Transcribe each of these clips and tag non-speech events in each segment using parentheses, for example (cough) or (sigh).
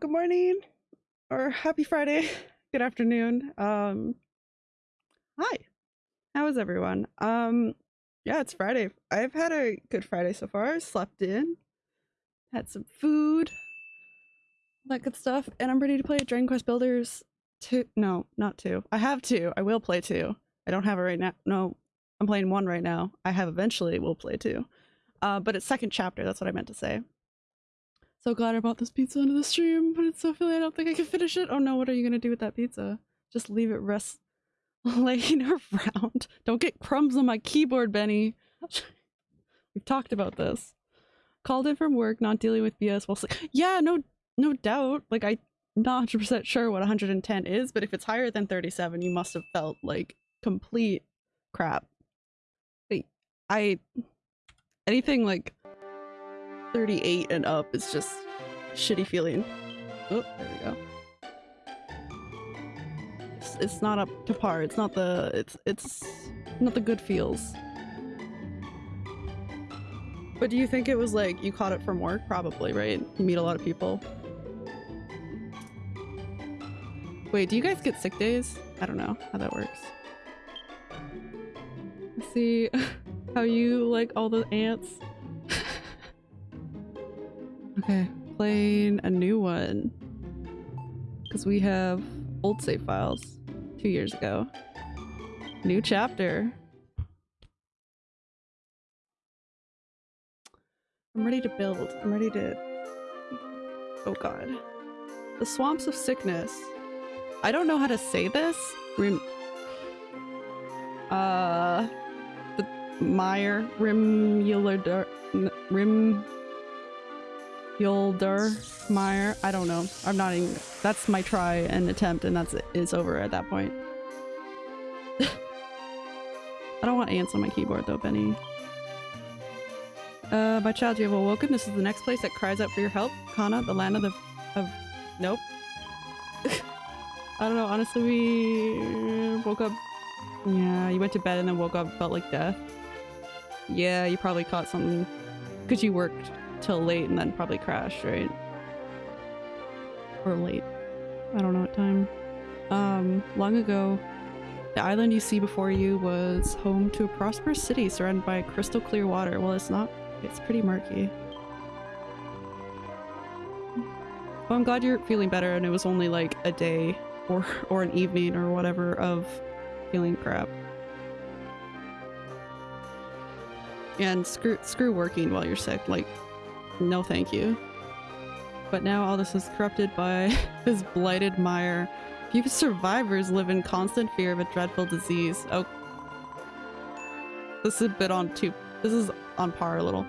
good morning, or happy Friday, (laughs) good afternoon. Um, hi, how is everyone? Um, yeah, it's Friday. I've had a good Friday so far. Slept in, had some food, that good stuff, and I'm ready to play Dragon Quest Builders two. No, not two. I have two. I will play two. I don't have it right now. No, I'm playing one right now. I have eventually will play two. Uh, but it's second chapter. That's what I meant to say. So glad I brought this pizza into the stream, but it's so filly I don't think I can finish it. Oh no, what are you gonna do with that pizza? Just leave it rest (laughs) laying around. Don't get crumbs on my keyboard, Benny. (laughs) We've talked about this. Called in from work, not dealing with BS while sleep. Yeah, no no doubt. Like I'm not 100% sure what 110 is, but if it's higher than 37, you must have felt like complete crap. I anything like 38 and up is just shitty feeling. Oh, there we go. It's, it's not up to par. It's not the it's it's not the good feels. But do you think it was like you caught it from work? Probably, right? You meet a lot of people. Wait, do you guys get sick days? I don't know how that works. See (laughs) how you like all the ants. Okay, playing a new one. Because we have old save files two years ago. New chapter. I'm ready to build. I'm ready to... Oh god. The Swamps of Sickness. I don't know how to say this. Rim... Uh... The Meyer... Rimulder... Rim... Yulder Meyer. I don't know. I'm not even. That's my try and attempt, and that's it. It's over at that point. (laughs) I don't want ants on my keyboard though, Benny. Uh, my child, you have awoken. This is the next place that cries out for your help. Kana, the land of the... of... Nope. (laughs) I don't know, honestly, we woke up... Yeah, you went to bed and then woke up felt like death. Yeah, you probably caught something. Because you worked till late and then probably crashed, right? Or late. I don't know what time. Um, long ago, the island you see before you was home to a prosperous city surrounded by crystal clear water. Well, it's not. It's pretty murky. Well, I'm glad you're feeling better and it was only like a day or, (laughs) or an evening or whatever of feeling crap. And screw, screw working while you're sick. Like, no thank you. But now all this is corrupted by (laughs) this blighted mire. Few survivors live in constant fear of a dreadful disease. Oh. This is a bit on too- this is on par a little.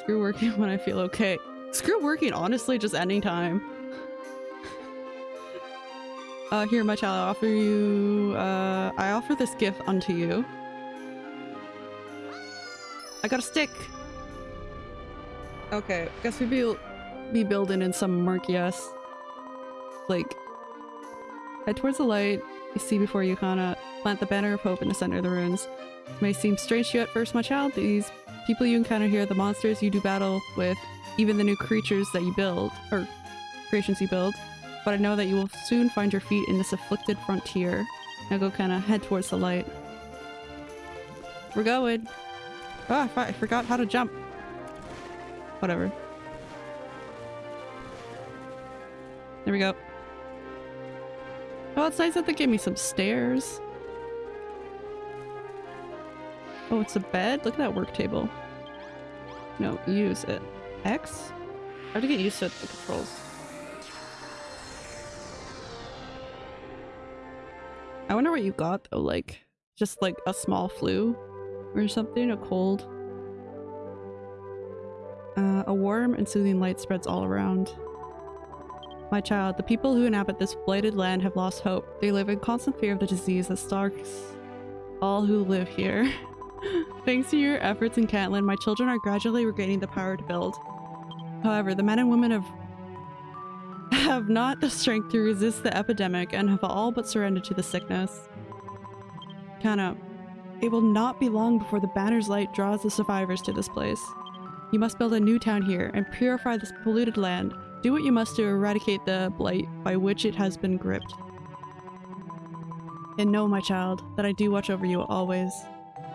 Screw working (laughs) when I feel okay. Screw working, honestly, just anytime. uh, here, my child, I offer you- uh, I offer this gift unto you. I got a stick! Okay, guess we'd be, be building in some murky ass, like, head towards the light, you see before you, Kana, plant the banner of hope in the center of the ruins. It may seem strange to you at first, my child, these people you encounter here, the monsters you do battle with, even the new creatures that you build, or creations you build, but I know that you will soon find your feet in this afflicted frontier. Now go kinda head towards the light. We're going! Ah, I forgot how to jump. Whatever. There we go. Oh, it's nice that they gave me some stairs. Oh, it's a bed? Look at that work table. No, use it. X? I have to get used to the controls. I wonder what you got though, like, just like a small flu or something, a cold. Uh, a warm and soothing light spreads all around. My child, the people who inhabit this blighted land have lost hope. They live in constant fear of the disease that stalks all who live here. (laughs) Thanks to your efforts in Cantlin, my children are gradually regaining the power to build. However, the men and women have have not the strength to resist the epidemic and have all but surrendered to the sickness. Kana, it will not be long before the banner's light draws the survivors to this place. You must build a new town here and purify this polluted land. Do what you must to eradicate the blight by which it has been gripped. And know, my child, that I do watch over you always.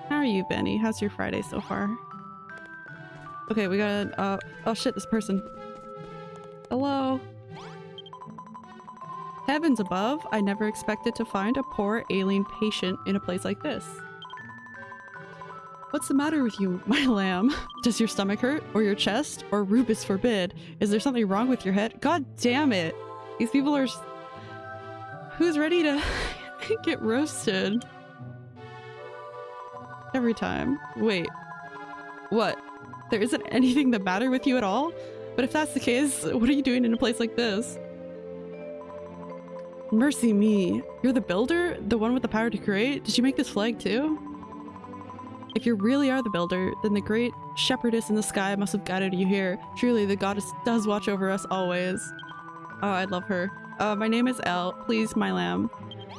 How are you, Benny? How's your Friday so far? Okay, we got uh oh shit, this person. Hello. Heavens above, I never expected to find a poor alien patient in a place like this. What's the matter with you, my (laughs) lamb? Does your stomach hurt? Or your chest? Or Rubiss forbid? Is there something wrong with your head? God damn it! These people are... Who's ready to (laughs) get roasted? Every time. Wait. What? There isn't (laughs) anything the matter with you at all? But if that's the case, what are you doing in a place like this? Mercy me. You're the builder? The one with the power to create? Did you make this flag too? If you really are the builder, then the great shepherdess in the sky must have guided you here. Truly, the goddess does watch over us always. Oh, I love her. Uh, my name is Elle. Please, my lamb.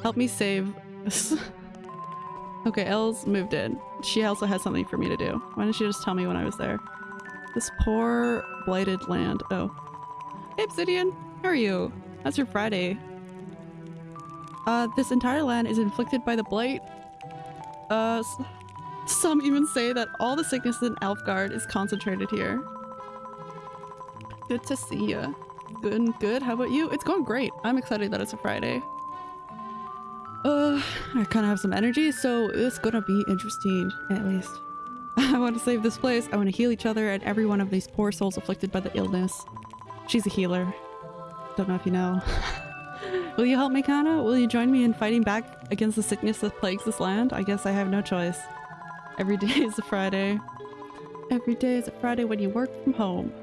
Help me save... (laughs) okay, Elle's moved in. She also has something for me to do. Why didn't she just tell me when I was there? This poor, blighted land. Oh. Hey, Obsidian! How are you? How's your Friday? Uh, this entire land is inflicted by the blight. Uh, some even say that all the sickness in Alefgard is concentrated here. Good to see ya. Good, good. How about you? It's going great. I'm excited that it's a Friday. Uh, I kind of have some energy, so it's gonna be interesting, at least. (laughs) I want to save this place. I want to heal each other and every one of these poor souls afflicted by the illness. She's a healer. Don't know if you know. (laughs) Will you help me, Kana? Will you join me in fighting back against the sickness that plagues this land? I guess I have no choice. Every day is a Friday. Every day is a Friday when you work from home.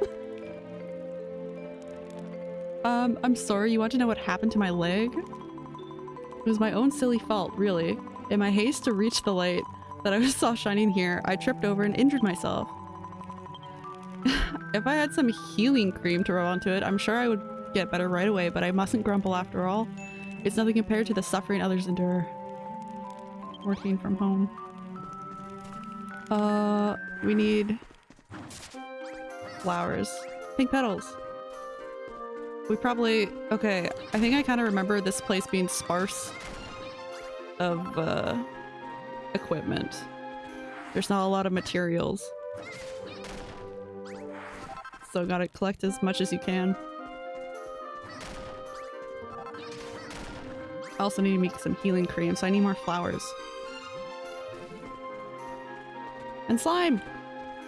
(laughs) um, I'm sorry, you want to know what happened to my leg? It was my own silly fault, really. In my haste to reach the light that I (laughs) saw shining here, I tripped over and injured myself. (laughs) if I had some healing cream to rub onto it, I'm sure I would get better right away, but I mustn't grumble after all. It's nothing compared to the suffering others endure. Working from home. Uh, we need flowers. Pink petals. We probably- okay, I think I kind of remember this place being sparse of, uh, equipment. There's not a lot of materials. So gotta collect as much as you can. I also need to make some healing cream, so I need more flowers. And slime!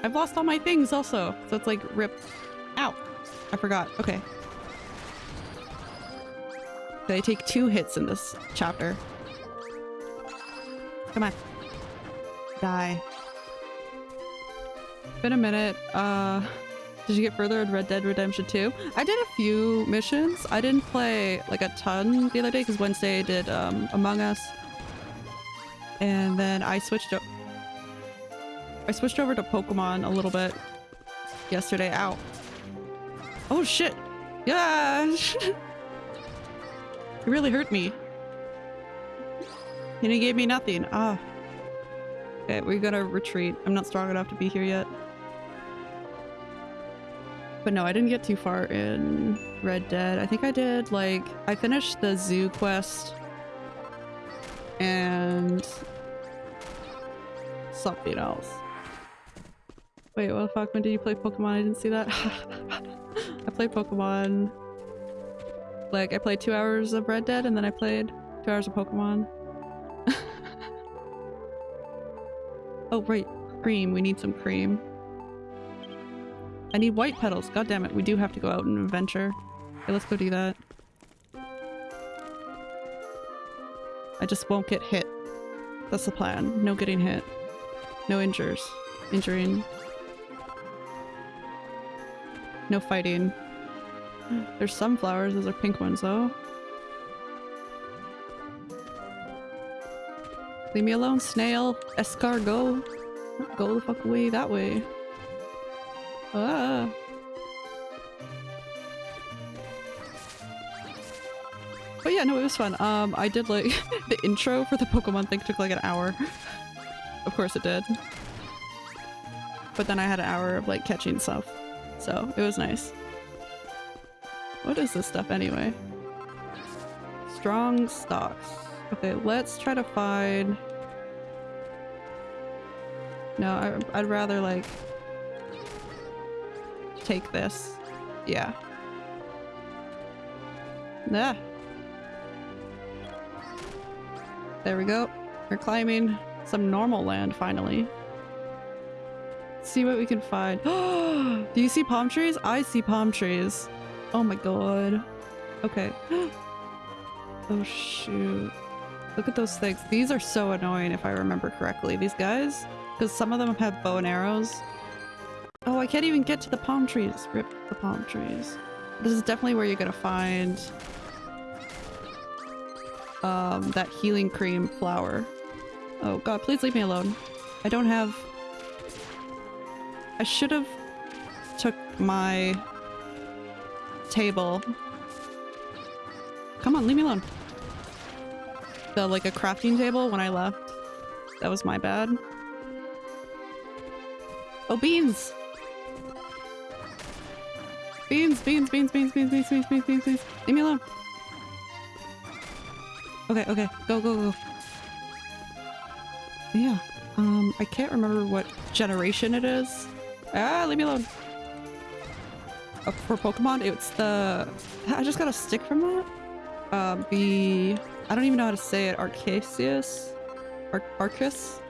I've lost all my things also, so it's like rip. Ow! I forgot. Okay. Did I take two hits in this chapter. Come on. Die. Been a minute. Uh, did you get further in Red Dead Redemption 2? I did a few missions. I didn't play like a ton the other day because Wednesday I did um, Among Us. And then I switched up. I switched over to Pokemon a little bit yesterday. Ow. Oh shit! Yeah! (laughs) it really hurt me. And he gave me nothing. Ah. Okay, we're gonna retreat. I'm not strong enough to be here yet. But no, I didn't get too far in Red Dead. I think I did like I finished the zoo quest and something else. Wait, what the fuck? When did you play Pokemon? I didn't see that. (laughs) I played Pokemon like I played two hours of Red Dead and then I played two hours of Pokemon. (laughs) oh right, cream. We need some cream. I need white petals. God damn it, we do have to go out and adventure. Okay, let's go do that. I just won't get hit. That's the plan. No getting hit. No injures. Injuring. No fighting. There's some flowers, those are pink ones though. Leave me alone, snail! Escargot! Go the fuck away that way. Ah. But yeah, no, it was fun. Um, I did like (laughs) the intro for the Pokemon thing took like an hour. (laughs) of course it did. But then I had an hour of like catching stuff. So it was nice. What is this stuff anyway? Strong stocks. Okay, let's try to find... No, I, I'd rather like take this. Yeah. Yeah. There we go. We're climbing some normal land finally. See what we can find. (gasps) Do you see palm trees? I see palm trees. Oh my god. Okay. (gasps) oh shoot. Look at those things. These are so annoying if I remember correctly. These guys? Because some of them have bow and arrows. Oh, I can't even get to the palm trees. Rip the palm trees. This is definitely where you're gonna find um, that healing cream flower. Oh god, please leave me alone. I don't have... I should have took my table. Come on, leave me alone. The, like, a crafting table when I left. That was my bad. Oh, beans! Beans, beans, beans, beans, beans, beans, beans, beans, beans, beans. Leave me alone. Okay, okay. Go, go, go. Yeah. Um, I can't remember what generation it is. Ah, leave me alone. Uh, for Pokemon, it's the... I just got a stick from that? Um, the... I don't even know how to say it. Arceus? Ar Arceus?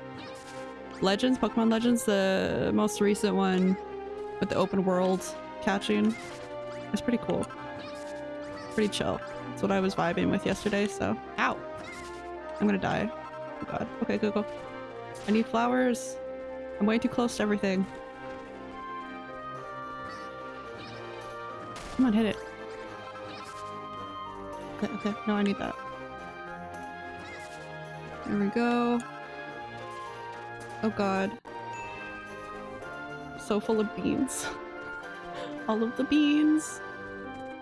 Legends? Pokemon Legends? The most recent one with the open world catching. It's pretty cool. Pretty chill. That's what I was vibing with yesterday, so... Ow! I'm gonna die. Oh god. Okay, go, go. I need flowers. I'm way too close to everything. Come on, hit it. Okay, okay. No, I need that. There we go. Oh god. So full of beans. (laughs) All of the beans.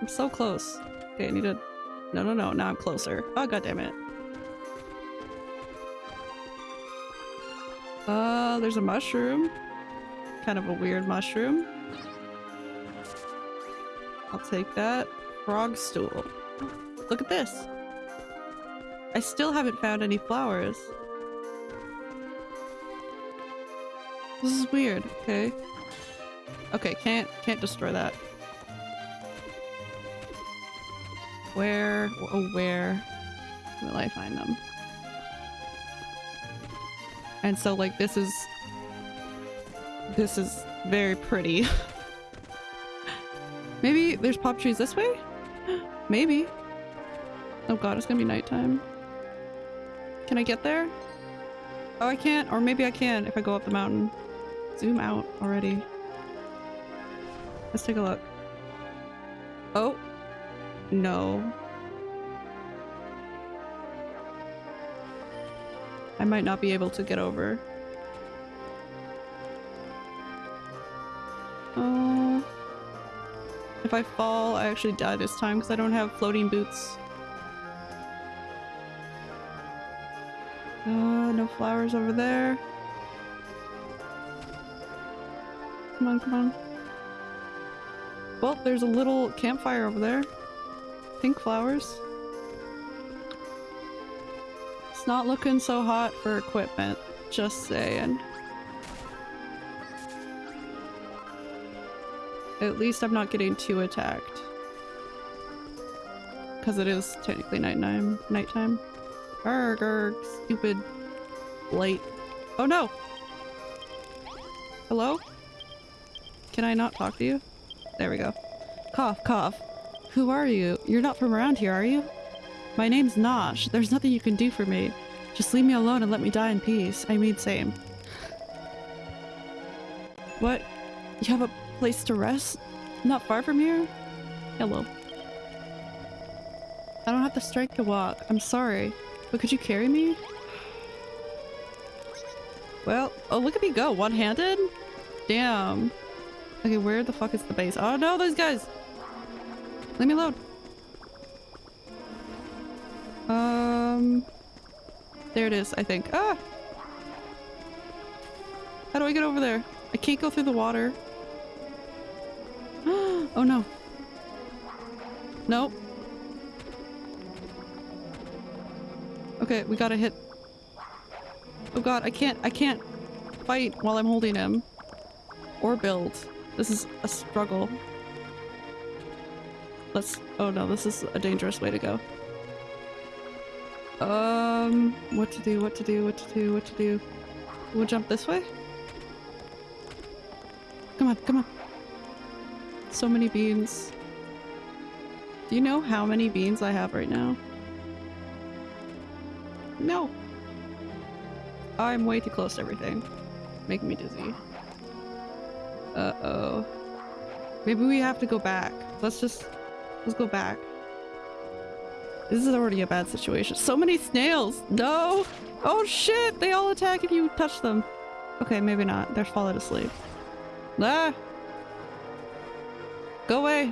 I'm so close. Okay, I need to... No, no, no. Now I'm closer. Oh, god damn it. Uh, there's a mushroom. Kind of a weird mushroom. I'll take that. Frog stool. Look at this. I still haven't found any flowers. This is weird. Okay. Okay, can't can't destroy that. Where oh where will I find them? And so like this is this is very pretty. (laughs) Maybe there's pop trees this way? (gasps) Maybe. Oh god, it's gonna be nighttime. Can I get there? Oh, I can't. Or maybe I can if I go up the mountain. Zoom out already. Let's take a look. Oh. No. I might not be able to get over. Oh. If I fall, I actually die this time because I don't have floating boots. Uh, no flowers over there. Come on, come on. Well, there's a little campfire over there. Pink flowers. It's not looking so hot for equipment, just saying. At least I'm not getting too attacked. Because it is technically nighttime. Nighttime. Arrgh, stupid light. Oh no! Hello? Can I not talk to you? There we go. Cough, cough. Who are you? You're not from around here, are you? My name's Nosh. There's nothing you can do for me. Just leave me alone and let me die in peace. I mean, same. What? You have a place to rest? Not far from here? Hello. I don't have the strength to walk. I'm sorry. But could you carry me? Well, oh look at me go, one-handed? Damn. Okay, where the fuck is the base? Oh no, those guys! Leave me alone. Um... There it is, I think. Ah! How do I get over there? I can't go through the water. (gasps) oh no. Nope. Okay, we gotta hit. Oh god, I can't- I can't fight while I'm holding him. Or build. This is a struggle. Let's- oh no, this is a dangerous way to go. Um, what to do, what to do, what to do, what to do. We'll jump this way? Come on, come on. So many beans. Do you know how many beans I have right now? No. I'm way too close to everything. Making me dizzy. Uh-oh. Maybe we have to go back. Let's just... Let's go back. This is already a bad situation. So many snails! No! Oh shit! They all attack if you touch them. Okay, maybe not. They're falling asleep. Ah! Go away!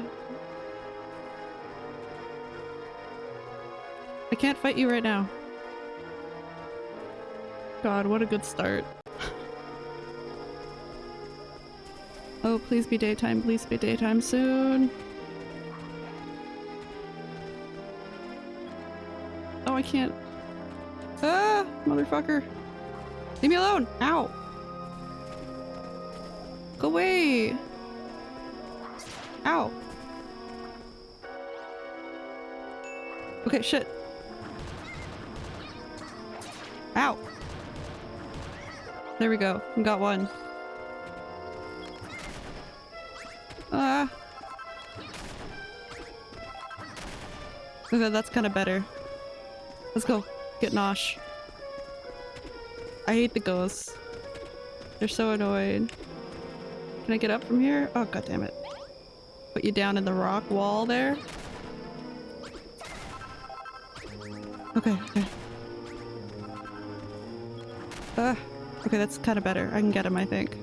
I can't fight you right now. God, what a good start. (laughs) oh, please be daytime, please be daytime soon. Oh, I can't. Ah, motherfucker. Leave me alone! Ow! Go away! Ow! Okay, shit. Ow! There we go. We got one. Ah. Okay, that's kind of better. Let's go. Get Nosh. I hate the ghosts. They're so annoying. Can I get up from here? Oh, god damn it. Put you down in the rock wall there. Okay, okay. Ah. Okay, that's kind of better. I can get him, I think.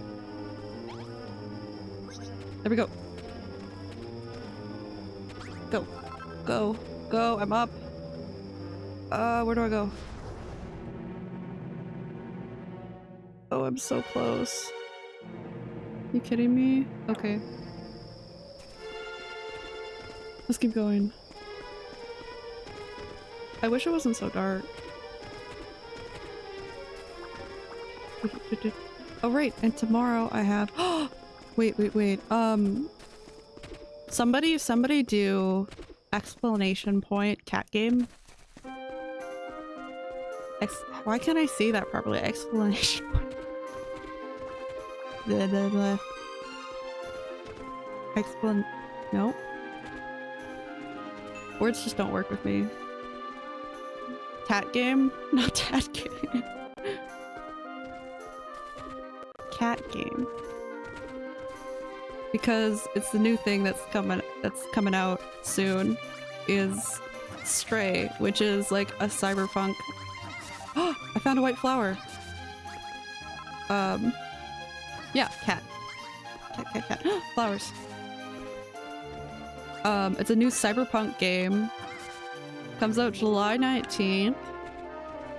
There we go. Go. Go. Go. I'm up. Uh, where do I go? Oh, I'm so close. You kidding me? Okay. Let's keep going. I wish it wasn't so dark. Oh right, and tomorrow I have- (gasps) Wait, wait, wait. Um, somebody, somebody do explanation point cat game. Ex why can't I see that properly? (laughs) Explanation point. Blah, blah, blah. Explan- no. Words just don't work with me. Cat game? (laughs) Not tat game. Cat game. Because it's the new thing that's coming that's coming out soon is Stray, which is like a cyberpunk Oh, (gasps) I found a white flower. Um, yeah, cat. Cat, cat, cat. (gasps) Flowers. Um, it's a new cyberpunk game. Comes out July 19th.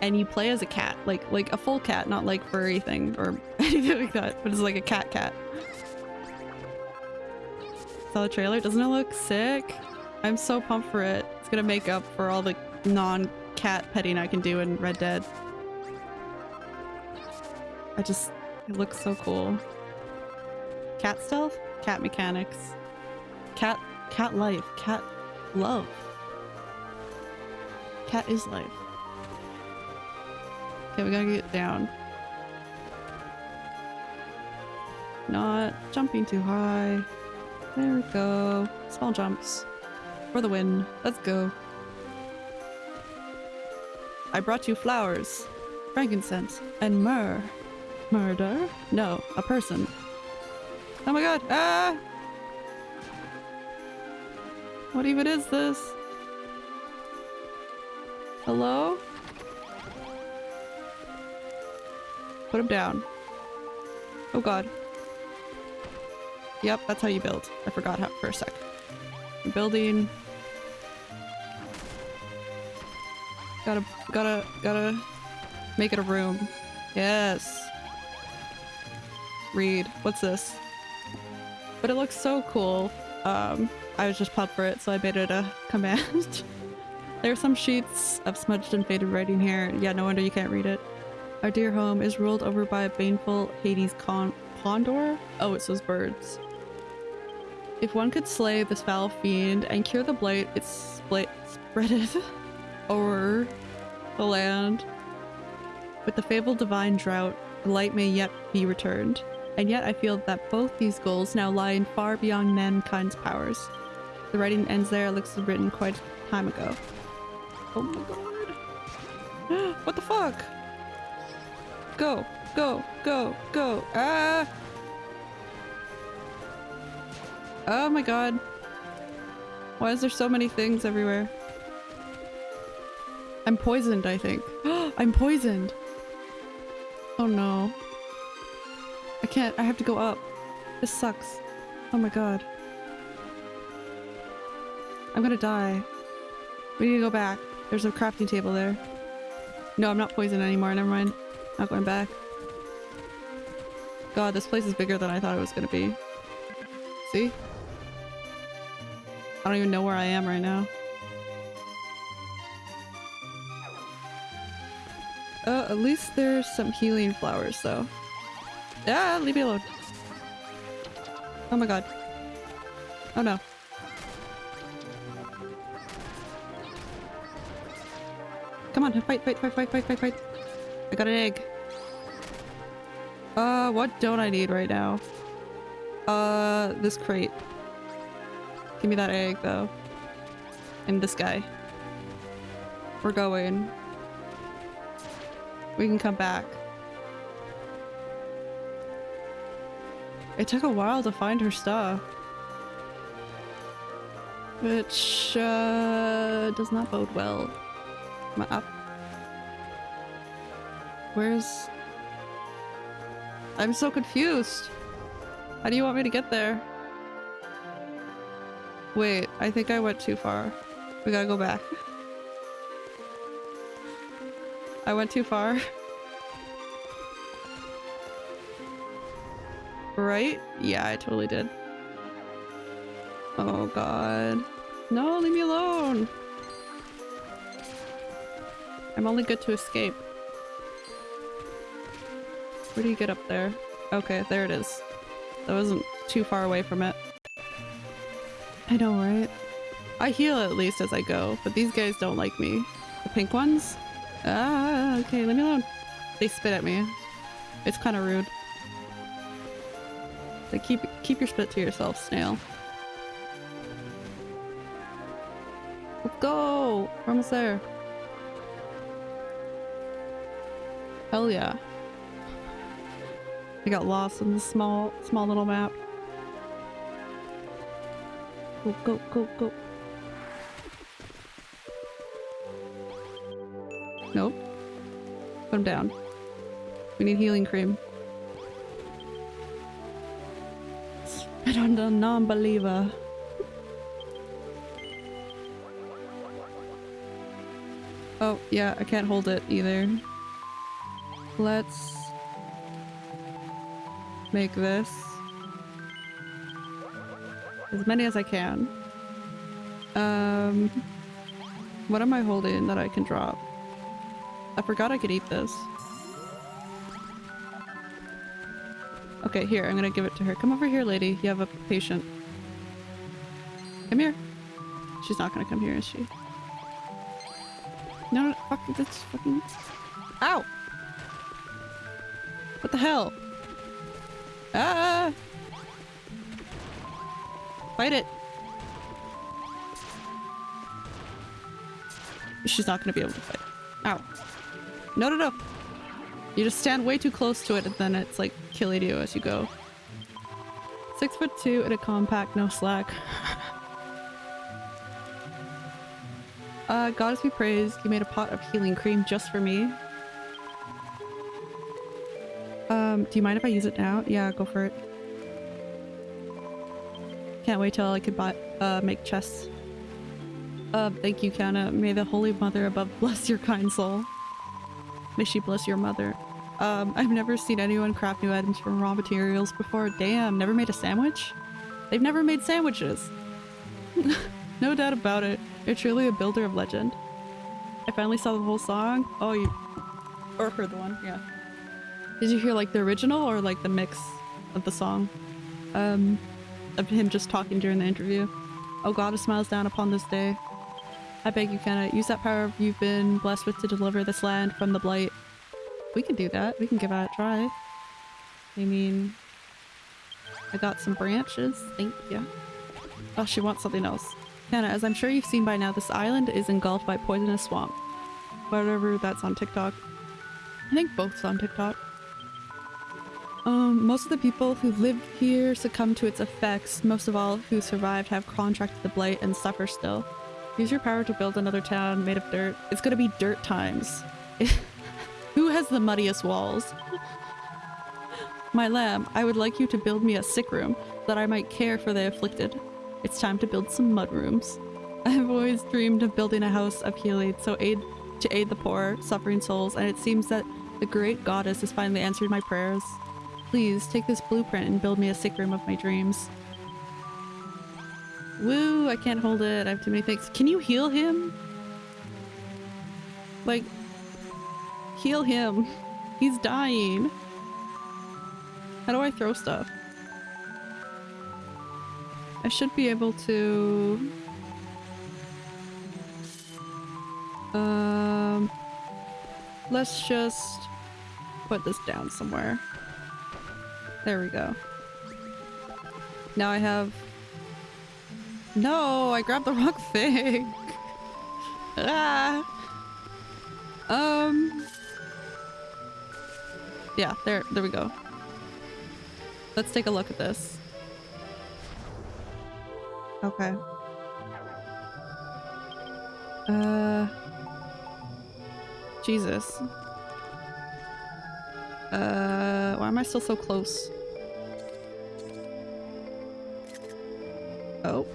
And you play as a cat. Like, like a full cat, not like furry thing or (laughs) anything like that. But it's like a cat cat. Saw the trailer? Doesn't it look sick? I'm so pumped for it. It's gonna make up for all the non cat petting I can do in Red Dead. I just, it looks so cool. Cat stealth? Cat mechanics. Cat, cat life. Cat love. Cat is life. Okay, we gotta get down. Not jumping too high. There we go. Small jumps. For the win. Let's go. I brought you flowers, frankincense, and myrrh. Murder? No, a person. Oh my god! Ah! What even is this? Hello? Put him down. Oh god. Yep, that's how you build. I forgot how for a sec. Building Gotta, gotta, gotta make it a room. Yes. Read. What's this? But it looks so cool. um, I was just pumped for it, so I made it a (laughs) command. there are some sheets of smudged and faded writing here. Yeah, no wonder you can't read it. Our dear home is ruled over by a baneful Hades con? Oh, it says birds. If one could slay this foul fiend and cure the blight, it split spreadeth (laughs) over the land. With the fabled divine drought, the light may yet be returned. And yet I feel that both these goals now lie far beyond mankind's powers. The writing ends there, it looks written quite a time ago. Oh my god. (gasps) what the fuck? Go, go, go, go. Ah! Oh my god. Why is there so many things everywhere? I'm poisoned, I think. (gasps) I'm poisoned! Oh no. I can't- I have to go up. This sucks. Oh my god. I'm gonna die. We need to go back. There's a crafting table there. No, I'm not poisoned anymore, never mind. Not going back. God, this place is bigger than I thought it was gonna be. See? I don't even know where I am right now. Uh, at least there's some healing flowers though. Yeah, leave me alone. Oh my god. Oh no. Come on, fight, fight, fight, fight, fight, fight, fight. I got an egg. Uh, what don't I need right now? Uh, this crate. Give me that egg, though. And this guy. We're going. We can come back. It took a while to find her stuff. Which, uh, does not bode well. Up? Where's... I'm so confused! How do you want me to get there? Wait, I think I went too far. We gotta go back. I went too far. (laughs) right? Yeah, I totally did. Oh god. No, leave me alone! I'm only good to escape. Where do you get up there? Okay, there it is. That wasn't too far away from it. I know, right? I heal at least as I go, but these guys don't like me. The pink ones? Ah, okay, leave me alone. They spit at me. It's kind of rude. Like, keep keep your spit to yourself, snail. Let's go! We're almost there. Hell yeah. I got lost in this small, small little map. Go, go, go, go. Nope. Put him down. We need healing cream. Spit on the non-believer. Oh, yeah, I can't hold it either. Let's make this as many as I can. Um, what am I holding that I can drop? I forgot I could eat this. Okay, here, I'm gonna give it to her. Come over here, lady. You have a patient. Come here. She's not gonna come here, is she? No, no, fuck, that's fucking... Ow! What the hell? Ah! Fight it! She's not gonna be able to fight. Ow. No, no, no! You just stand way too close to it and then it's like killing you as you go. Six foot two in a compact, no slack. (laughs) uh, goddess be praised, you made a pot of healing cream just for me. Do you mind if I use it now? Yeah, go for it. Can't wait till I could buy, uh, make chests. Uh, thank you, Kana. May the Holy Mother above (laughs) bless your kind soul. May she bless your mother. Um, I've never seen anyone craft new items from raw materials before. Damn, never made a sandwich? They've never made sandwiches. (laughs) no doubt about it. You're truly a builder of legend. I finally saw the whole song. Oh, you... Or heard the one, yeah. Did you hear like the original or like the mix of the song? Um, of him just talking during the interview. Oh God, a smiles down upon this day. I beg you, cannot use that power you've been blessed with to deliver this land from the blight. We can do that. We can give that a try. I mean, I got some branches. Thank you. Oh, she wants something else. Hannah, as I'm sure you've seen by now, this island is engulfed by poisonous swamp. Whatever that's on TikTok. I think both's on TikTok. Um, most of the people who live here succumb to its effects. Most of all who survived have contracted the blight and suffer still. Use your power to build another town made of dirt. It's gonna be dirt times. (laughs) who has the muddiest walls? My lamb, I would like you to build me a sick room that I might care for the afflicted. It's time to build some mud rooms. (laughs) I have always dreamed of building a house of healing so aid to aid the poor, suffering souls, and it seems that the great goddess has finally answered my prayers. Please, take this blueprint and build me a sick room of my dreams. Woo, I can't hold it. I have too many things. Can you heal him? Like, heal him. (laughs) He's dying. How do I throw stuff? I should be able to... Um... Let's just put this down somewhere. There we go. Now I have... No, I grabbed the wrong (laughs) thing! ah! Um... Yeah, there, there we go. Let's take a look at this. Okay. Uh... Jesus. Uh, why am I still so close? Oh.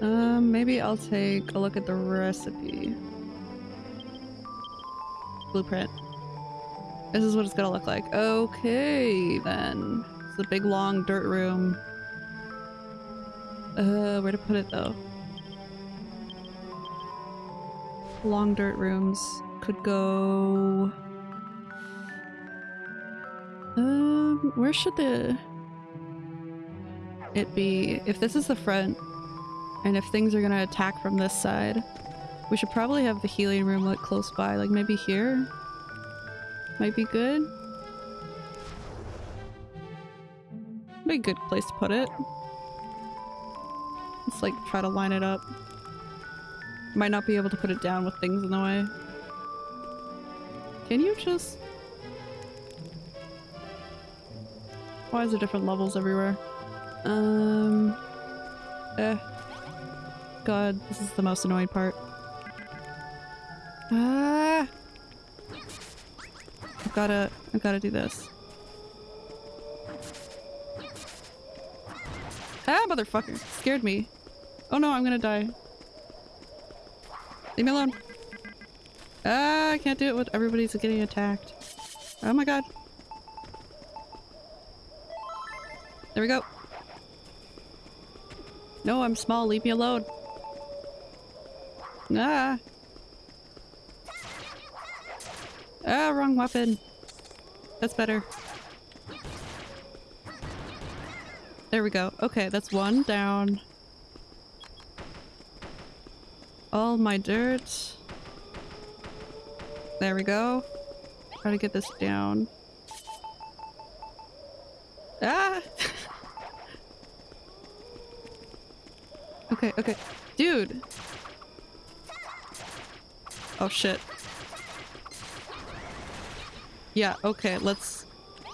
Um, maybe I'll take a look at the recipe. Blueprint. This is what it's gonna look like. Okay, then. It's a big long dirt room. Uh, where to put it though? Long dirt rooms could go... Um, where should the... It be? If this is the front, and if things are gonna attack from this side, we should probably have the healing room like close by, like maybe here? Might be good? Be a good place to put it. Let's like try to line it up. Might not be able to put it down with things in the way. Can you just... Why is there different levels everywhere? Um... Eh. God, this is the most annoying part. Ah! I've gotta... I've gotta do this. Ah, motherfucker! Scared me. Oh no, I'm gonna die. Leave me alone. Ah, I can't do it with everybody's getting attacked. Oh my god. There we go. No, I'm small. Leave me alone. Ah. Ah, wrong weapon. That's better. There we go. Okay, that's one down. All my dirt. There we go. Try to get this down. Ah! (laughs) okay, okay. Dude! Oh shit. Yeah, okay, let's...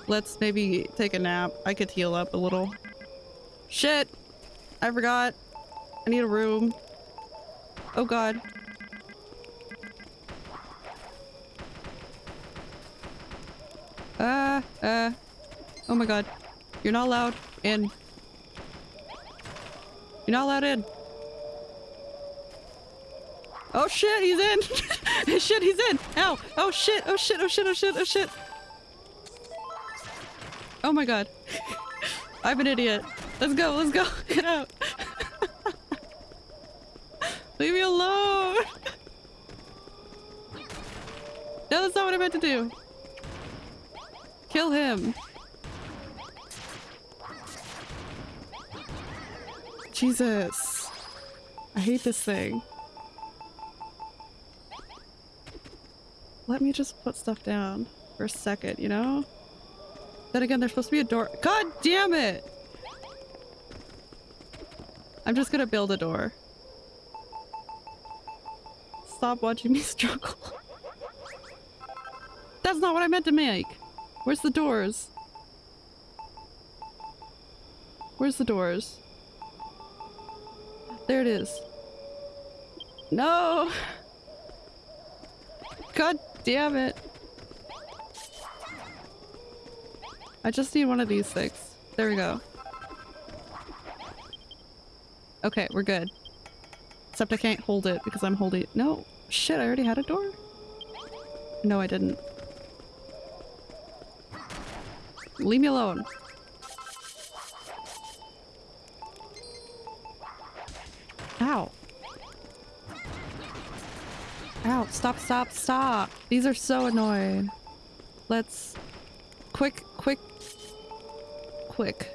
Let's maybe take a nap. I could heal up a little. Shit! I forgot. I need a room. Oh god. Uh, uh. Oh my god. You're not allowed in. You're not allowed in. Oh shit, he's in! (laughs) shit, he's in! Ow! Oh shit, oh shit, oh shit, oh shit, oh shit! Oh my god. (laughs) I'm an idiot. Let's go, let's go. (laughs) Get out. Leave me alone. No, that's not what I meant to do. Kill him. Jesus. I hate this thing. Let me just put stuff down for a second, you know? Then again, there's supposed to be a door- God damn it! I'm just gonna build a door. Stop watching me (laughs) struggle. That's not what I meant to make! Where's the doors? Where's the doors? There it is. No! God damn it. I just need one of these things. There we go. Okay, we're good. Except I can't hold it because I'm holding- No! Shit, I already had a door? No, I didn't. Leave me alone. Stop, stop, stop! These are so annoying. Let's... Quick, quick... Quick.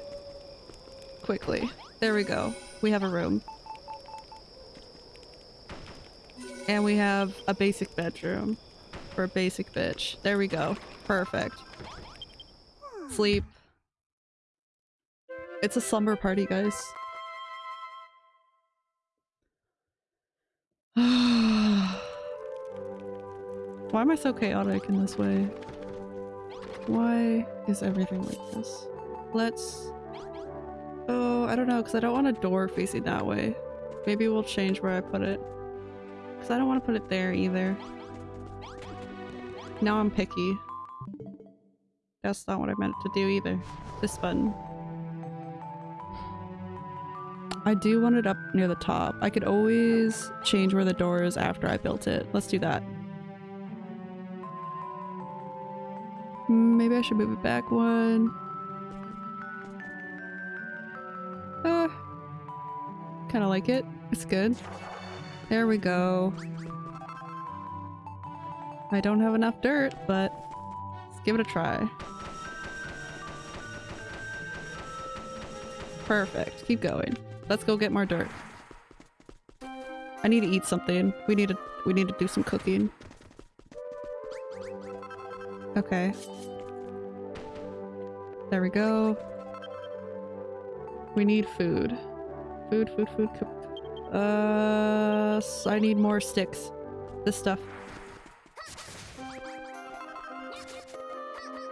Quickly. There we go. We have a room. And we have a basic bedroom. For a basic bitch. There we go. Perfect. Sleep. It's a slumber party, guys. Why am I so chaotic in this way? Why is everything like this? Let's... Oh, I don't know, because I don't want a door facing that way. Maybe we'll change where I put it. Because I don't want to put it there either. Now I'm picky. That's not what I meant to do either. This button. I do want it up near the top. I could always change where the door is after I built it. Let's do that. Maybe I should move it back one. Uh, kind of like it. It's good. There we go. I don't have enough dirt, but let's give it a try. Perfect. Keep going. Let's go get more dirt. I need to eat something. We need to we need to do some cooking. Okay. There we go. We need food. Food, food, food. Uh, I need more sticks. This stuff.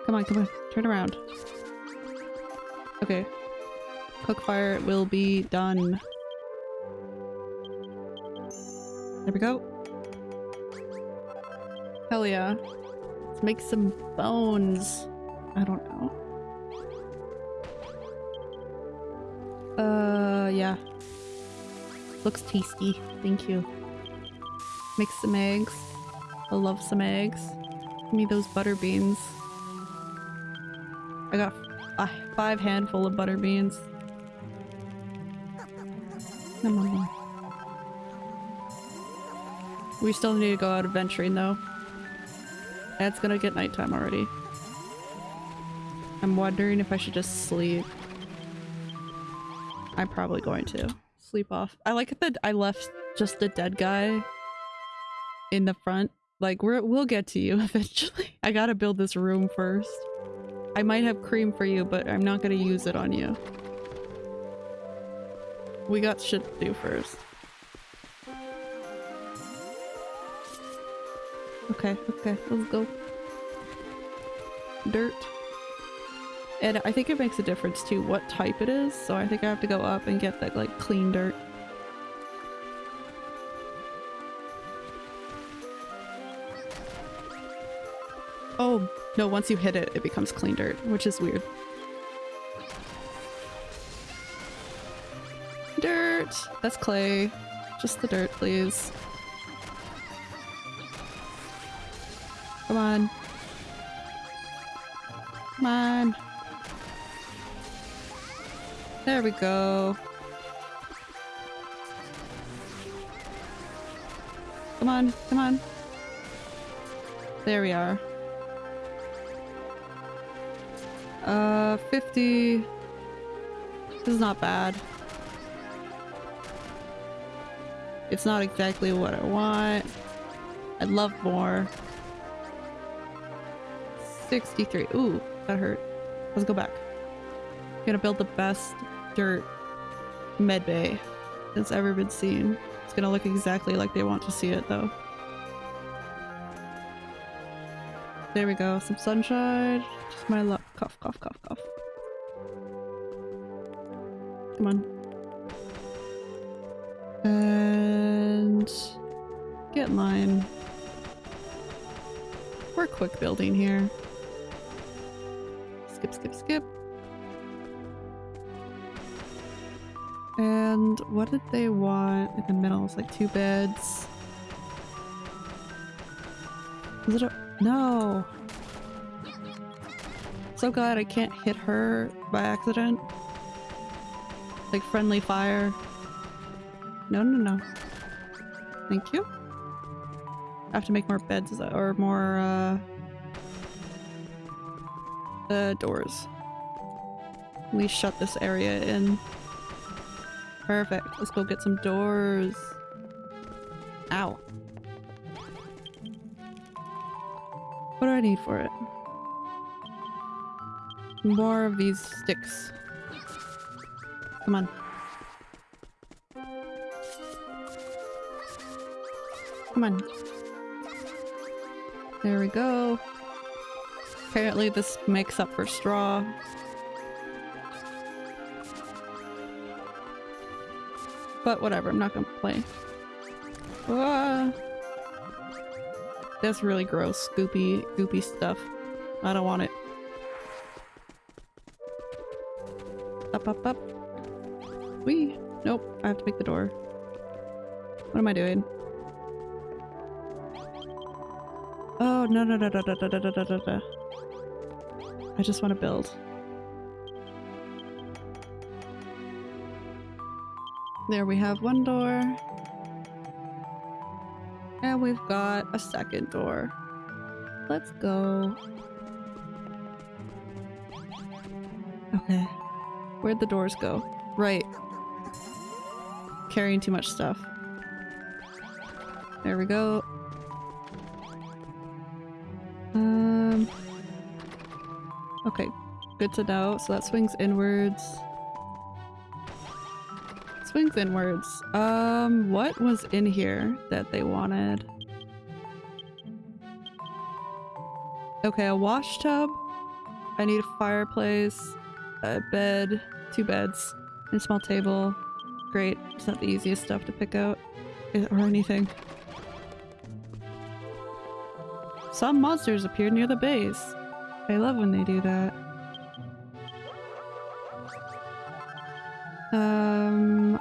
Come on, come on. Turn around. Okay. Cook fire will be done. There we go. Hell yeah. Let's make some bones. I don't know. Yeah. Looks tasty. Thank you. Make some eggs. I love some eggs. Give me those butter beans. I got five handful of butter beans. Nom, nom. We still need to go out adventuring though. It's gonna get nighttime already. I'm wondering if I should just sleep. I'm probably going to. Sleep off. I like that I left just the dead guy in the front. Like, we're, we'll get to you (laughs) eventually. I gotta build this room first. I might have cream for you, but I'm not gonna use it on you. We got shit to do first. Okay, okay, let's go. Dirt. And I think it makes a difference too what type it is, so I think I have to go up and get that like clean dirt. Oh, no, once you hit it, it becomes clean dirt, which is weird. Dirt! That's clay. Just the dirt, please. Come on. Come on. There we go. Come on, come on. There we are. Uh, 50. This is not bad. It's not exactly what I want. I'd love more. 63. Ooh, that hurt. Let's go back. Gonna build the best dirt med bay that's ever been seen. It's gonna look exactly like they want to see it though. There we go. Some sunshine. Just my luck. Cough, cough, cough, cough. Come on. And get in line. We're quick building here. Skip, skip, skip. What did they want in the middle? It's like two beds. Is it a- No! So glad I can't hit her by accident. Like friendly fire. No, no, no. Thank you. I have to make more beds or more, uh... Uh, doors. We shut this area in. Perfect. Let's go get some doors. Ow. What do I need for it? More of these sticks. Come on. Come on. There we go. Apparently this makes up for straw. But whatever, I'm not gonna play. Ah. That's really gross, goopy, goopy stuff. I don't want it. Up, up, up. Wee. Nope, I have to make the door. What am I doing? Oh, no, no, no, no, no, no, no, no, no, no. I just want to build. There we have one door. And we've got a second door. Let's go. Okay. Where'd the doors go? Right. Carrying too much stuff. There we go. Um. Okay, good to know. So that swings inwards. Swings inwards. Um, what was in here that they wanted? Okay, a wash tub. I need a fireplace, a bed, two beds, and a small table. Great. It's not the easiest stuff to pick out. Or anything. Some monsters appeared near the base. I love when they do that. Um,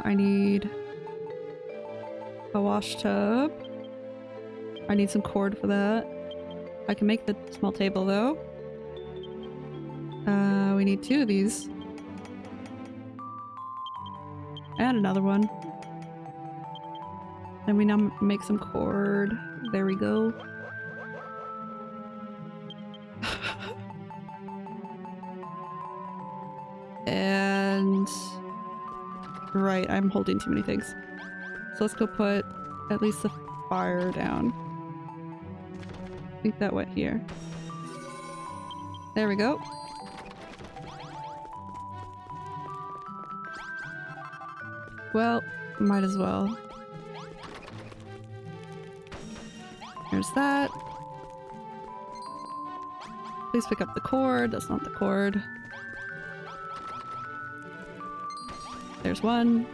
I need a wash tub. I need some cord for that. I can make the small table though. Uh, we need two of these. And another one. Then we now make some cord. There we go. Right, I'm holding too many things. So let's go put at least the fire down. I think that went here. There we go. Well, might as well. There's that. Please pick up the cord. That's not the cord. There's one.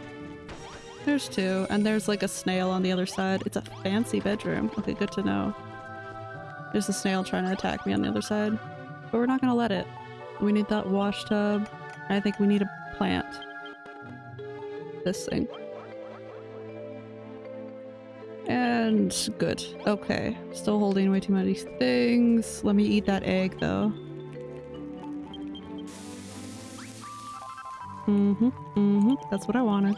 There's two. And there's like a snail on the other side. It's a fancy bedroom. Okay, good to know. There's a snail trying to attack me on the other side. But we're not gonna let it. We need that wash tub. I think we need a plant. This thing. And good. Okay. Still holding way too many things. Let me eat that egg though. Mm-hmm. Mm-hmm. That's what I wanted.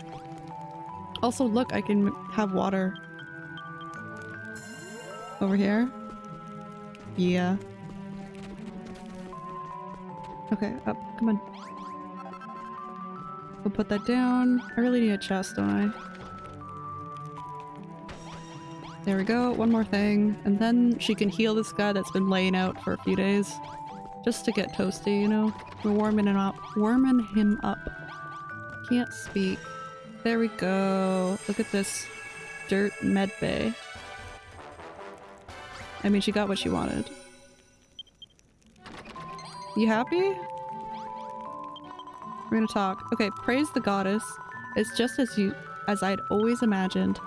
Also, look, I can have water. Over here? Yeah. Okay, up. Come on. We'll put that down. I really need a chest, don't I? There we go, one more thing. And then she can heal this guy that's been laying out for a few days. Just to get toasty, you know? We're warming him up. Warming him up. Can't speak. There we go. Look at this dirt med bay. I mean, she got what she wanted. You happy? We're gonna talk. Okay, praise the goddess. It's just as you as I'd always imagined.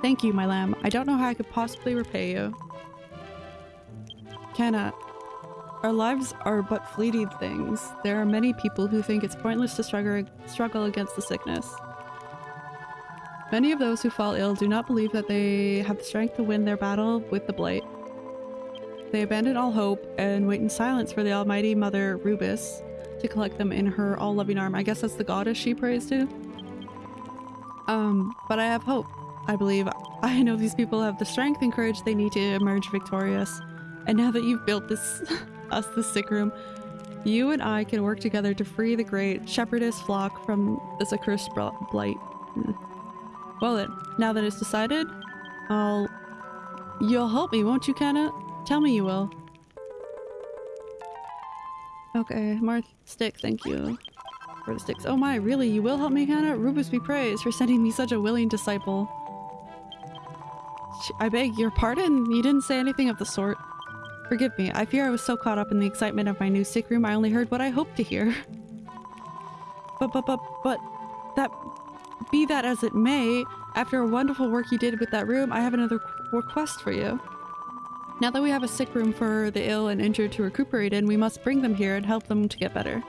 Thank you, my lamb. I don't know how I could possibly repay you. Cannot. Our lives are but fleeting things. There are many people who think it's pointless to struggle, struggle against the sickness. Many of those who fall ill do not believe that they have the strength to win their battle with the blight. They abandon all hope and wait in silence for the almighty mother Rubiss to collect them in her all-loving arm. I guess that's the goddess she prays to? Um, but I have hope. I believe I know these people have the strength and courage they need to emerge victorious. And now that you've built this (laughs) us the sick room, you and I can work together to free the great shepherdess flock from this accursed blight. Well then, now that it's decided, I'll... You'll help me, won't you, Kenna? Tell me you will. Okay, Marth stick, thank you for the sticks. Oh my, really? You will help me, Hannah? Rubiss be praised for sending me such a willing disciple. I beg your pardon? You didn't say anything of the sort. Forgive me, I fear I was so caught up in the excitement of my new sick room I only heard what I hoped to hear. But, but, but, but, that, be that as it may, after a wonderful work you did with that room, I have another request for you. Now that we have a sick room for the ill and injured to recuperate in, we must bring them here and help them to get better.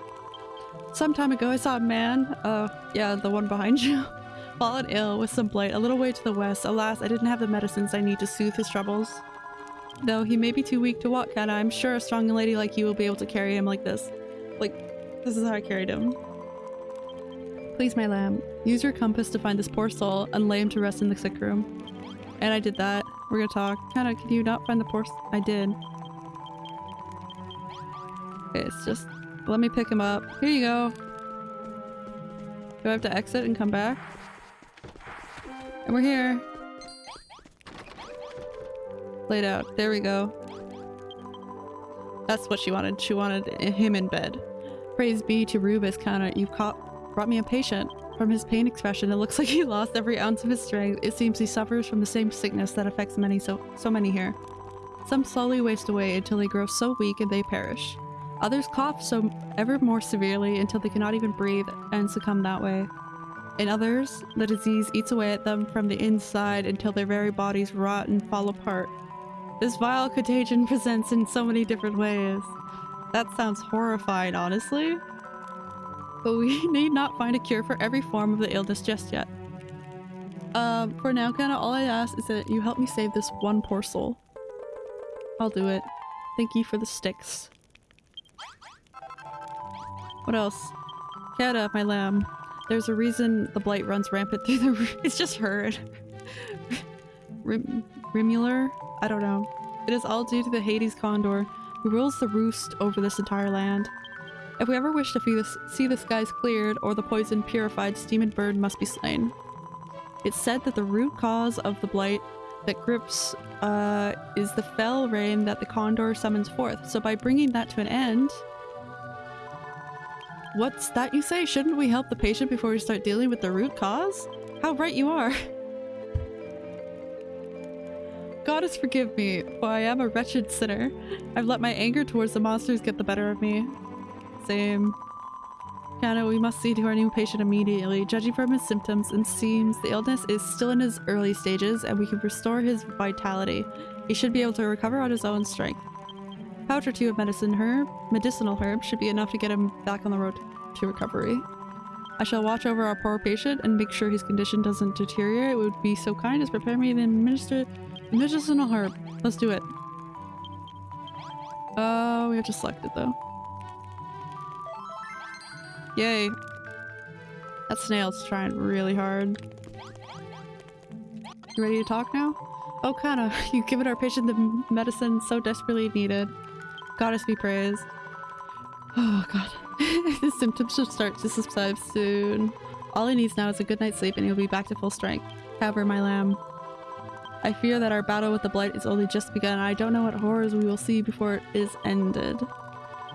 Some time ago I saw a man, uh, yeah, the one behind you, (laughs) fallen ill with some blight a little way to the west. Alas, I didn't have the medicines I need to soothe his troubles. Though he may be too weak to walk, and I'm sure a strong lady like you will be able to carry him like this. Like, this is how I carried him. Please, my lamb, use your compass to find this poor soul and lay him to rest in the sick room. And I did that. We're gonna talk. Kinda, can you not find the poor- I did. Okay, it's just- let me pick him up. Here you go. Do I have to exit and come back? And we're here. Laid out. There we go. That's what she wanted. She wanted him in bed. Praise be to Rubiss Connor. You've caught brought me a patient. From his pain expression, it looks (laughs) like he lost every ounce of his strength. It seems he suffers from the same sickness that affects many so so many here. Some slowly waste away until they grow so weak and they perish. Others cough so ever more severely until they cannot even breathe and succumb that way. In others, the disease eats away at them from the inside until their very bodies rot and fall apart. This vile contagion presents in so many different ways. That sounds horrifying, honestly. But we (laughs) need not find a cure for every form of the illness just yet. Um, for now, kinda all I ask is that you help me save this one poor soul. I'll do it. Thank you for the sticks. What else? Kata, my lamb. There's a reason the blight runs rampant through the- (laughs) It's just her. (laughs) Rimuldar? I don't know. It is all due to the Hades Condor, who rules the roost over this entire land. If we ever wish to see the skies cleared or the poison purified, Steam Bird must be slain. It's said that the root cause of the blight that grips uh, is the fell rain that the condor summons forth. So by bringing that to an end, What's that you say? Shouldn't we help the patient before we start dealing with the root cause? How right you are. (laughs) Goddess forgive me, for I am a wretched sinner. I've let my anger towards the monsters get the better of me. Same. Kana, we must see to our new patient immediately. Judging from his symptoms, and seems the illness is still in his early stages and we can restore his vitality. He should be able to recover on his own strength. A Pouch or two of medicine herb, medicinal herb should be enough to get him back on the road to recovery. I shall watch over our poor patient and make sure his condition doesn't deteriorate. It would be so kind as prepare me the administer medicinal herb. Let's do it. Oh, uh, we have to select it though. Yay. That snail's trying really hard. You ready to talk now? Oh, Kana, (laughs) you've given our patient the medicine so desperately needed. Goddess be praised. Oh god. (laughs) the symptoms should start to subside soon. All he needs now is a good night's sleep and he'll be back to full strength. Cover my lamb. I fear that our battle with the blight is only just begun and I don't know what horrors we will see before it is ended.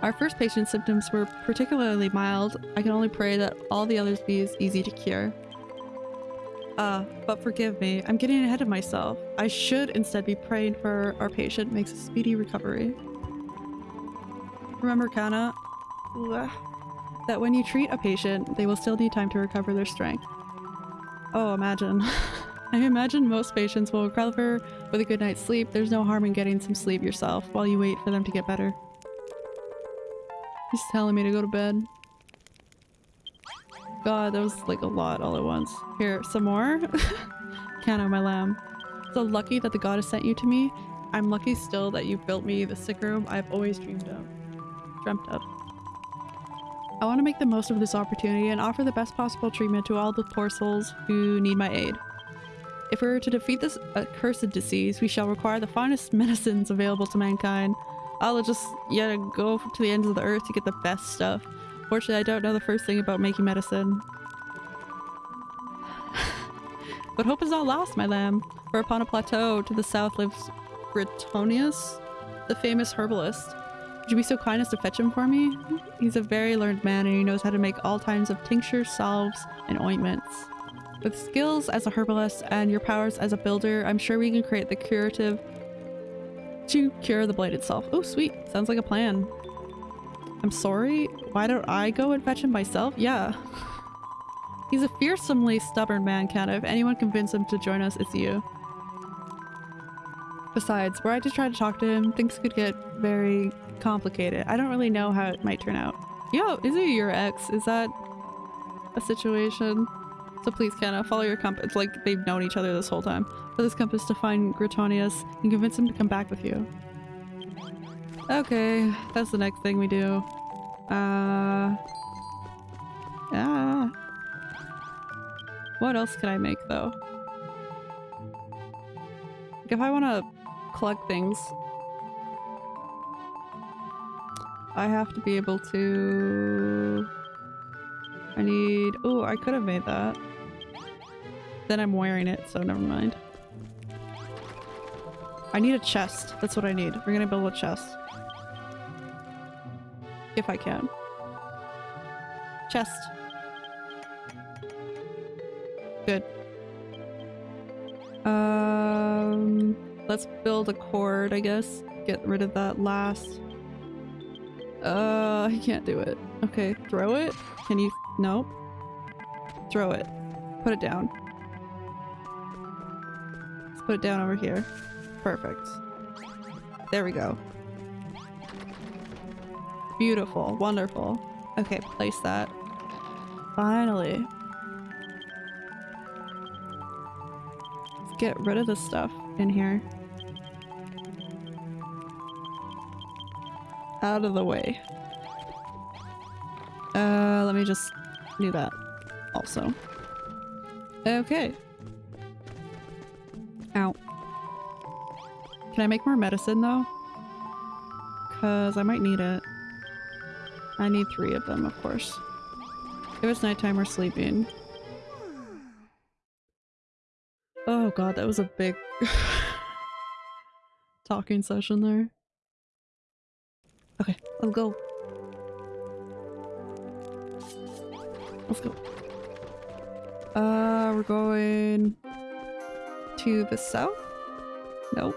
Our first patient's symptoms were particularly mild. I can only pray that all the others be as easy to cure. Uh, but forgive me, I'm getting ahead of myself. I should instead be praying for our patient makes a speedy recovery. Remember, Kana, that when you treat a patient, they will still need time to recover their strength. Oh, imagine. (laughs) I imagine most patients will recover with a good night's sleep. There's no harm in getting some sleep yourself while you wait for them to get better. He's telling me to go to bed. God, that was like a lot all at once. Here, some more? (laughs) Kana, my lamb. So lucky that the goddess sent you to me. I'm lucky still that you built me the sick room I've always dreamed of. Dreamt of. I want to make the most of this opportunity and offer the best possible treatment to all the poor souls who need my aid. If we are to defeat this accursed disease, we shall require the finest (laughs) medicines available to mankind. I'll just, yeah, go to the ends of the earth to get the best stuff. Fortunately, I don't know the first thing about making medicine. (sighs) but hope is not lost, my lamb, for upon a plateau to the south lives Gritonius, the famous herbalist. Would you be so kind as to fetch him for me? He's a very learned man and he knows how to make all kinds of tinctures, salves, and ointments. With skills as a herbalist and your powers as a builder, I'm sure we can create the curative to cure the blight itself. Oh, sweet. Sounds like a plan. I'm sorry? Why don't I go and fetch him myself? Yeah. (laughs) He's a fearsomely stubborn man, Kat. If anyone convinced him to join us, it's you. Besides, were I to try to talk to him, things could get very complicated. I don't really know how it might turn out. Yo, is he your ex? Is that a situation? So please, Kenna, follow your compass. It's like they've known each other this whole time. For this compass to find Gritonius and convince him to come back with you. Okay, that's the next thing we do. Uh... Yeah. What else can I make though? Like if I want to collect things, I have to be able to... I need... Oh, I could have made that. Then I'm wearing it, so never mind. I need a chest. That's what I need. We're gonna build a chest. If I can. Chest. Good. Um, let's build a cord, I guess. Get rid of that last. Uh, I can't do it. Okay, throw it? Can you? Nope. Throw it. Put it down. Let's put it down over here. Perfect. There we go. Beautiful. Wonderful. Okay, place that. Finally. Let's get rid of this stuff in here. Out of the way. Uh, let me just do that also. Okay. Ow. Can I make more medicine though? Cause I might need it. I need three of them, of course. If it's nighttime, we're sleeping. Oh god, that was a big (laughs) talking session there. Okay, let's go. Let's go. Uh, we're going to the south? Nope.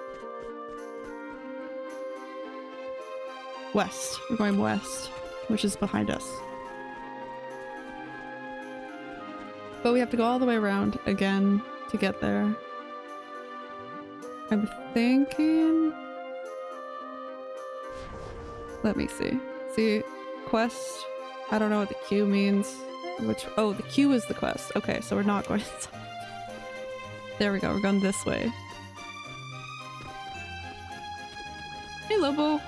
West. We're going west which is behind us. But we have to go all the way around again to get there. I'm thinking... Let me see. See, quest. I don't know what the Q means. Which- oh, the Q is the quest. Okay, so we're not going (laughs) There we go, we're going this way. Hey Lobo!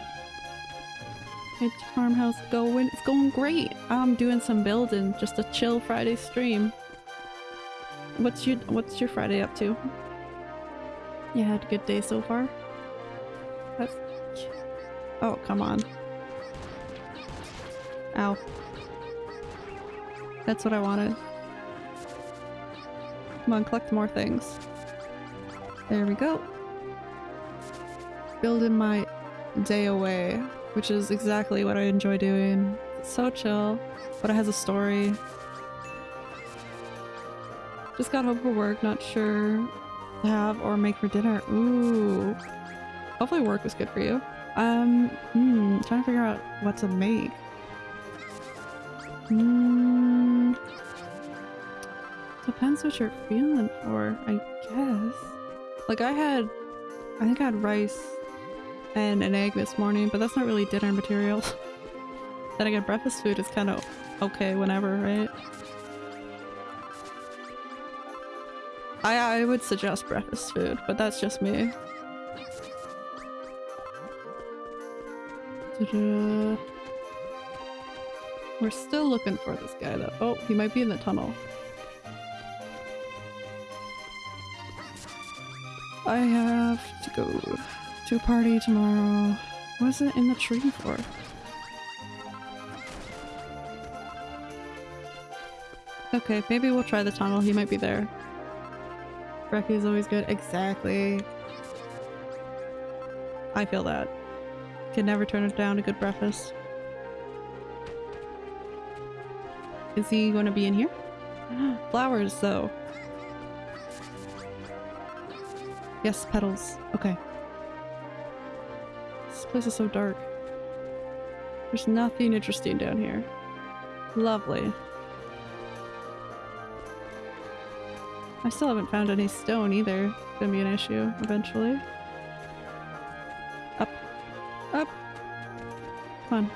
farmhouse going? It's going great. I'm doing some building, just a chill Friday stream. What's your What's your Friday up to? You had a good day so far? That's... Oh, come on. Ow. That's what I wanted. Come on, collect more things. There we go. Building my day away, which is exactly what I enjoy doing. It's so chill, but it has a story. Just got home from work, not sure to have or make for dinner. Ooh. Hopefully work was good for you. Um, hmm, trying to figure out what to make. Hmm. Depends what you're feeling for, I guess. Like I had, I think I had rice and an egg this morning, but that's not really dinner material. (laughs) then again, breakfast food is kind of okay whenever, right? I, I would suggest breakfast food, but that's just me. (laughs) We're still looking for this guy though. Oh, he might be in the tunnel. I have to go to a party tomorrow. What's it in the tree for? Okay, maybe we'll try the tunnel. He might be there. Brekkie is always good. Exactly. I feel that. Can never turn it down a good breakfast. Is he going to be in here? (gasps) Flowers, though. Yes, petals. Okay. This place is so dark. There's nothing interesting down here. Lovely. I still haven't found any stone either. It's gonna be an issue eventually. Up. Up. Come on.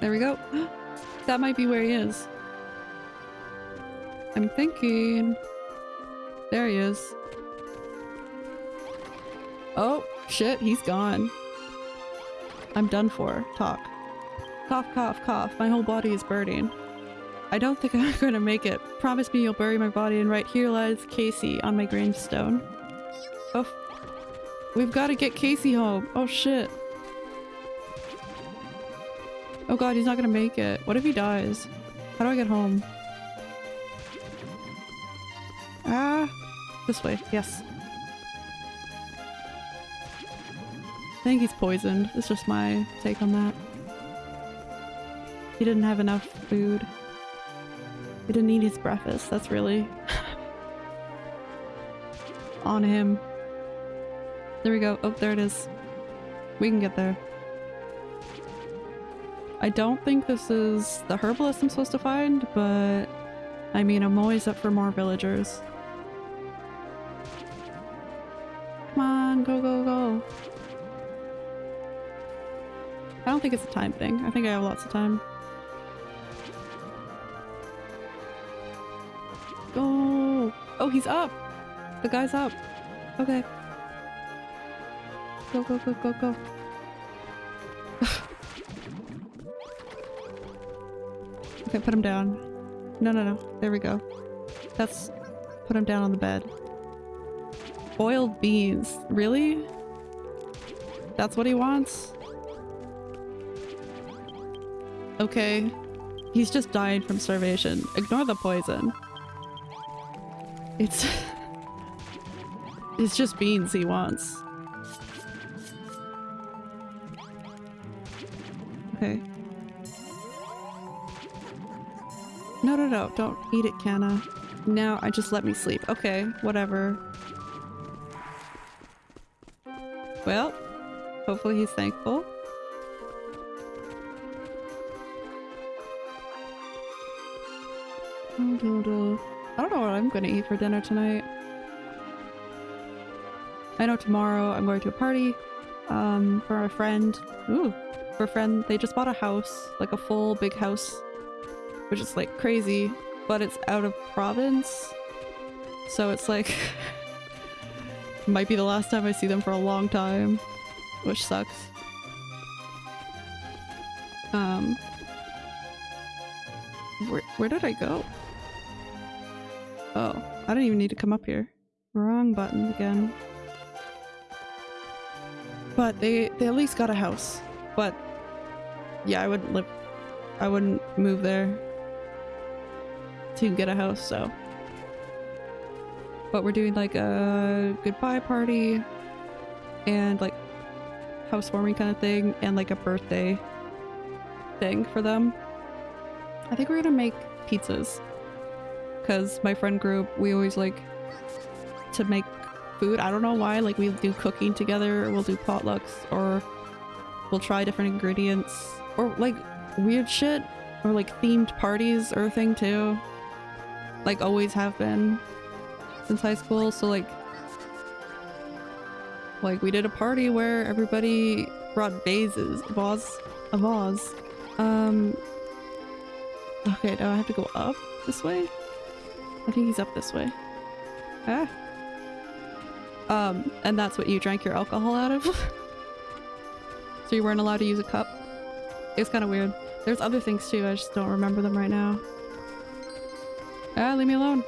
There we go. (gasps) that might be where he is. I'm thinking... There he is. Oh, shit, he's gone. I'm done for. Talk. Cough, cough, cough. My whole body is burning. I don't think (laughs) I'm gonna make it. Promise me you'll bury my body and right here lies Casey on my gravestone. Oh, we've got to get Casey home. Oh shit. Oh god, he's not gonna make it. What if he dies? How do I get home? Ah, this way. Yes. I think he's poisoned. It's just my take on that. He didn't have enough food. He didn't eat his breakfast. That's really (laughs) on him. There we go. Oh, there it is. We can get there. I don't think this is the herbalist I'm supposed to find, but I mean, I'm always up for more villagers. Come on, go, go, go. I don't think it's a time thing. I think I have lots of time. Go! Oh, he's up! The guy's up. Okay. Go, go, go, go, go. Okay, put him down. No, no, no. There we go. That's... Put him down on the bed. Boiled beans. Really? That's what he wants? Okay. He's just dying from starvation. Ignore the poison. It's... (laughs) it's just beans he wants. Okay. No, no, no, don't eat it, Canna. Now I just let me sleep. Okay, whatever. Well, hopefully he's thankful. I don't know what I'm gonna eat for dinner tonight. I know tomorrow I'm going to a party um, for a friend. Ooh, for a friend. They just bought a house, like a full big house, which is like crazy, but it's out of province. So it's like, (laughs) might be the last time I see them for a long time, which sucks. Um, Where, where did I go? Oh, I don't even need to come up here. Wrong button again. But they, they at least got a house. But yeah, I wouldn't live, I wouldn't move there to get a house, so. But we're doing like a goodbye party and like housewarming kind of thing and like a birthday thing for them. I think we're gonna make pizzas because my friend group, we always like to make food. I don't know why, like we do cooking together, we'll do potlucks or we'll try different ingredients or like weird shit or like themed parties or a thing too. Like always have been since high school. So like, like we did a party where everybody brought vases, vase, a vase. Um, okay, now I have to go up this way? I think he's up this way. Ah. Um, and that's what you drank your alcohol out of? (laughs) so you weren't allowed to use a cup? It's kind of weird. There's other things too, I just don't remember them right now. Ah, leave me alone.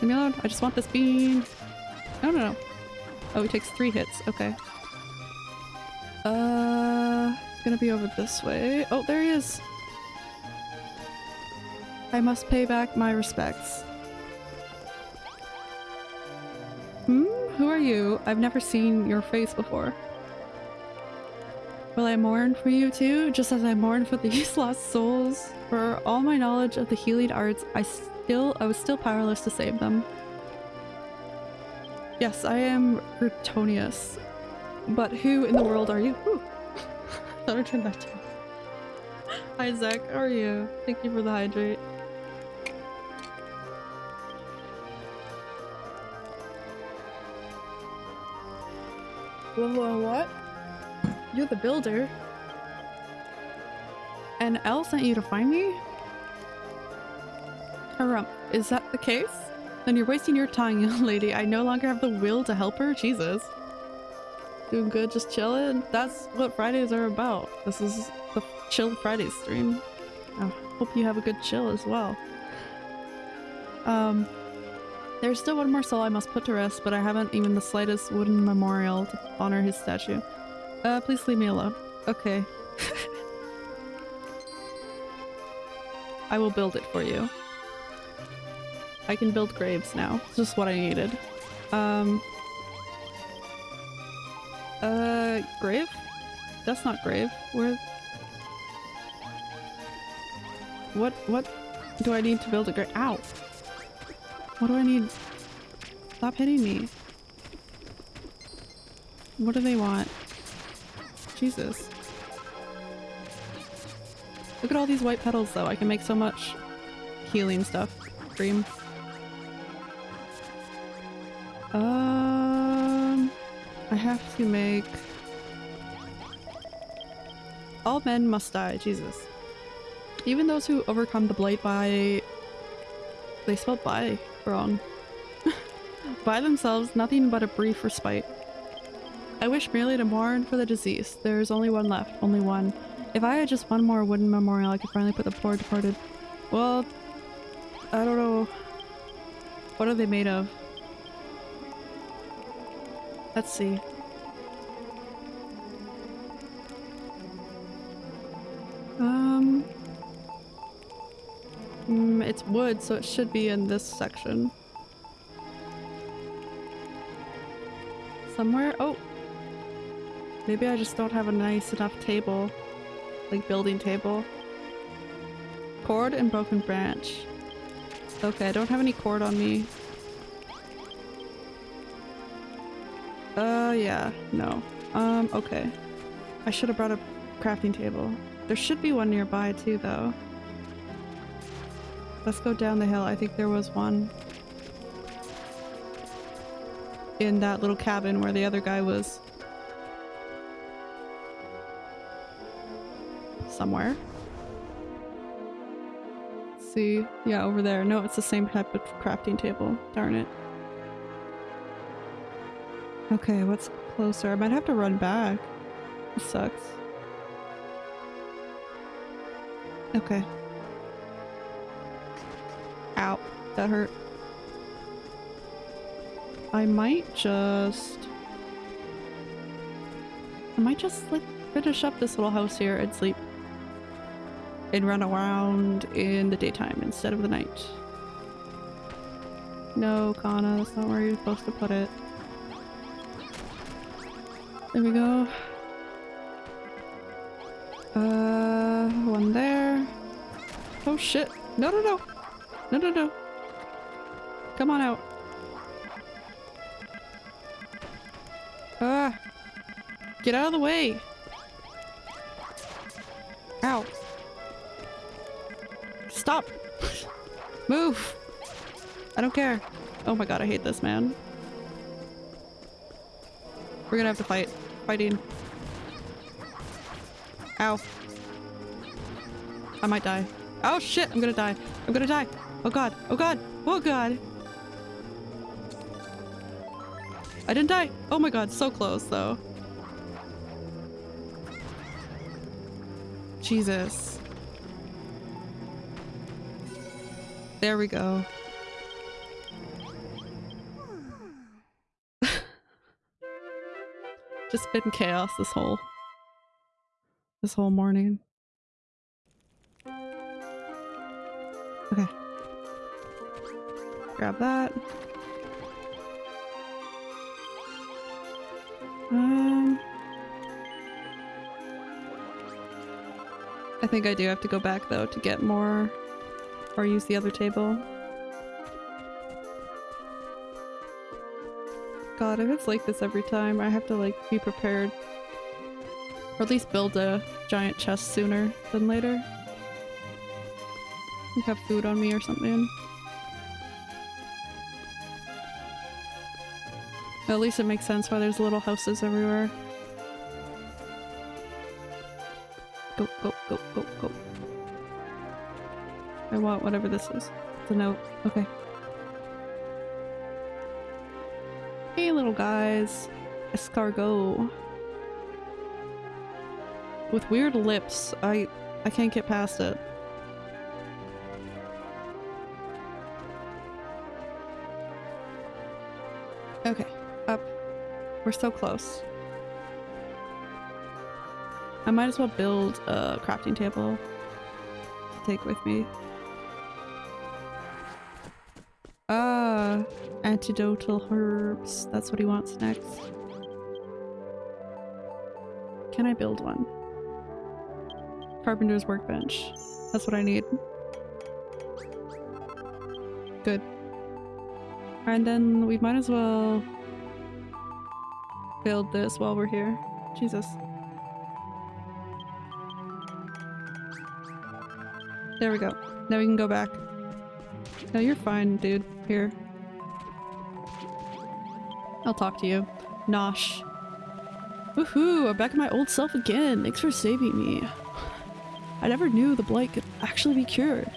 Leave me alone. I just want this bean. No, no, no. Oh, he takes three hits. Okay. Uh, it's gonna be over this way. Oh, there he is. I must pay back my respects. Hmm? Who are you? I've never seen your face before. Will I mourn for you too, just as I mourn for (laughs) these lost souls? For all my knowledge of the healing arts, I still I was still powerless to save them. Yes, I am Gritonius. But who in the world are you? Thought (laughs) I turned that down. (laughs) Hi Zach, how are you? Thank you for the hydrate. Whoa, what? You're the builder? And Elle sent you to find me? Harumph, is that the case? Then you're wasting your time, (laughs) young lady. I no longer have the will to help her? Jesus. Doing good, just chilling? That's what Fridays are about. This is the Chill Fridays stream. I hope you have a good chill as well. Um, there's still one more soul I must put to rest, but I haven't even the slightest wooden memorial to honor his statue. Uh, please leave me alone. Okay. (laughs) I will build it for you. I can build graves now. It's just what I needed. Um... Uh, grave? That's not grave. Where... What, what do I need to build a grave? Ow! What do I need? Stop hitting me. What do they want? Jesus. Look at all these white petals though. I can make so much healing stuff. Dream. Um, I have to make... All men must die. Jesus. Even those who overcome the blight by... They spelled by wrong. (laughs) by themselves, nothing but a brief respite. I wish merely to mourn for the deceased. There is only one left, only one. If I had just one more wooden memorial, I could finally put the poor departed. Well, I don't know. What are they made of? Let's see. Um... Mm, it's wood, so it should be in this section. Somewhere? Oh! Maybe I just don't have a nice enough table. Like building table. Cord and broken branch. Okay, I don't have any cord on me. Uh, yeah, no. Um, okay. I should have brought a crafting table. There should be one nearby too, though. Let's go down the hill. I think there was one. In that little cabin where the other guy was. Somewhere. See. Yeah, over there. No, it's the same type of crafting table. Darn it. Okay, what's closer? I might have to run back. This sucks. Okay. Ow. That hurt. I might just... I might just like finish up this little house here and sleep. And run around in the daytime instead of the night. No, Kana, that's not where you're supposed to put it. There we go. Uh, one there. Oh shit. No, no, no. No, no, no. Come on out. Ah. Get out of the way. Ow. Stop. Move. I don't care. Oh my god, I hate this man. We're gonna have to fight. Fighting. Ow. I might die. Oh shit, I'm gonna die. I'm gonna die. Oh god. Oh god. Oh god. I didn't die. Oh my god, so close though. Jesus. There we go. (laughs) Just been chaos this whole this whole morning. Okay. Grab that. Um I think I do have to go back though to get more or use the other table. God, if it's like this every time, I have to like be prepared. Or at least build a giant chest sooner than later. Have food on me or something. At least it makes sense why there's little houses everywhere. Go, go, Want whatever this is. It's a note. Okay. Hey little guys. Escargot. With weird lips. I I can't get past it. Okay, up. We're so close. I might as well build a crafting table to take with me. Antidotal herbs. That's what he wants next. Can I build one? Carpenter's workbench. That's what I need. Good. And then we might as well build this while we're here. Jesus. There we go. Now we can go back. No, you're fine, dude. Here. I'll talk to you. Nosh. Woohoo! I'm back in my old self again. Thanks for saving me. I never knew the blight could actually be cured.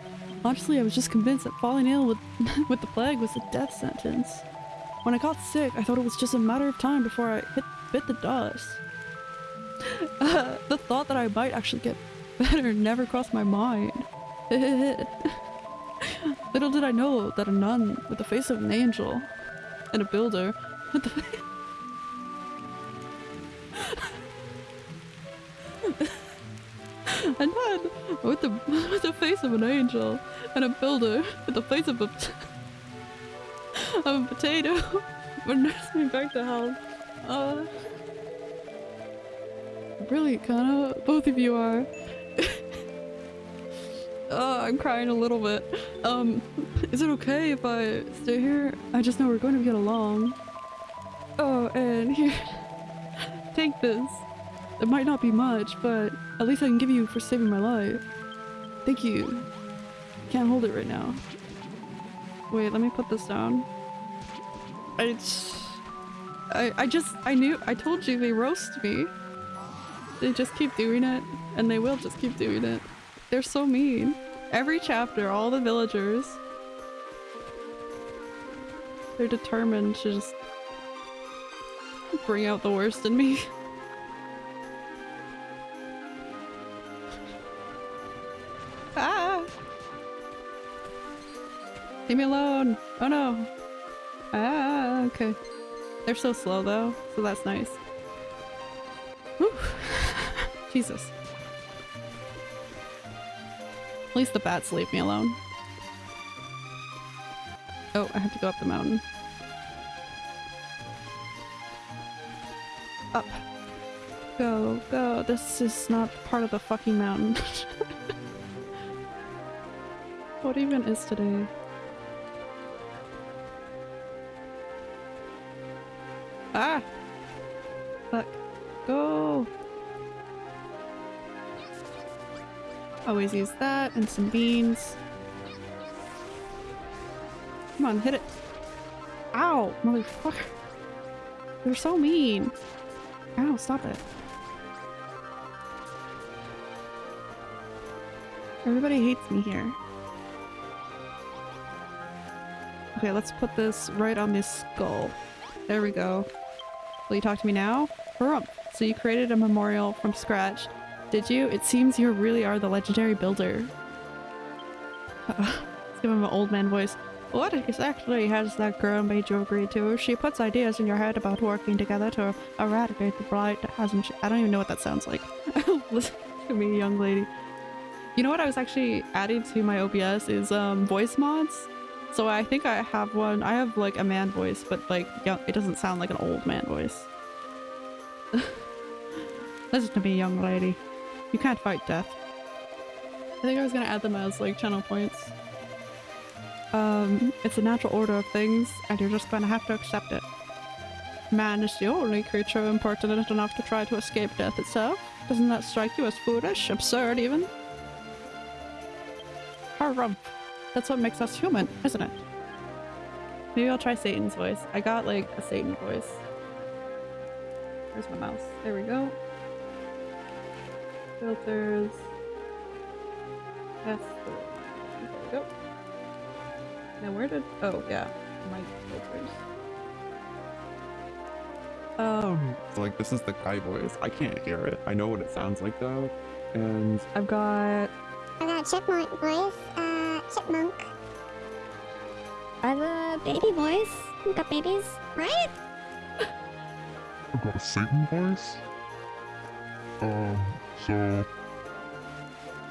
Honestly, I was just convinced that falling ill with, (laughs) with the plague was a death sentence. When I got sick, I thought it was just a matter of time before I hit, bit the dust. Uh, (laughs) the thought that I might actually get (laughs) better never crossed my mind. Little did I know that a nun with the face of an angel and a builder with the a nun with the with the face of an angel and a builder with the face of a (laughs) of a potato (laughs) would nurse me back to health. Uh, brilliant, kinda. Both of you are. Oh, (laughs) I'm crying a little bit. Um, is it okay if I stay here? I just know we're going to get along. Oh, and here. Take this. It might not be much, but at least I can give you for saving my life. Thank you. Can't hold it right now. Wait, let me put this down. I, I, I just, I knew, I told you they roast me. They just keep doing it, and they will just keep doing it. They're so mean. Every chapter, all the villagers. They're determined to just bring out the worst in me. (laughs) ah! Leave me alone! Oh no! Ah, okay. They're so slow though, so that's nice. Whew. (laughs) Jesus. At least the bats leave me alone. Oh, I have to go up the mountain. Up. Go, go. This is not part of the fucking mountain. (laughs) what even is today? Ah! Fuck. Go! Always use that and some beans. Come on, hit it. Ow, motherfucker. You're so mean. Ow, stop it. Everybody hates me here. Okay, let's put this right on this skull. There we go. Will you talk to me now? Harumph. So you created a memorial from scratch. Did you? It seems you really are the legendary builder. (laughs) let's give him an old man voice. What exactly has that girl made you agree to? She puts ideas in your head about working together to eradicate the blight, hasn't she? I don't even know what that sounds like. (laughs) Listen to me, young lady. You know what I was actually adding to my OBS is um, voice mods. So I think I have one. I have like a man voice, but like young, it doesn't sound like an old man voice. (laughs) Listen to me, young lady. You can't fight death. I think I was gonna add them as like channel points. Um, it's a natural order of things, and you're just gonna have to accept it. Man is the only creature impertinent enough to try to escape death itself. Doesn't that strike you as foolish? Absurd, even? Harumph. That's what makes us human, isn't it? Maybe I'll try Satan's voice. I got, like, a Satan voice. Where's my mouse? There we go. Filters. Yes. There we go. Now where did- oh yeah, mic filters. Um, so like this is the guy voice. I can't hear it. I know what it sounds like though, and I've got- I got chipmunk voice, uh, chipmunk. I have a baby voice. You got babies, right? I've got a Satan voice. Um, so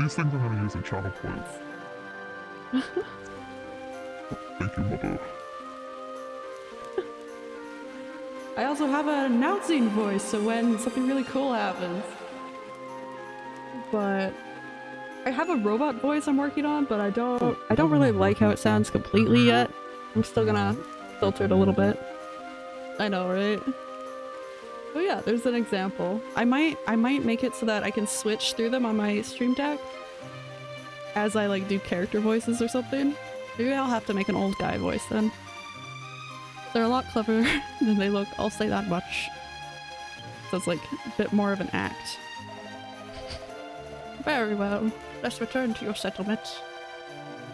these things I'm gonna use in channel points. (laughs) Thank you, mother. (laughs) I also have an announcing voice, so when something really cool happens. But I have a robot voice I'm working on, but I don't oh, I don't really like how it sounds completely yet. I'm still gonna filter it a little bit. I know, right? Oh yeah, there's an example. I might I might make it so that I can switch through them on my stream deck as I like do character voices or something. Maybe I'll have to make an old guy voice then. They're a lot cleverer (laughs) than they look, I'll say that much. So it's like a bit more of an act. (laughs) Very well. Let's return to your settlement.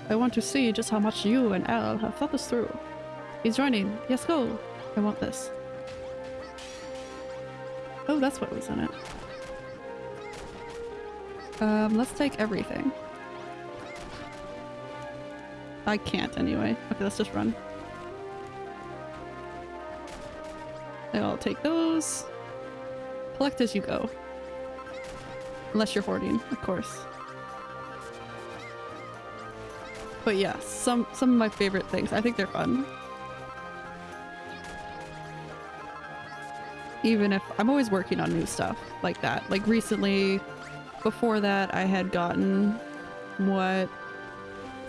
I want to see just how much you and Al have thought this through. He's joining. Yes, go. I want this. Oh, that's what was in it. Um, let's take everything. I can't anyway. Okay, let's just run. I'll take those. Collect as you go. Unless you're hoarding, of course. But yeah, some some of my favorite things. I think they're fun. Even if I'm always working on new stuff like that. Like recently, before that, I had gotten what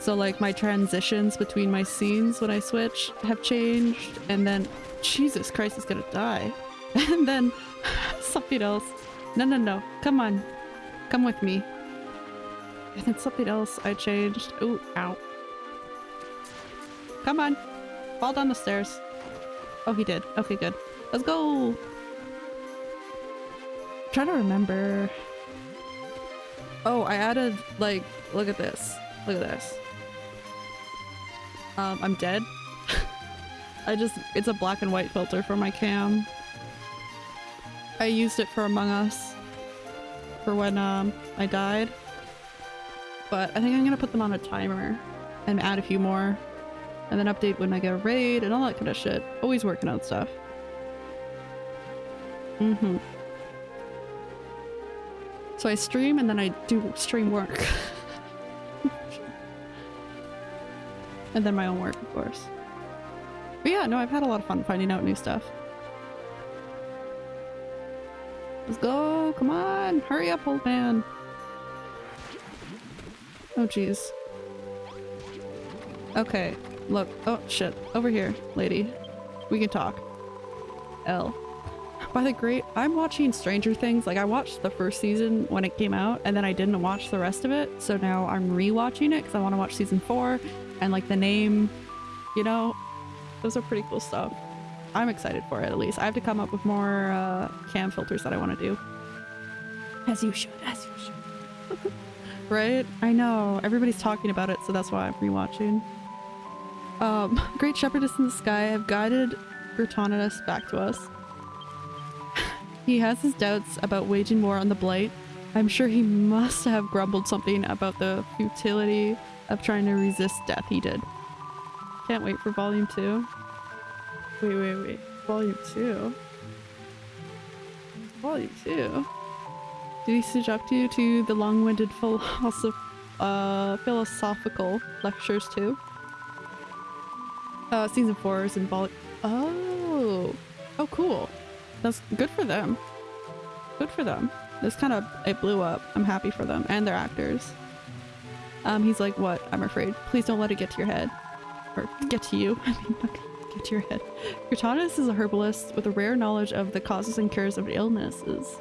so like my transitions between my scenes when I switch have changed and then Jesus Christ is gonna die. (laughs) And then (laughs) something else. No no no. Come on. Come with me. And then something else I changed. Ooh, ow. Come on. Fall down the stairs. Oh he did. Okay, good. Let's go! trying to remember. Oh, I added like look at this. Look at this. Um, I'm dead. (laughs) I just, it's a black and white filter for my cam. I used it for Among Us for when um, I died. But I think I'm gonna put them on a timer and add a few more. and then update when I get a raid and all that kind of shit. Always working on stuff. Mm-hmm. So I stream and then I do stream work. (laughs) and then my own work, of course. But yeah, no, I've had a lot of fun finding out new stuff. Let's go! Come on! Hurry up, old man! Oh jeez. Okay, look. Oh shit. Over here, lady. We can talk. L. By the great- I'm watching Stranger Things. Like, I watched the first season when it came out, and then I didn't watch the rest of it, so now I'm re-watching it because I want to watch season 4, and like the name, you know? Those are pretty cool stuff. I'm excited for it, at least. I have to come up with more uh, cam filters that I want to do. As you should, as you should. (laughs) right? I know. Everybody's talking about it, so that's why I'm rewatching. Um, (laughs) Great Shepherdess in the Sky have guided Gritonidas back to us. (laughs) he has his doubts about waging war on the Blight. I'm sure he must have grumbled something about the futility of trying to resist death he did. Can't wait for volume 2. Wait, wait, wait. Volume 2? Volume 2? Did he subject you to the long-winded philosoph uh, philosophical lectures too? Uh, season 4 is in vol- Oh! Oh, cool. That's good for them. Good for them. This kind of- it blew up. I'm happy for them. And their actors. Um, he's like, what? I'm afraid. Please don't let it get to your head. Or get to you. (laughs) I mean, get to your head. Gritonidas is a herbalist with a rare knowledge of the causes and cures of illnesses.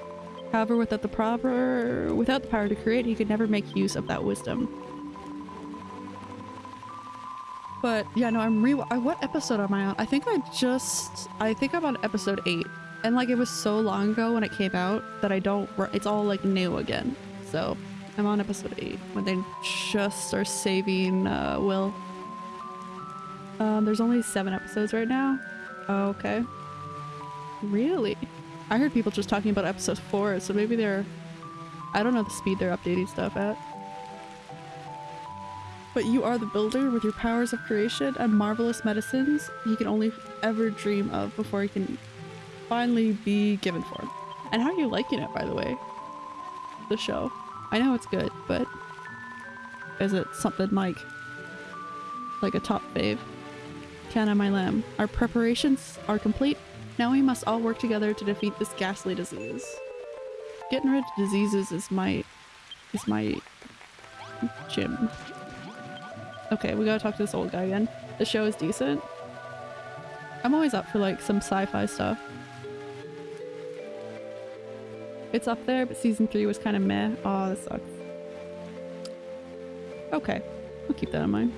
However, without the proper, without the power to create, he could never make use of that wisdom. But yeah, no, I'm re. What episode am I on? I think I just. I think I'm on episode eight, and like it was so long ago when it came out that I don't, it's all like new again. So I'm on episode eight when they just are saving uh, Will. Um, there's only seven episodes right now. Oh, okay. Really? I heard people just talking about episode four, so maybe they're. I don't know the speed they're updating stuff at. But you are the builder with your powers of creation and marvelous medicines you can only ever dream of before you can finally be given for. And how are you liking it, by the way? The show. I know it's good, but is it something like like a top fave? Canna, my lamb, our preparations are complete. Now we must all work together to defeat this ghastly disease. Getting rid of diseases is my is my gym. Okay, we gotta talk to this old guy again. The show is decent. I'm always up for like some sci-fi stuff. It's up there, but season three was kind of meh. Oh, that sucks. Okay, I'll keep that in mind.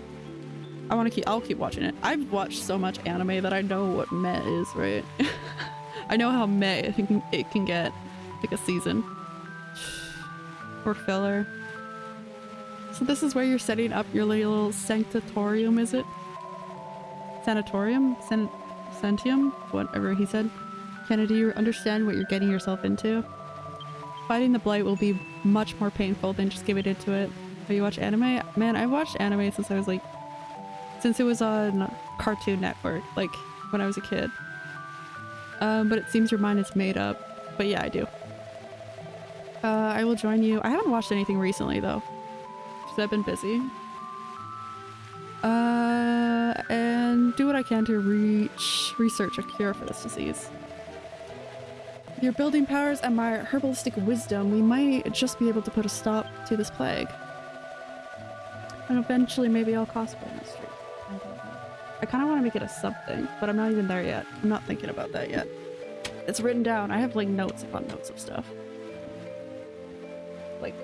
I want to keep. I'll keep watching it. I've watched so much anime that I know what meh is, right? (laughs) I know how meh it can, it can get, like a season (sighs) or filler. So this is where you're setting up your little sanctatorium, is it? Sanatorium? San Santium? Whatever he said. Kennedy, you understand what you're getting yourself into? Fighting the blight will be much more painful than just giving into it. Have you watched anime? Man, I've watched anime since I was like... Since it was on Cartoon Network, like when I was a kid. Um, but it seems your mind is made up. But yeah, I do. Uh, I will join you. I haven't watched anything recently though. Because I've been busy. Uh, and do what I can to reach research a cure for this disease. Your building powers and my herbalistic wisdom, we might just be able to put a stop to this plague. And eventually maybe I'll cosplay in the street. I don't know. I kind of want to make it a sub thing, but I'm not even there yet. I'm not thinking about that yet. It's written down. I have like notes upon notes of stuff. Like,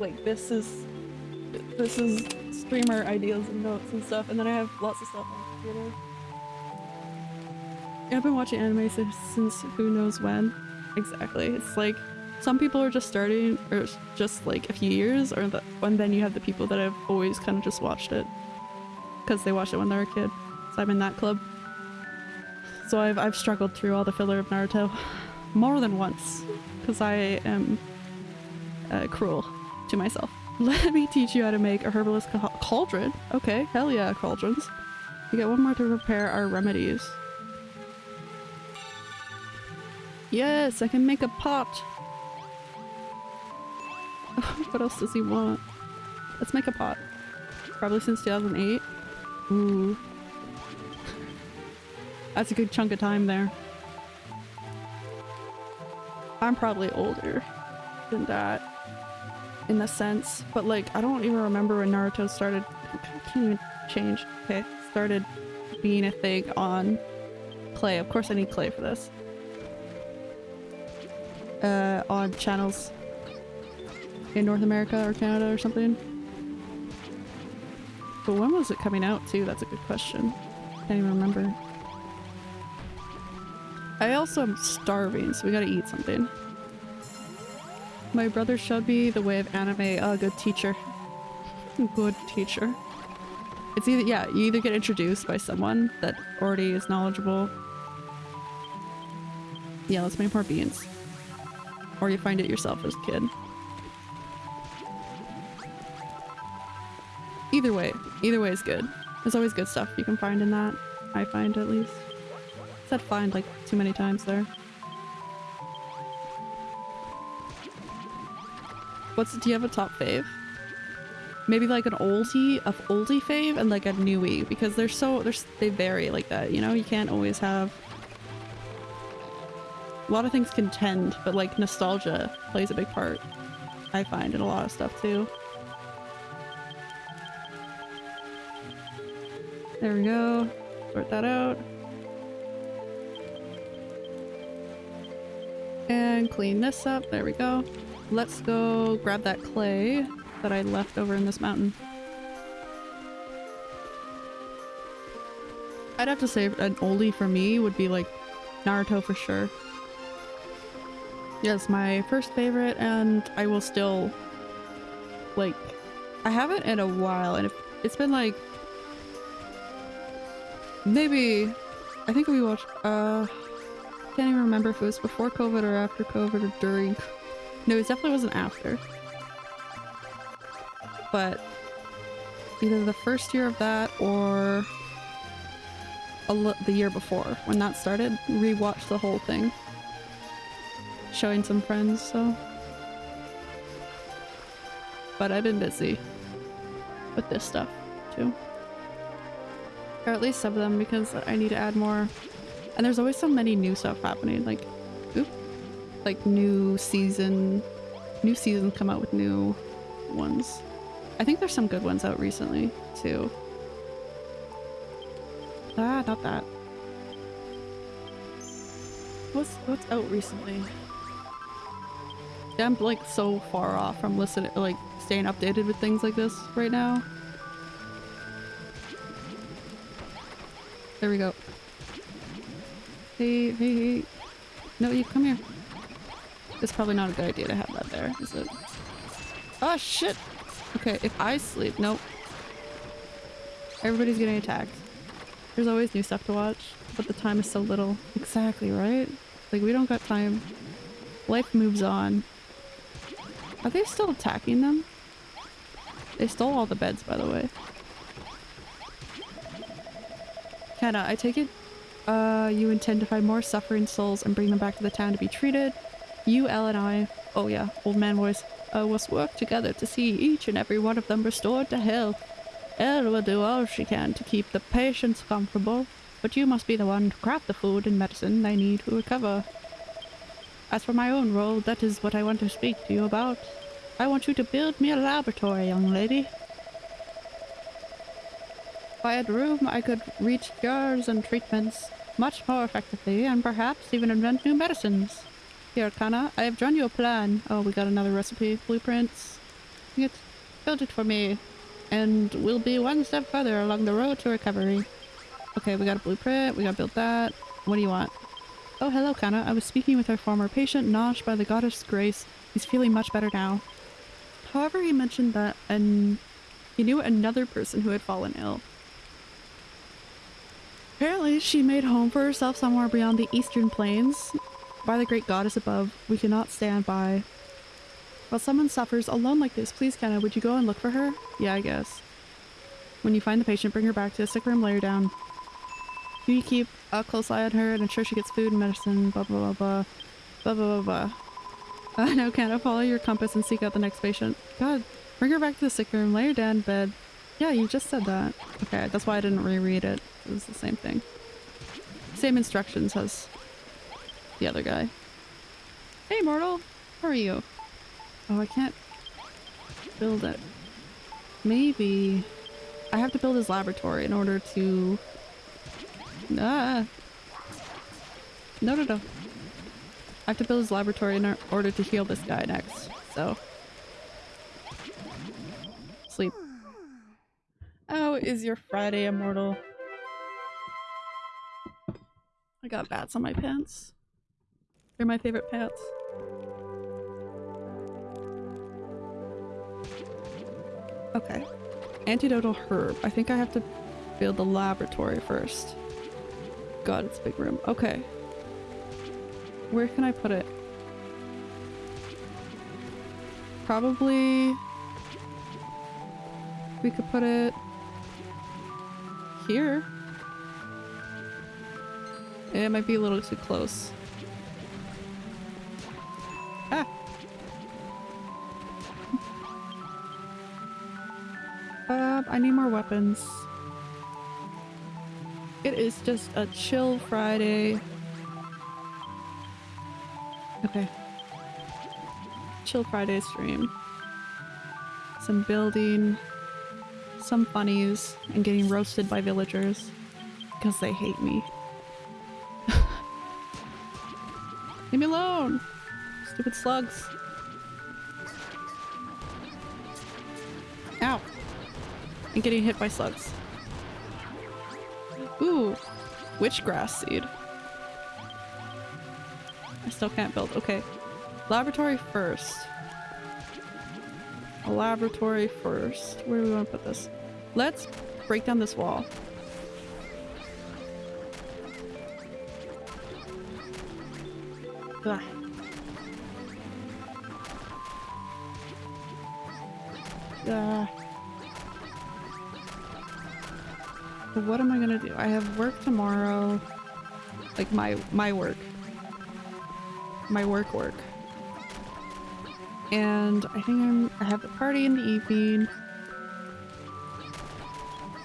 like this is this is streamer ideas and notes and stuff, and then I have lots of stuff on the computer. I've been watching anime since, since who knows when. Exactly. It's like some people are just starting, or just like a few years, or the, and then you have the people that have always kind of just watched it because they watched it when they were a kid. So I'm in that club. So I've I've struggled through all the filler of Naruto (laughs) more than once because I am uh, cruel to myself. (laughs) Let me teach you how to make a herbalist ca- cauldron. Okay, hell yeah, cauldrons. We get one more to prepare our remedies. Yes, I can make a pot. (laughs) what else does he want? Let's make a pot. Probably since 2008. Ooh. (laughs) That's a good chunk of time there. I'm probably older than that in the sense, but like I don't even remember when Naruto started. I can't even change. Okay, started being a thing on Clay. Of course, I need Clay for this. Uh, on channels in North America or Canada or something. But when was it coming out too? That's a good question. Can't even remember. I also am starving, so we gotta eat something. My brother showed me the way of anime. A good teacher. (laughs) good teacher. It's either, yeah, you either get introduced by someone that already is knowledgeable. Yeah, let's make more beans. Or you find it yourself as a kid. Either way, either way is good. There's always good stuff you can find in that. I find at least. Said find like too many times there. What's do you have a top fave? Maybe like an oldie, of oldie fave, and like a newie because they're so they're they vary like that. You know, you can't always have. A lot of things contend, but like nostalgia plays a big part. I find in a lot of stuff too. There we go. Sort that out. And clean this up. There we go. Let's go grab that clay that I left over in this mountain. I'd have to say an oldie for me would be like Naruto for sure. Yes, my first favorite and I will still like I haven't in a while and it's been like maybe I think we watched uh can't even remember if it was before COVID or after COVID or during no, it definitely wasn't after. But either the first year of that or the year before when that started, rewatched the whole thing. Showing some friends, so. But I've been busy with this stuff too. Or at least some of them because I need to add more. And there's always so many new stuff happening. Like, oop, like new season new seasons come out with new ones. I think there's some good ones out recently too. Ah, not that. What's what's out recently? I'm like so far off from listening, like staying updated with things like this right now. There we go. Hey, hey, hey. No, you come here. It's probably not a good idea to have that there, is it? Oh shit! Okay, if I sleep, nope. Everybody's getting attacked. There's always new stuff to watch, but the time is so little. Exactly, right? Like, we don't got time. Life moves on. Are they still attacking them? They stole all the beds, by the way. Kenna, I take it uh, you intend to find more suffering souls and bring them back to the town to be treated. You, El, and I, oh yeah, old man voice, uh, must work together to see each and every one of them restored to health. El will do all she can to keep the patients comfortable, but you must be the one to craft the food and medicine they need to recover. As for my own role, that is what I want to speak to you about. I want you to build me a laboratory, young lady. I had room, I could reach cures and treatments much more effectively, and perhaps even invent new medicines. Here, Kana, I have drawn you a plan. Oh, we got another recipe. Blueprints. It, build it for me. And we'll be one step further along the road to recovery. Okay, we got a blueprint. We gotta build that. What do you want? Oh, hello, Kana. I was speaking with our former patient, Nosh, by the goddess Grace. He's feeling much better now. However, he mentioned that and he knew another person who had fallen ill. Apparently, she made home for herself somewhere beyond the eastern plains, by the great goddess above, we cannot stand by While someone suffers alone like this, please, Kenna, would you go and look for her? Yeah, I guess. When you find the patient, bring her back to the sick room, lay her down. Do you keep a close eye on her and ensure she gets food and medicine, blah blah blah blah. Blah blah blah blah. Uh, no, Kenna, follow your compass and seek out the next patient. God, bring her back to the sick room, lay her down in bed. Yeah, you just said that. Okay, that's why I didn't reread it. It was the same thing. Same instructions as the other guy. Hey, mortal! How are you? Oh, I can't build it. Maybe I have to build his laboratory in order to... Ah! No, no, no. I have to build his laboratory in order to heal this guy next, so... Sleep. Oh, is your Friday, Immortal? I got bats on my pants. They're my favorite pants. Okay. Antidotal herb. I think I have to build the laboratory first. God, it's a big room. Okay. Where can I put it? Probably... We could put it... Here. It might be a little too close. Ah! Uh, (laughs) I need more weapons. It is just a chill Friday. Okay. Chill Friday stream. Some building, some funnies, and getting roasted by villagers. Because they hate me. (laughs) Leave me alone! Stupid slugs. Ow! And getting hit by slugs. Ooh! Witchgrass seed. I still can't build. Okay. Laboratory first. A laboratory first. Where do we want to put this? Let's break down this wall. Ugh. What am I gonna do? I have work tomorrow. Like my my work. My work work. And I think I'm I have a party in the evening.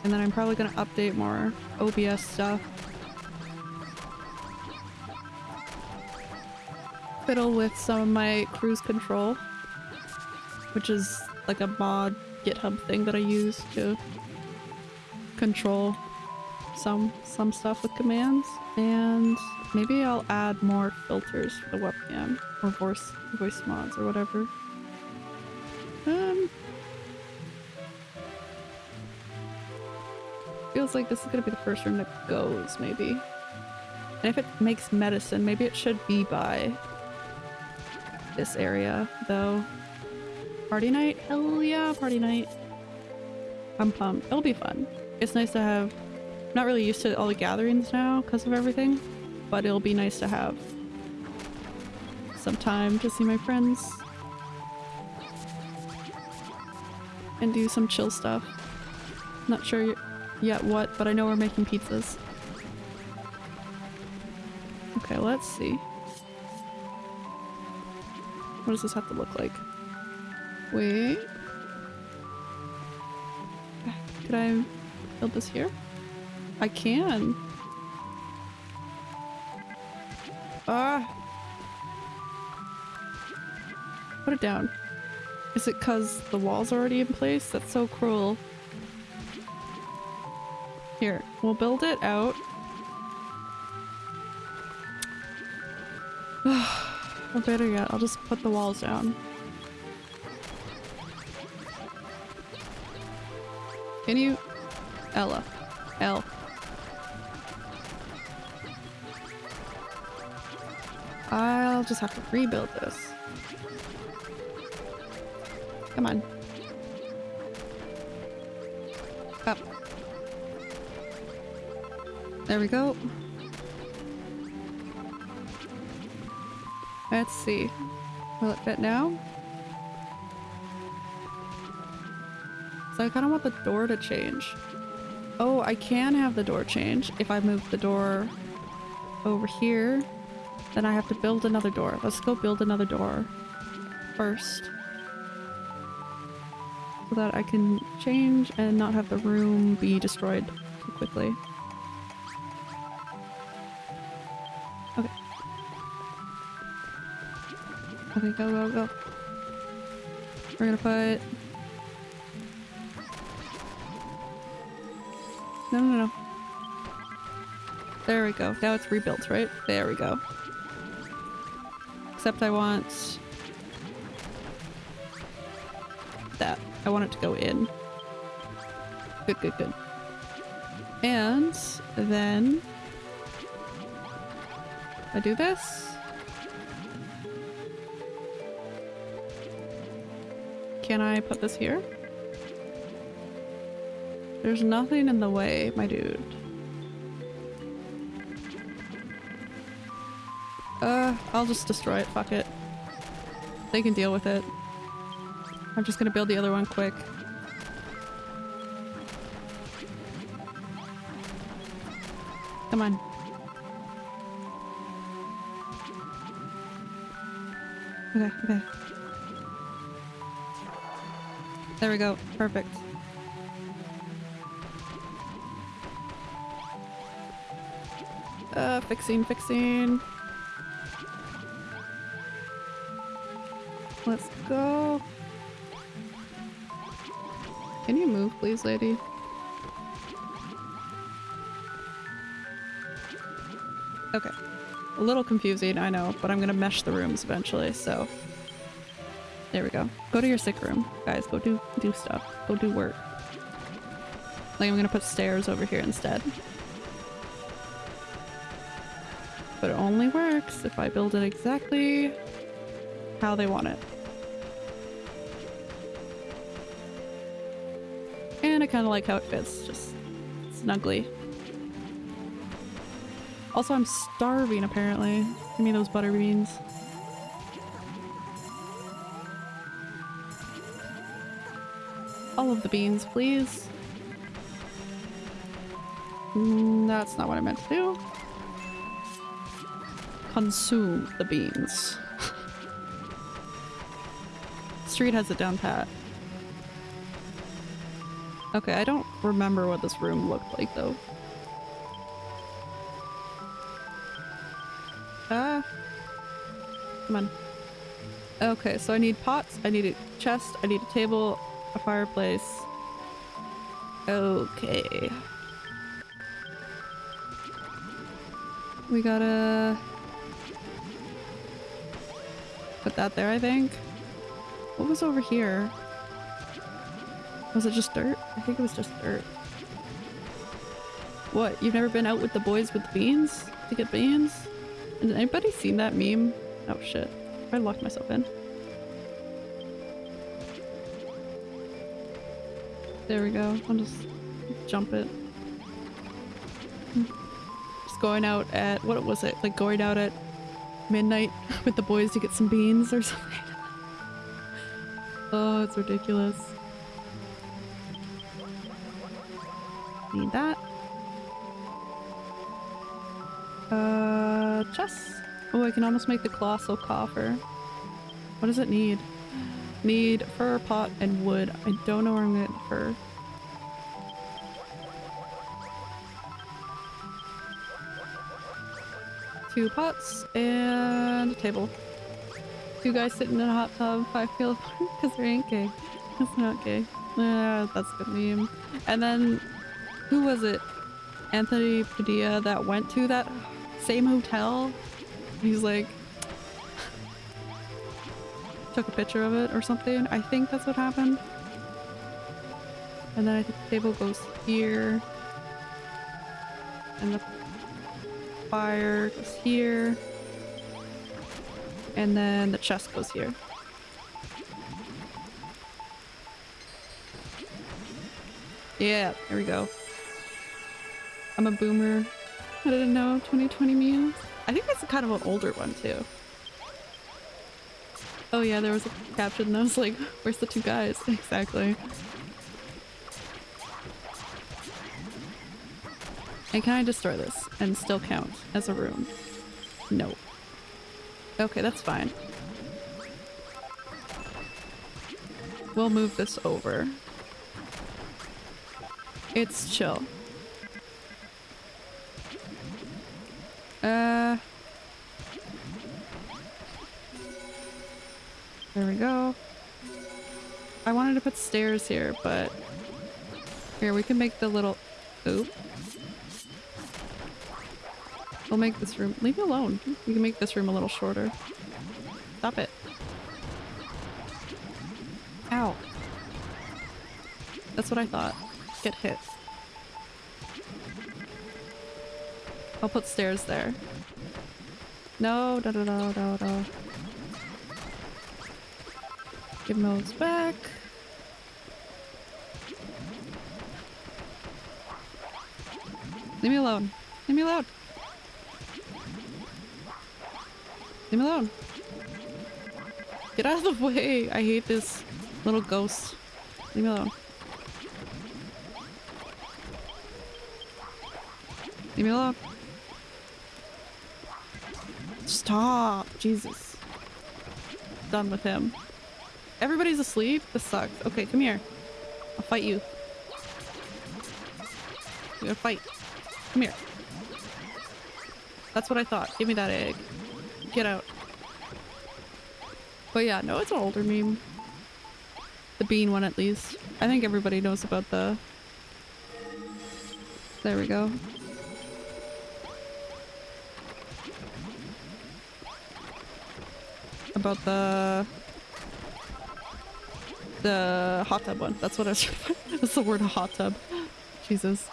And then I'm probably gonna update more OBS stuff. Fiddle with some of my Kruiz Control. Which is like a mod GitHub thing that I use to control some some stuff with commands and maybe I'll add more filters for the webcam or voice voice mods or whatever. Um feels like this is gonna be the first room that goes maybe. And if it makes medicine, maybe it should be by this area though. Party night? Hell yeah, party night. I'm pumped. It'll be fun. It's nice to have... Not really used to all the gatherings now because of everything, but it'll be nice to have some time to see my friends and do some chill stuff. Not sure yet what, but I know we're making pizzas. Okay, let's see. What does this have to look like? Wait. Could I build this here? I can. Ah. Put it down. Is it cause the wall's already in place? That's so cruel. Here, we'll build it out. (sighs) or better yet, I'll just put the walls down. Can you... Ella. L. just have to rebuild this. Come on. Up. There we go. Let's see. Will it fit now? So I kind of want the door to change. Oh, I can have the door change if I move the door over here. Then I have to build another door. Let's go build another door first. So that I can change and not have the room be destroyed quickly. Okay. Okay, go, go, go. We're gonna put... No, no, no. There we go. Now it's rebuilt, right? There we go. Except I want... That. I want it to go in. Good, good, good. And then... I do this. Can I put this here? There's nothing in the way, my dude. I'll just destroy it, fuck it. They can deal with it. I'm just gonna build the other one quick. Come on. Okay, okay. There we go. Perfect. Uh, fixing, fixing. Let's go. Can you move, please, lady? Okay. A little confusing, I know, but I'm gonna mesh the rooms eventually, so... There we go. Go to your sick room, guys. Go do do stuff. Go do work. Like I'm gonna put stairs over here instead. But it only works if I build it exactly how they want it. Kind of like how it fits, just snugly. Also, I'm starving apparently. Give me those butter beans. All of the beans, please. Mm, that's not what I meant to do. Consume the beans. (laughs) Street has it down pat. Okay, I don't remember what this room looked like though. Ah. Come on. Okay, so I need pots, I need a chest, I need a table, a fireplace. Okay. We gotta... Put that there, I think. What was over here? Was it just dirt? I think it was just dirt. What? You've never been out with the boys with beans? To get beans? Has anybody seen that meme? Oh shit. I locked myself in. There we go. I'll just jump it. Just going out at, what was it? Like going out at midnight (laughs) with the boys to get some beans or something. (laughs) oh, it's ridiculous. Oh, I can almost make the colossal coffer. What does it need? Need fur, pot, and wood. I don't know where I'm gonna get the fur. Two pots and a table. Two guys sitting in a hot tub. I feel (laughs) because they ain't gay. It's not gay. Uh, that's a good meme. And then, who was it? Anthony Padilla that went to that same hotel. He's like, took a picture of it or something. I think that's what happened. And then I think the table goes here. And the fire goes here. And then the chest goes here. Yeah, there we go. I'm a boomer. I didn't know 2020 means. I think that's kind of an older one too. Oh yeah, there was a caption I was like, where's the two guys? (laughs) Exactly. And can I destroy this and still count as a room? No. Okay, that's fine. We'll move this over. It's chill. Uh... There we go. I wanted to put stairs here, but... Here, we can make the little... Oop. We'll make this room- leave me alone. We can make this room a little shorter. Stop it. Ow. That's what I thought. Get hit. I'll put stairs there. No, no, no, no, no, no. Give those back. Leave me alone. Leave me alone. Leave me alone. Get out of the (laughs) way. I hate this little ghost. Leave me alone. Leave me alone. Stop. Jesus. Done with him. Everybody's asleep? This sucks. Okay, come here. I'll fight you. We're gonna fight. Come here. That's what I thought. Give me that egg. Get out. But yeah, no, it's an older meme. The bean one at least. I think everybody knows about the... There we go. About the... The hot tub one. That's what I was (laughs) That's the word hot tub. Jesus.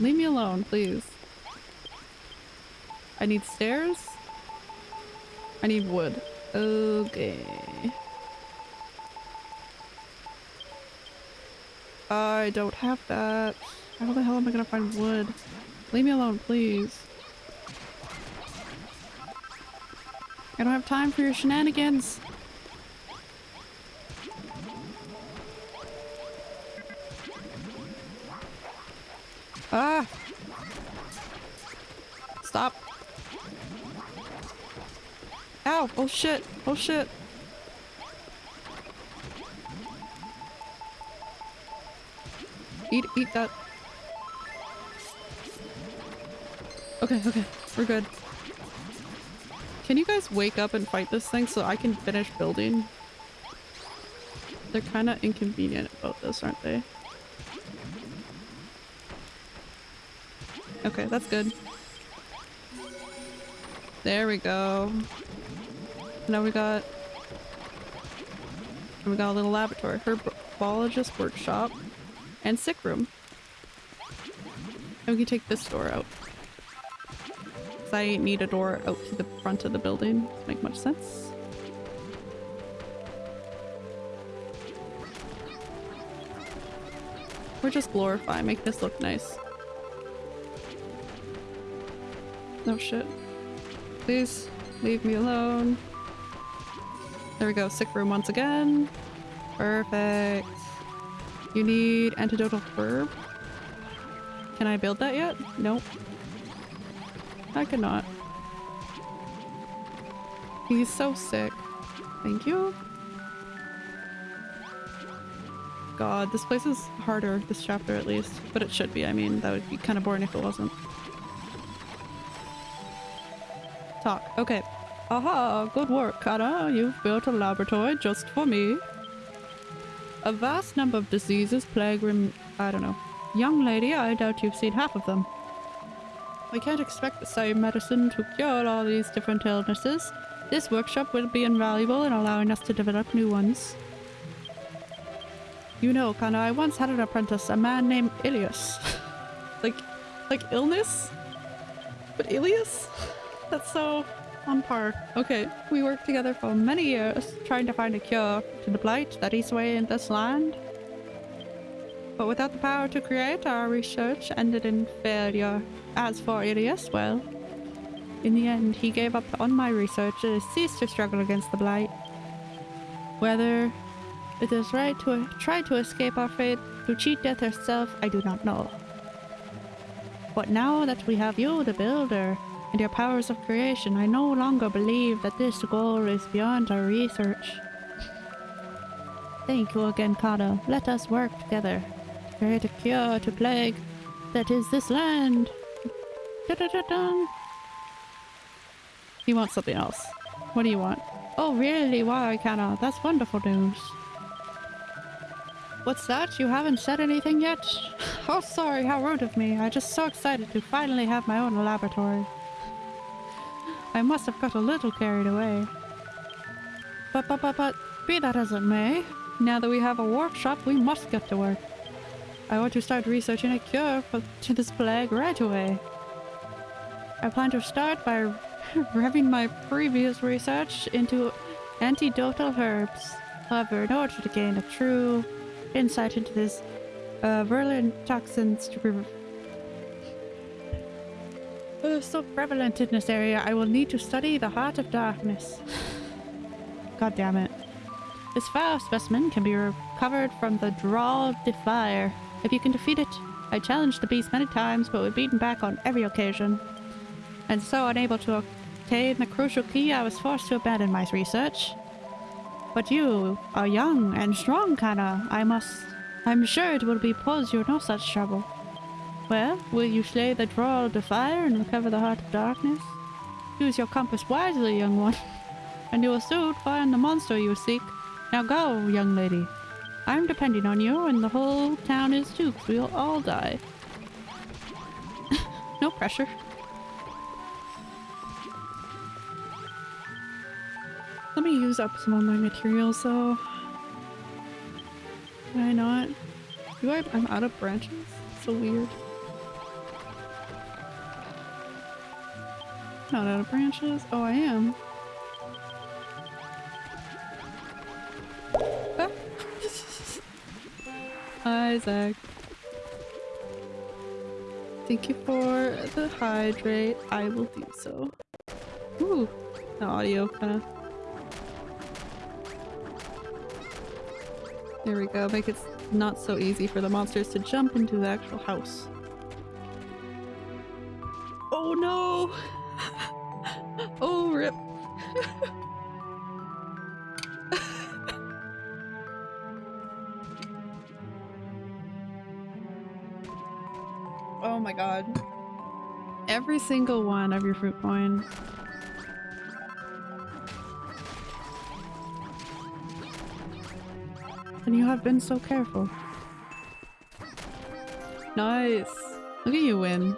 Leave me alone, please. I need stairs. I need wood. Okay. I don't have that. How the hell am I gonna find wood? Leave me alone, please. I don't have time for your shenanigans. Ah! Stop. Ow! Oh shit! Oh shit! Eat, eat that. Okay, okay. We're good. Can you guys wake up and fight this thing so I can finish building? They're kind of inconvenient about this, aren't they? Okay, that's good. There we go. Now we got... We got a little laboratory. Herbologist workshop. And sick room. And we can take this door out. Because I need a door out to the front of the building. Doesn't make much sense. Or just glorify, make this look nice. No shit. Please, leave me alone. There we go, sick room once again. Perfect. You need antidotal herb? Can I build that yet? Nope. I cannot. He's so sick. Thank you. God, this place is harder, this chapter at least. But it should be, I mean, that would be kind of boring if it wasn't. talk. Okay. Aha, good work, Kana. You've built a laboratory just for me. A vast number of diseases plague rem- I don't know. Young lady, I doubt you've seen half of them. We can't expect the same medicine to cure all these different illnesses. This workshop will be invaluable in allowing us to develop new ones. You know, Kana, I once had an apprentice, a man named Ilias. (laughs) like, like illness? But Ilias? (laughs) That's so on par. Okay, we worked together for many years trying to find a cure to the blight that eats away in this land. But without the power to create, our research ended in failure. As for Ilias, well, in the end, he gave up on my research and ceased to struggle against the blight. Whether it is right to try to escape our fate, to cheat death herself, I do not know. But now that we have you, the builder, and your powers of creation, I no longer believe that this goal is beyond our research. Thank you again, Kana. Let us work together. to Create a cure to plague that is this land. You want something else. What do you want? Oh, really? Why, Kana? That's wonderful news. What's that? You haven't said anything yet? (sighs) Oh, sorry, how rude of me. I'm just so excited to finally have my own laboratory. I must have got a little carried away. But, but, but, but, be that as it may, now that we have a workshop, we must get to work. I want to start researching a cure for, to this plague right away. I plan to start by (laughs) revving my previous research into antidotal herbs. However, in order to gain a true insight into this uh, virulent toxins uh, so prevalent in this area, I will need to study the Heart of Darkness. (sighs) God damn it. This foul specimen can be recovered from the Drawl Defier. If you can defeat it, I challenged the beast many times but was beaten back on every occasion. And so unable to obtain the crucial key, I was forced to abandon my research. But you are young and strong, Kana. I must... I'm sure it will be pose you no such trouble. Well, will you slay the Droll Defier and recover the Heart of Darkness? Use your compass wisely, young one, (laughs) and you will soon find the monster you seek. Now go, young lady. I'm depending on you, and the whole town is too, we'll all die. (laughs) no pressure. Let me use up some of my materials, though. Why not? Do I- I'm out of branches? So weird. Not out of branches? Oh, I am. Ah. (laughs) Isaac. Thank you for the hydrate. I will do so. Ooh, the audio kind of. There we go. Make it not so easy for the monsters to jump into the actual house. Oh no! (laughs) oh, rip. (laughs) oh my god. Every single one of your fruit coins. And you have been so careful. Nice. Look at you win.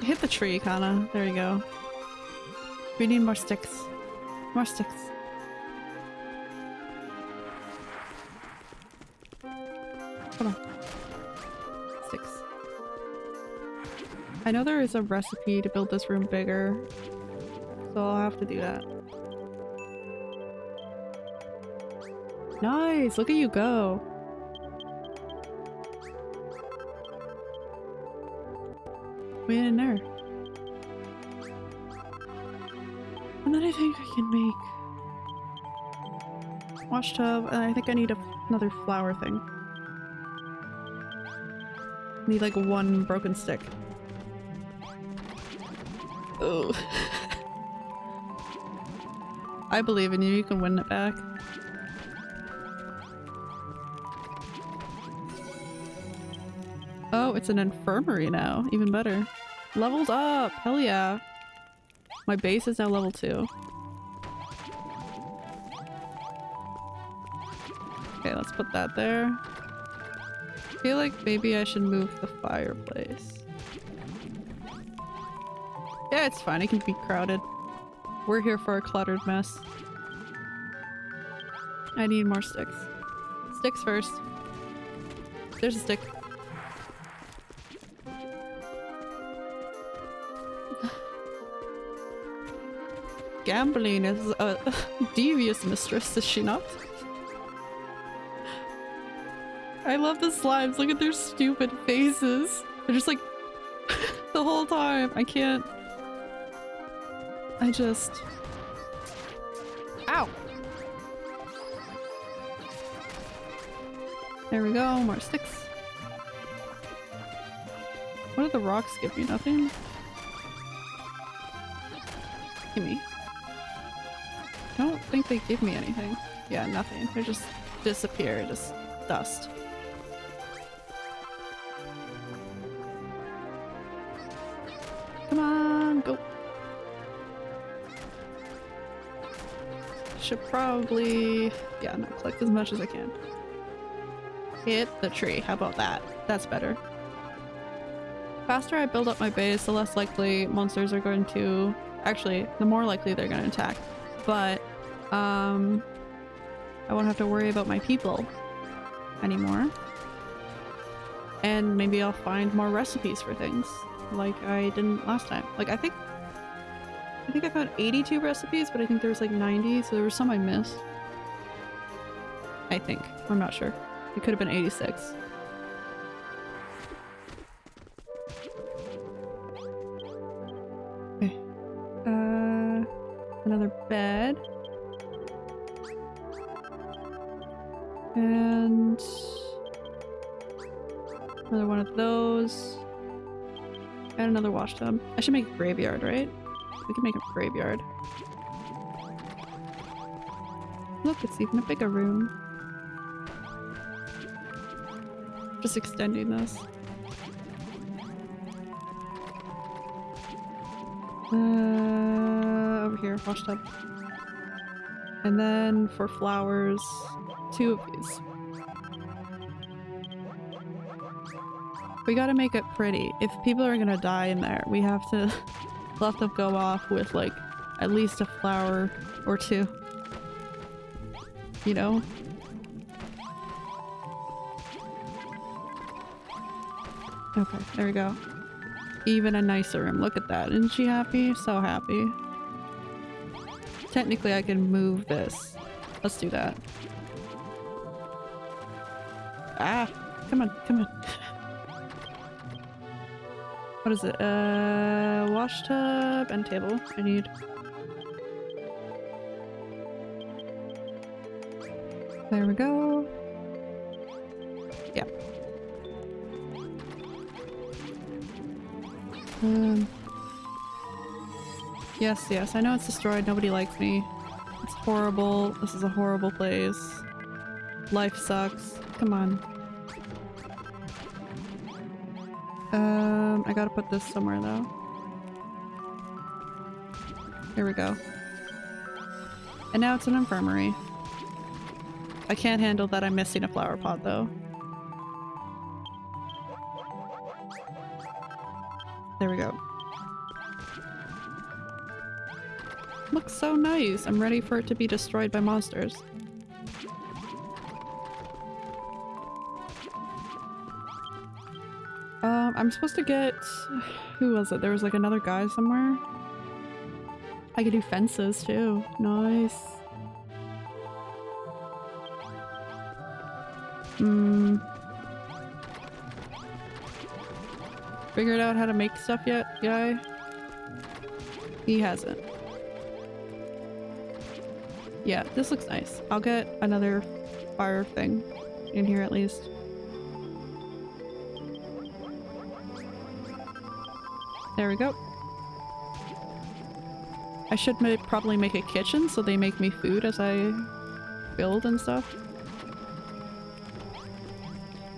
Hit the tree, Kana. There you go. We need more sticks. More sticks. Hold on. Sticks. I know there is a recipe to build this room bigger, so I'll have to do that. Nice! Look at you go! Wait in there. And then I think I can make wash tub, and I think I need another flower thing. Need like one broken stick. Oh. (laughs) I believe in you, you can win it back. Oh, it's an infirmary now. Even better. Leveled up! Hell yeah. My base is now level 2. Okay, let's put that there. I feel like maybe I should move the fireplace. Yeah, it's fine. It can be crowded. We're here for a cluttered mess. I need more sticks. Sticks first. There's a stick. Gambling is a (laughs) devious mistress, is she not? I love the slimes. Look at their stupid faces. They're just like (laughs) the whole time. I can't. I just. Ow! There we go. More sticks. What did the rocks give me? Nothing? Give me. I don't think they give me anything. Yeah, nothing. They just disappear, just dust. Come on, go. Should probably, yeah, no, collect as much as I can. Hit the tree. How about that? That's better. Faster I build up my base, the less likely monsters are going to... Actually, the more likely they're going to attack. But, um... I won't have to worry about my people anymore. And maybe I'll find more recipes for things, like I didn't last time. Like, I think... I think I found 82 recipes, but I think there was like 90, so there was some I missed. I think. I'm not sure. It could have been 86. Another. I should make a graveyard, right? We can make a graveyard. Look, it's even a bigger room. Just extending this. Uh, over here, wash tub. And then for flowers, two of these. We gotta make it pretty. If people are gonna die in there, we have to (laughs) let them go off with like at least a flower or two. You know? Okay, there we go. Even a nicer room. Look at that. Isn't she happy? So happy. Technically, I can move this. Let's do that. Ah! Come on, come on. What is it? Uh, wash tub and table. I need. There we go. Yeah. Um. Yes, yes, I know it's destroyed. Nobody likes me. It's horrible. This is a horrible place. Life sucks. Come on. Um, I gotta put this somewhere though. Here we go. And now it's an infirmary. I can't handle that I'm missing a flower pot though. There we go. Looks so nice. I'm ready for it to be destroyed by monsters. I'm supposed to get... Who was it? There was like another guy somewhere. I could do fences too. Nice. Hmm. Figured out how to make stuff yet, guy? He hasn't. Yeah, this looks nice. I'll get another fire thing in here at least. There we go. I should ma probably make a kitchen so they make me food as I build and stuff.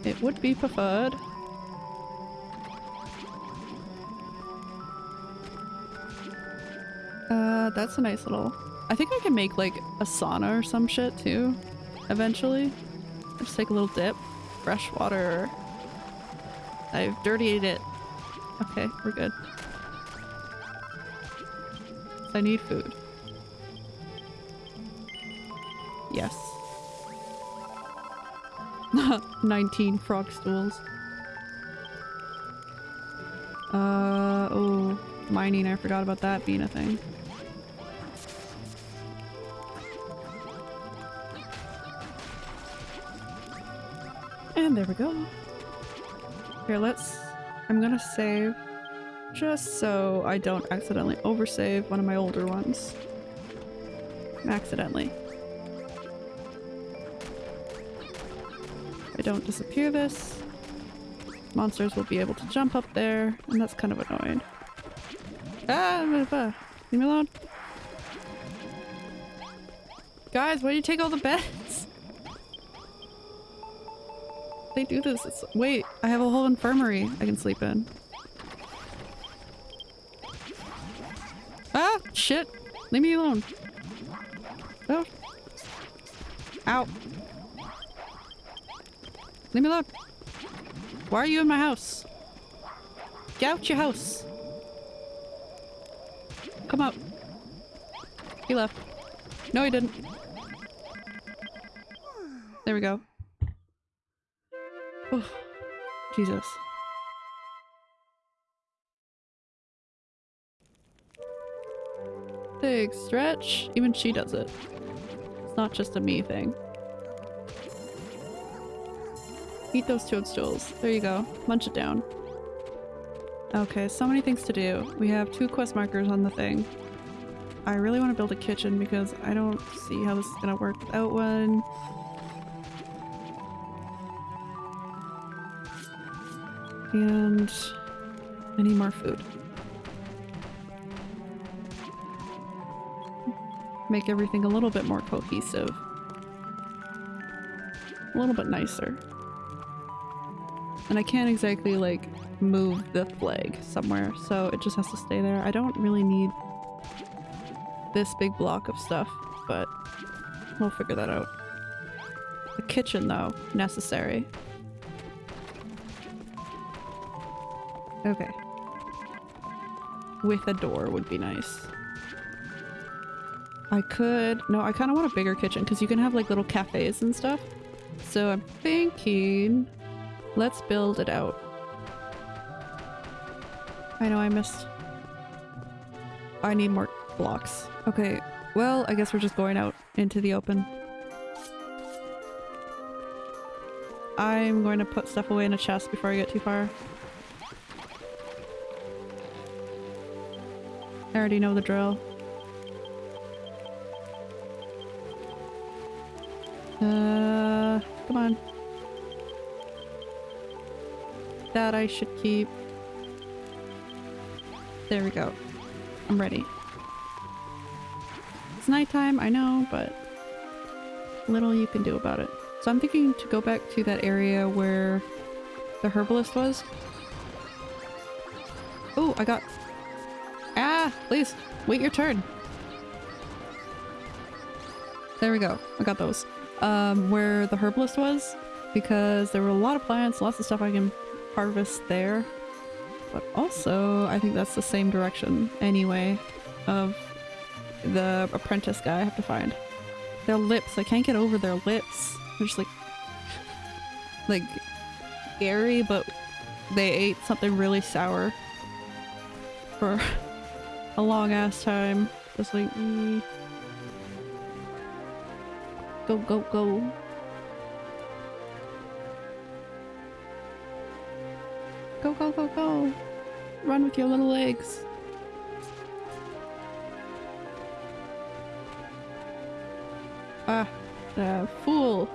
It would be preferred. Uh, that's a nice little... I think I can make like a sauna or some shit too, eventually. Just take a little dip. Fresh water. I've dirtied it. Okay, we're good. I need food. Yes. (laughs) 19 frog stools. Uh, oh, mining, I forgot about that being a thing. And there we go. Here, let's... I'm gonna save just so I don't accidentally oversave one of my older ones. Accidentally. I don't disappear this. monsters will be able to jump up there, and that's kind of annoying. Ah, blah. leave me alone. Guys, why do you take all the beds? They do this. It's, wait, I have a whole infirmary I can sleep in. Ah, shit. Leave me alone. Oh. Ow. Leave me alone. Why are you in my house? Get out your house. Come out. He left. No, he didn't. There we go. Jesus. Big stretch. Even she does it. It's not just a me thing. Eat those toadstools. There you go. Munch it down. Okay, so many things to do. We have two quest markers on the thing. I really want to build a kitchen because I don't see how this is going to work without one. And I need more food. Make everything a little bit more cohesive. A little bit nicer. And I can't exactly like move the flag somewhere, so it just has to stay there. I don't really need this big block of stuff, but we'll figure that out. The kitchen though, necessary. Okay. With a door would be nice. I could- no, I kind of want a bigger kitchen because you can have like little cafes and stuff. So I'm thinking, let's build it out. I know I missed. I need more blocks. Okay, well, I guess we're just going out into the open. I'm going to put stuff away in a chest before I get too far. Already know the drill. Uh, come on. That I should keep. There we go. I'm ready. It's nighttime, I know, but little you can do about it. So I'm thinking to go back to that area where the herbalist was. Oh, I got... Please, wait your turn. There we go. I got those. Um, where the herbalist was, because there were a lot of plants, lots of stuff I can harvest there. But also, I think that's the same direction anyway of the apprentice guy I have to find. Their lips, I can't get over their lips. They're just like, (laughs) like, scary, but they ate something really sour for a long ass time. Just like, mm. go, go, go. Go, go, go, go. Run with your little legs. Ah, uh, fool.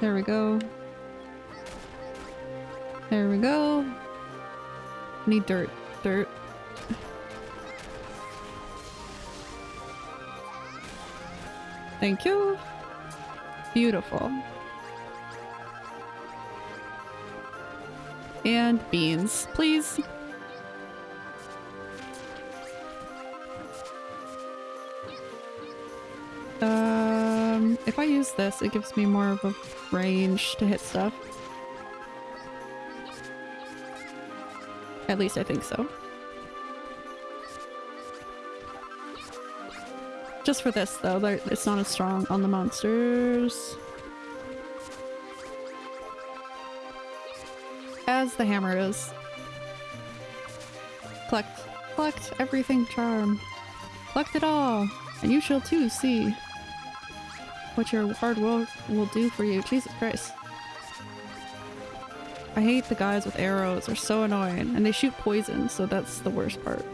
There we go. There we go. Need dirt. Dirt. Thank you. Beautiful. And beans, please. Um, if I use this, it gives me more of a range to hit stuff. At least I think so. Just for this though, it's not as strong on the monsters. As the hammer is. Collect. Collect everything charm. Collect it all! And you shall too see what your hard work will do for you. Jesus Christ. I hate the guys with arrows. They're so annoying. And they shoot poison, so that's the worst part.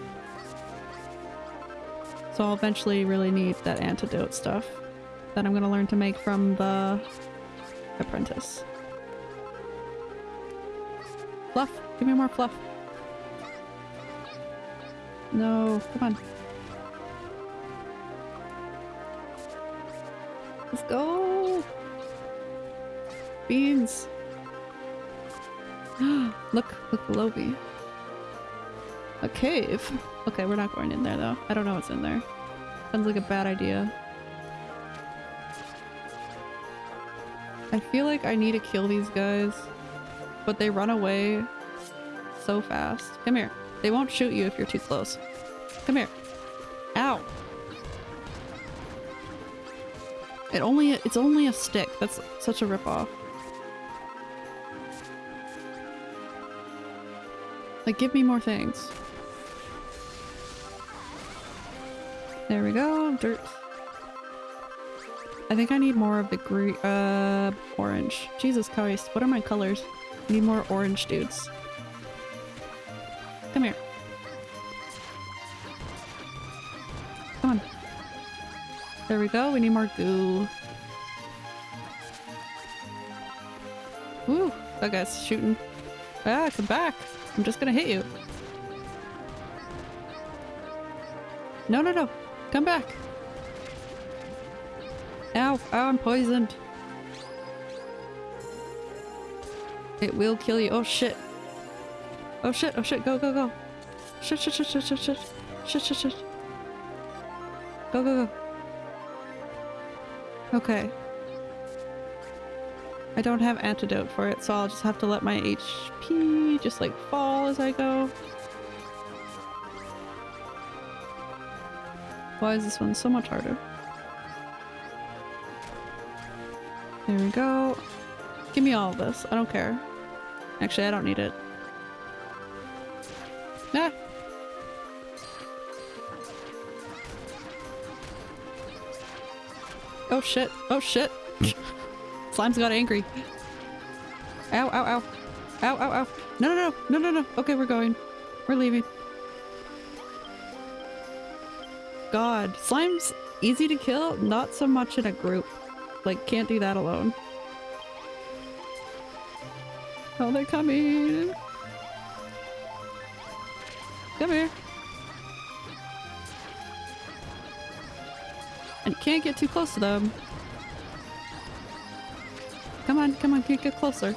So I'll eventually really need that antidote stuff that I'm gonna learn to make from the apprentice. Fluff! Give me more fluff. No, come on. Let's go! Beans! Look, look below me. A cave? Okay, we're not going in there though. I don't know what's in there. Sounds like a bad idea. I feel like I need to kill these guys, but they run away so fast. Come here. They won't shoot you if you're too close. Come here. Ow. It only it's only a stick. That's such a ripoff. Like give me more things. There we go. Dirt. I think I need more of the green, uh, orange. Jesus Christ, what are my colors? I need more orange dudes. Come here. Come on. There we go, we need more goo. Woo, that guy's shooting. Ah, come back. I'm just gonna hit you. No, no, no. Come back. Ow, ow, I'm poisoned. It will kill you. Oh shit. Oh shit, oh shit, go, go, go. Shit, shit, shit, shit, shit, shit. Shit, shit, shit. Go, go, go. Okay. I don't have antidote for it, so I'll just have to let my HP just like fall as I go. Why is this one so much harder? There we go. Give me all this. I don't care. Actually, I don't need it. Ah! Oh shit. Oh shit. (laughs) Slime's got angry. Ow, ow, ow. Ow, ow, ow. No, no, no. No, no, no. Okay, we're going. We're leaving. God. Slime's easy to kill, not so much in a group. Like, can't do that alone. Oh, they're coming! Come here. And can't get too close to them. Come on, come on, get, get closer.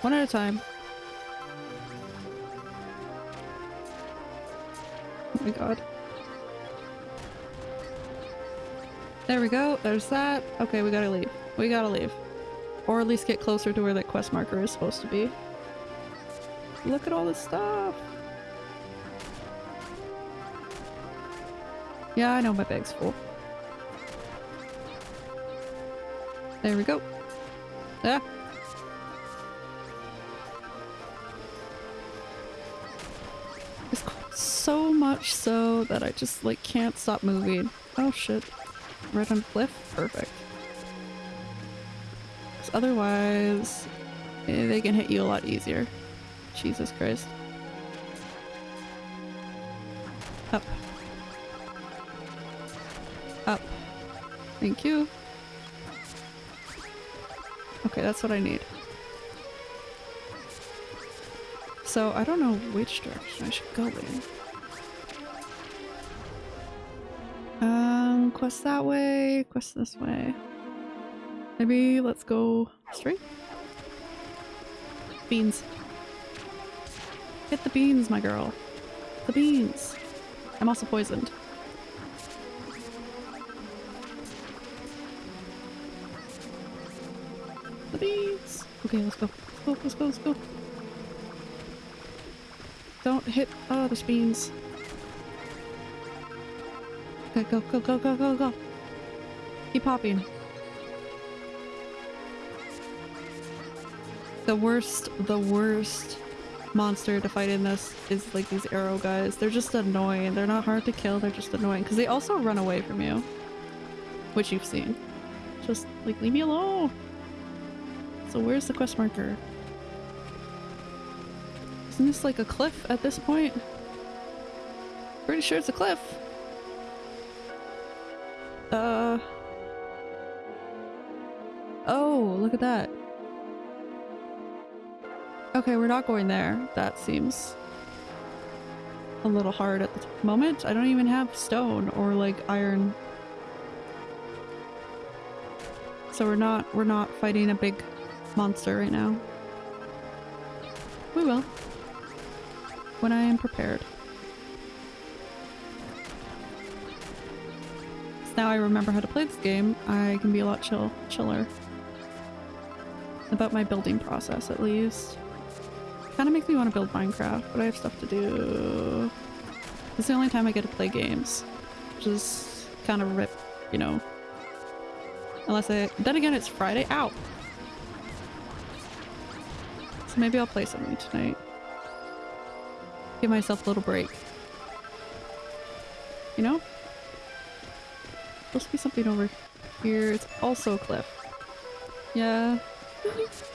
One at a time. Oh my god. There we go, there's that. Okay, we gotta leave. We gotta leave. Or at least get closer to where that quest marker is supposed to be. Look at all this stuff! Yeah, I know my bag's full. There we go. Ah! It's so much so that I just like can't stop moving. Oh shit. Right on the cliff? Perfect. Because otherwise, eh, they can hit you a lot easier. Jesus Christ. Up. Up. Thank you. Okay, that's what I need. So, I don't know which direction I should go in. Um, quest that way, quest this way. Maybe let's go straight? Beans. Get the beans, my girl. The beans. I'm also poisoned. Okay, let's go. Let's go, let's go, let's go. Don't hit- oh, there's beans. Okay, go, go, go, go, go, go. Keep popping. The worst, the worst monster to fight in this is like these arrow guys. They're just annoying. They're not hard to kill, they're just annoying. Because they also run away from you. Which you've seen. Just like, leave me alone! So where's the quest marker? Isn't this like a cliff at this point? Pretty sure it's a cliff. Uh... Oh, look at that. Okay, we're not going there. That seems a little hard at the moment. I don't even have stone or like iron. So we're not we're not fighting a big monster right now. We will. When I am prepared. So now I remember how to play this game, I can be a lot chill chiller. About my building process at least. Kinda makes me want to build Minecraft, but I have stuff to do. It's the only time I get to play games. Which is kind of rip, you know. Unless I- then again it's Friday- ow! Maybe I'll play something tonight. Give myself a little break. You know? To be something over here. It's also a cliff. Yeah.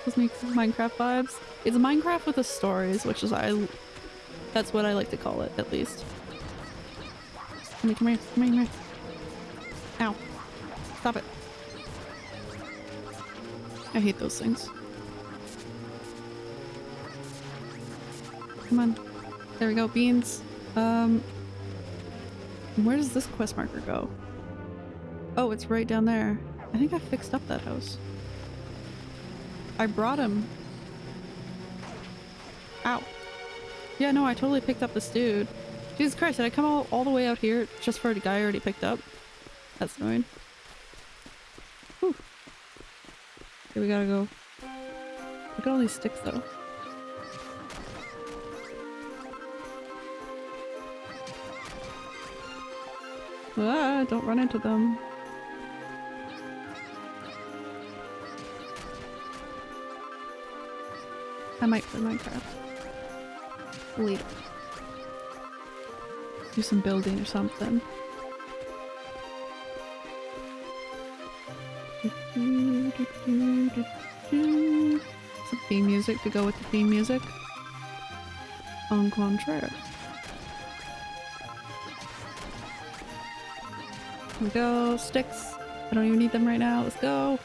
Those make Minecraft vibes. It's a Minecraft with the stories, which is I. That's what I like to call it, at least. Come here, come here, come here, come here. Ow. Stop it. I hate those things. Come on. There we go, beans. Um, where does this quest marker go? Oh, it's right down there. I think I fixed up that house. I brought him. Ow. Yeah, no, I totally picked up this dude. Jesus Christ, did I come all, all the way out here just for a guy I already picked up? That's annoying. Whew. Okay, we gotta go. Look at all these sticks though. Ah, don't run into them. I might play Minecraft. Later. Do some building or something. Some theme music to go with the theme music. En contraire. We go. Sticks. I don't even need them right now. Let's go.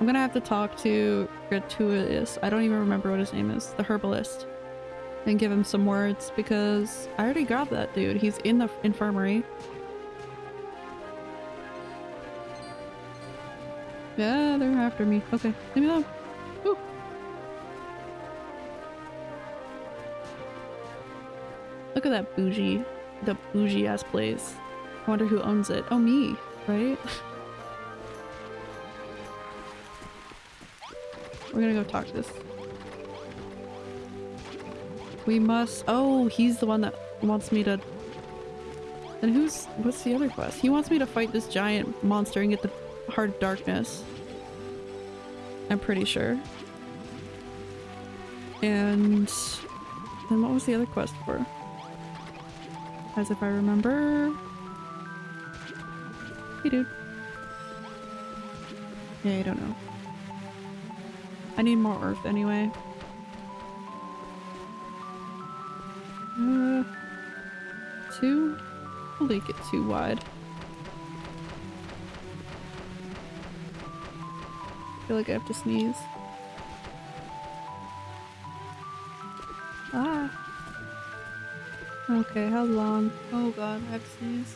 I'm gonna have to talk to Gratuitous. I don't even remember what his name is. The herbalist. And give him some words because I already grabbed that dude. He's in the infirmary. Yeah, they're after me. Okay, leave me alone. Woo. Look at that bougie, the bougie ass place. I wonder who owns it. Oh, me, right? We're gonna go talk to this. We must- oh, he's the one that wants me to- Then who's- what's the other quest? He wants me to fight this giant monster and get the Heart of Darkness. I'm pretty sure. And then what was the other quest for? As if I remember. Hey dude. Yeah, I don't know. I need more earth anyway. Uh, two? I'll make it too wide. I feel like I have to sneeze. Okay, how long? Oh god, I have to sneeze.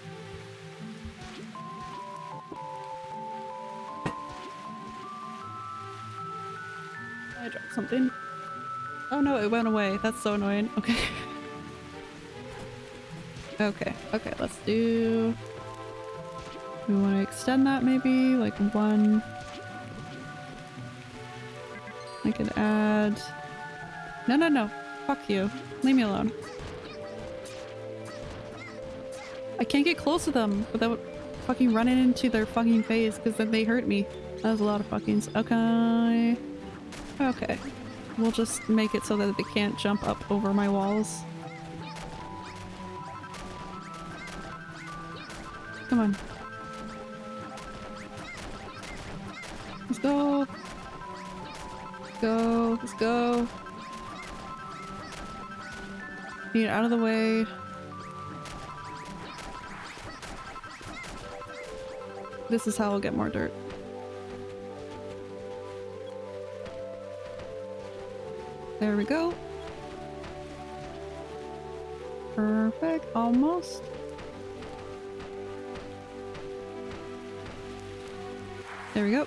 I dropped something. Oh no, it went away. That's so annoying. Okay. (laughs) okay, okay, let's do... We want to extend that maybe? Like one... I could add... No, no, no. Fuck you. Leave me alone. I can't get close to them without fucking running into their fucking face because then they hurt me. That was a lot of fuckings. Okay. Okay. We'll just make it so that they can't jump up over my walls. Come on. Let's go. Let's go. Let's go. Get out of the way. This is how I'll get more dirt. There we go. Perfect, almost. There we go.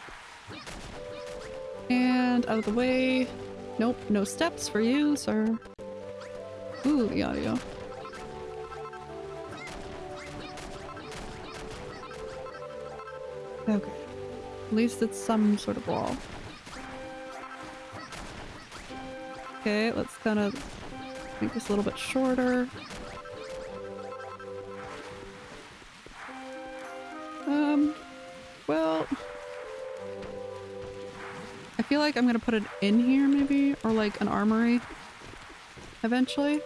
And out of the way. Nope, no steps for you, sir. Ooh, the audio. Okay. At least it's some sort of wall. Okay, let's kind of make this a little bit shorter. Um, well... I feel like I'm gonna put it in here maybe, or like an armory eventually.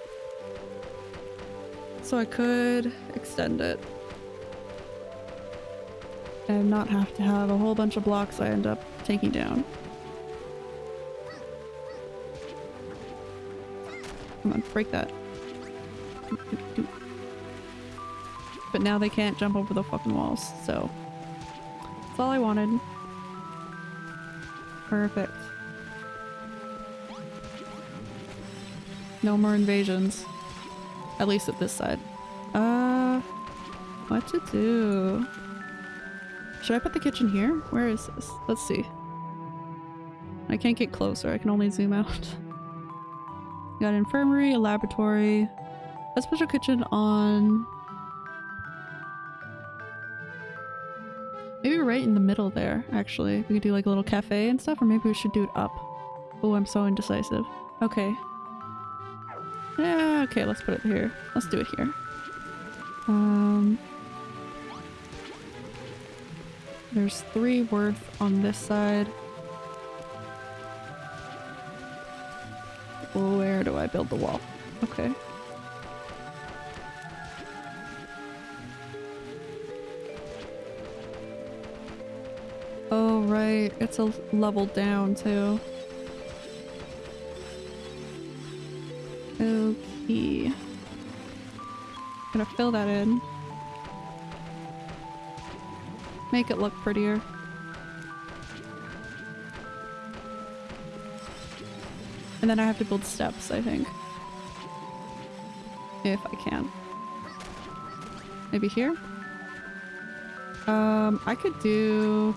So I could extend it and not have to have a whole bunch of blocks I end up taking down. Come on, break that. But now they can't jump over the fucking walls, so that's all I wanted. Perfect. No more invasions. At least at this side. Uh, what to do? Should I put the kitchen here? Where is this? Let's see. I can't get closer, I can only zoom out. (laughs) got an infirmary, a laboratory, a special kitchen on... Maybe right in the middle there, actually. We could do like a little cafe and stuff, or maybe we should do it up. Oh, I'm so indecisive. Okay. Yeah, okay, let's put it here. Let's do it here. Um... There's three worth on this side. Where do I build the wall? Okay. Oh, right. It's a level down, too. Okay. Gonna fill that in. Make it look prettier. And then I have to build steps, I think. If I can. Maybe here? Um, I could do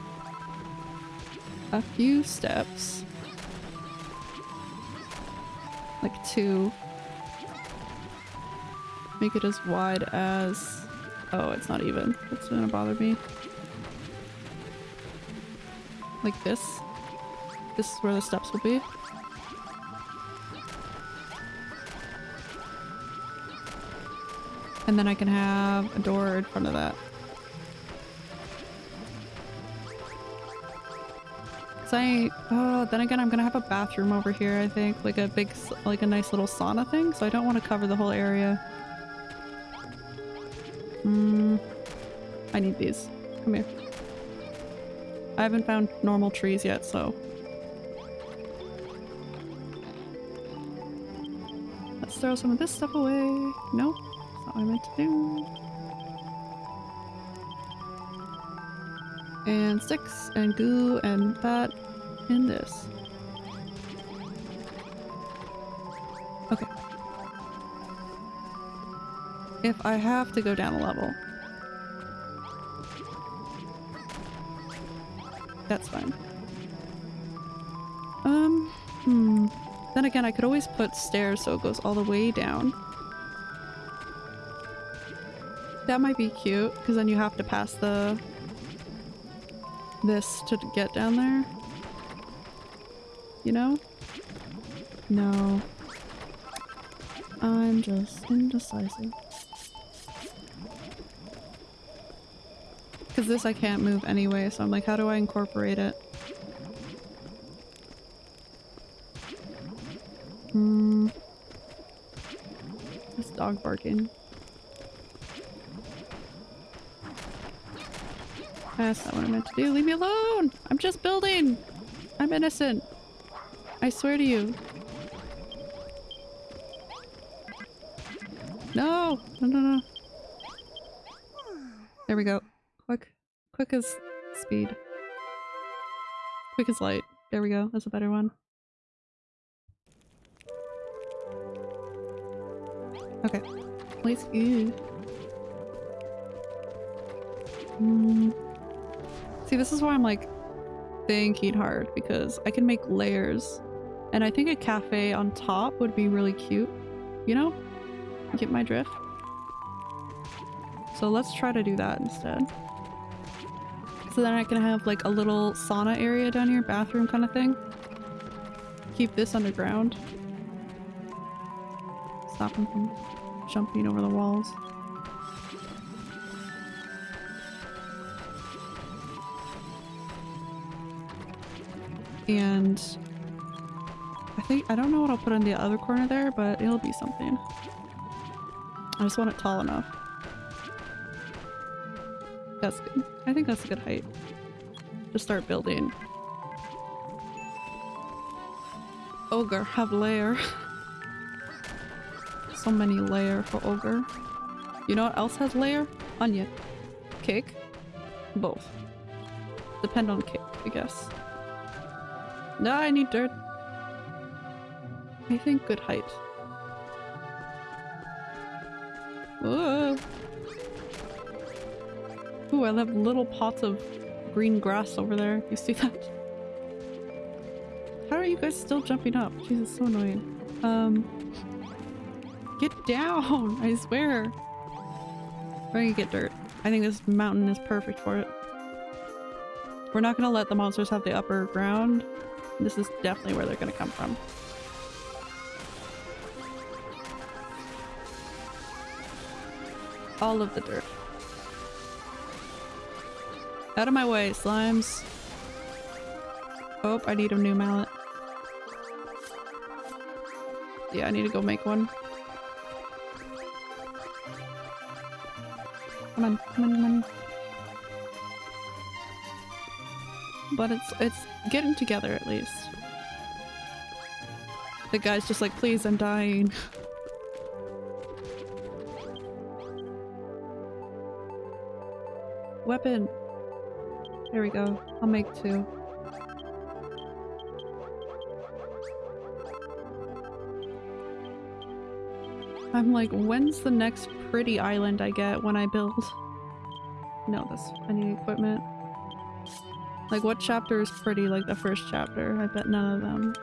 a few steps. Like two. Make it as wide as... Oh, it's not even. It's gonna bother me. Like this. This is where the steps will be. And then I can have a door in front of that. Cause I, oh, then again, I'm gonna have a bathroom over here, I think. Like a big, like a nice little sauna thing. So I don't want to cover the whole area. Hmm. I need these. Come here. I haven't found normal trees yet, so. Let's throw some of this stuff away. Nope. That's not what I meant to do. And sticks and goo and that and this. Okay. If I have to go down a level, that's fine. Um, hmm. Then again, I could always put stairs so it goes all the way down. That might be cute, because then you have to pass the... this to get down there. You know? No. I'm just indecisive. Because this I can't move anyway, so I'm like, how do I incorporate it? Hmm. This dog barking. That's not what I meant to do. Leave me alone! I'm just building! I'm innocent. I swear to you. No! No, no, no. There we go. Quick. As Speed. Quick as light. There we go. That's a better one. Okay. Let's go. Mm. See, this is why I'm like thinking hard because I can make layers and I think a cafe on top would be really cute. You know? Get my drift? So let's try to do that instead. So then I can have like a little sauna area down here, bathroom kind of thing. Keep this underground. Stop him from jumping over the walls. And I think, I don't know what I'll put in the other corner there, but it'll be something. I just want it tall enough. That's good. I think that's a good height. To start building. Ogre, have layer. (laughs) so many layer for ogre. You know what else has layer? Onion. Cake? Both. Depend on cake, I guess. No, I need dirt. I think good height. Ooh, I have little pots of green grass over there. You see that? How are you guys still jumping up? Jesus, so annoying. Um, get down! (laughs) I swear. We're gonna get dirt. I think this mountain is perfect for it. We're not gonna let the monsters have the upper ground. This is definitely where they're gonna come from. All of the dirt. Out of my way, slimes. Oh, I need a new mallet. Yeah, I need to go make one. Come on, come on, come on. But it's it's getting together at least. The guy's just like, please, I'm dying. (laughs) Weapon. There we go. I'll make two. I'm like, when's the next pretty island I get when I build? No, this I need equipment. Like what chapter is pretty like the first chapter? I bet none of them.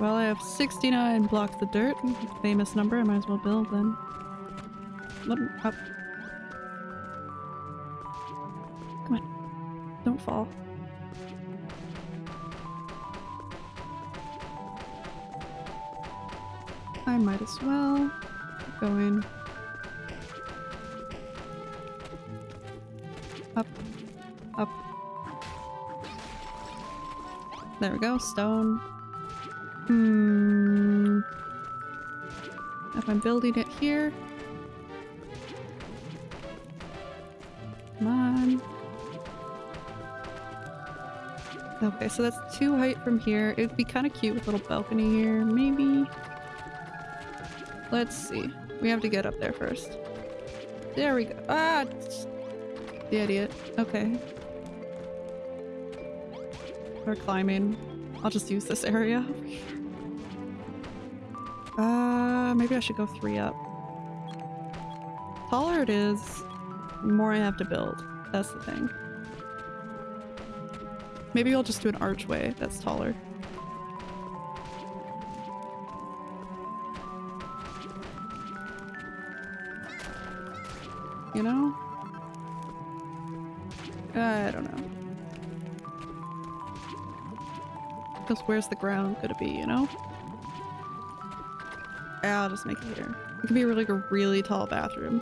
Well, I have 69 blocks of dirt. Famous number, I might as well build then. Up. I might as well go in. Up. Up. There we go, stone. Hmm. If I'm building it here. Okay, so that's two height from here. It would be kind of cute with a little balcony here, maybe. Let's see. We have to get up there first. There we go. Ah! The idiot. Okay. We're climbing. I'll just use this area. (laughs) Uh, maybe I should go three up. Taller it is, more I have to build. That's the thing. Maybe I'll just do an archway that's taller. You know? Uh, I don't know. Because where's the ground gonna be, you know? Ah, I'll just make it here. It could be like a really tall bathroom.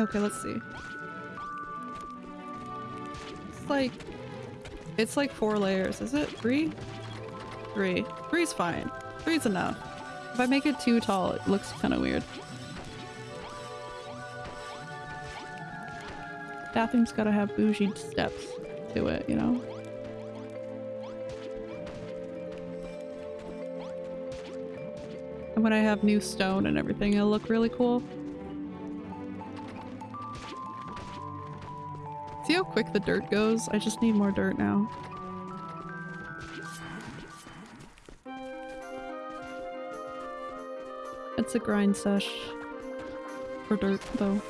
Okay, let's see. It's like... It's like four layers. Is it three? Three. Three's fine. Three's enough. If I make it too tall, it looks kind of weird. Bathroom's gotta have bougie steps to it, you know? And when I have new stone and everything, it'll look really cool. How quick the dirt goes? I just need more dirt now. It's a grind sesh. For dirt, though.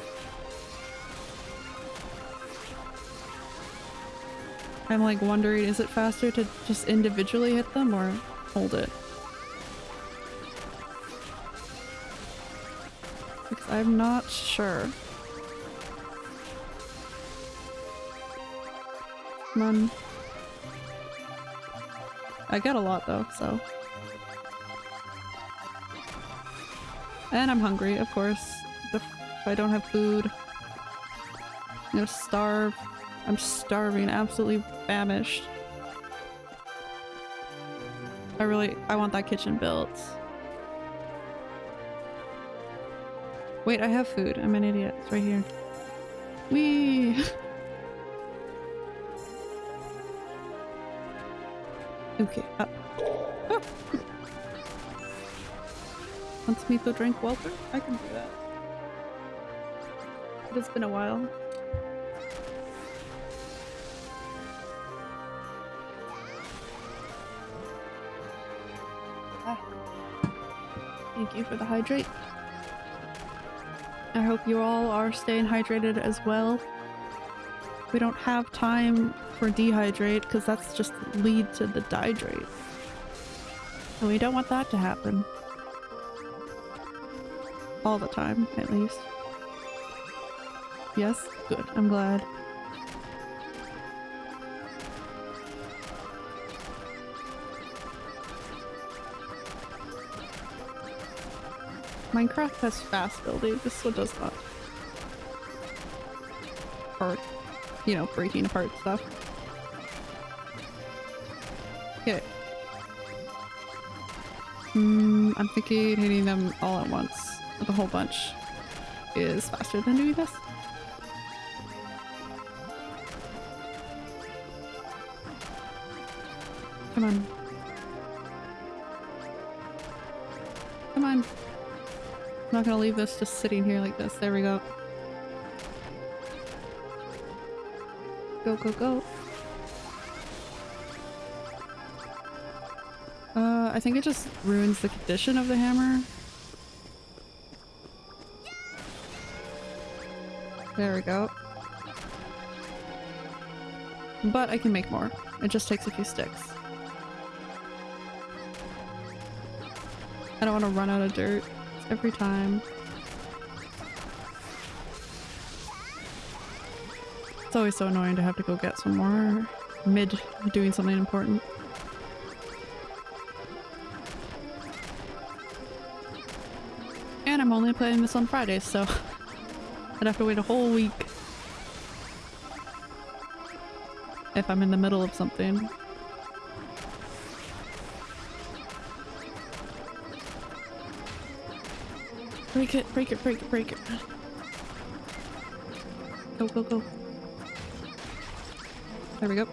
I'm like wondering, is it faster to just individually hit them or hold it? Because I'm not sure. I get a lot though, so. And I'm hungry, of course. If I don't have food, I'm gonna starve. I'm starving, absolutely famished. I really- I want that kitchen built. Wait, I have food. I'm an idiot. It's right here. Whee! (laughs) okay, up. Ah. Wants me to drink water? I can do that. It has been a while. Ah. Thank you for the hydrate. I hope you all are staying hydrated as well. We don't have time for dehydrate because that's just lead to the dihydrate. And we don't want that to happen. All the time, at least. Yes? Good. I'm glad. Minecraft has fast building, this one does not. Or, you know, breaking apart stuff. Okay. Hmm, I'm thinking hitting them all at once with a whole bunch is faster than doing this. Come on. Come on. I'm not gonna leave this just sitting here like this. There we go. Go, go, go. Uh, I think it just ruins the condition of the hammer. There we go. But I can make more. It just takes a few sticks. I don't want to run out of dirt every time. It's always so annoying to have to go get some more mid doing something important. And I'm only playing this on Fridays, so (laughs) I'd have to wait a whole week if I'm in the middle of something. Break it, break it, break it, break it. Go, go, go. There we go.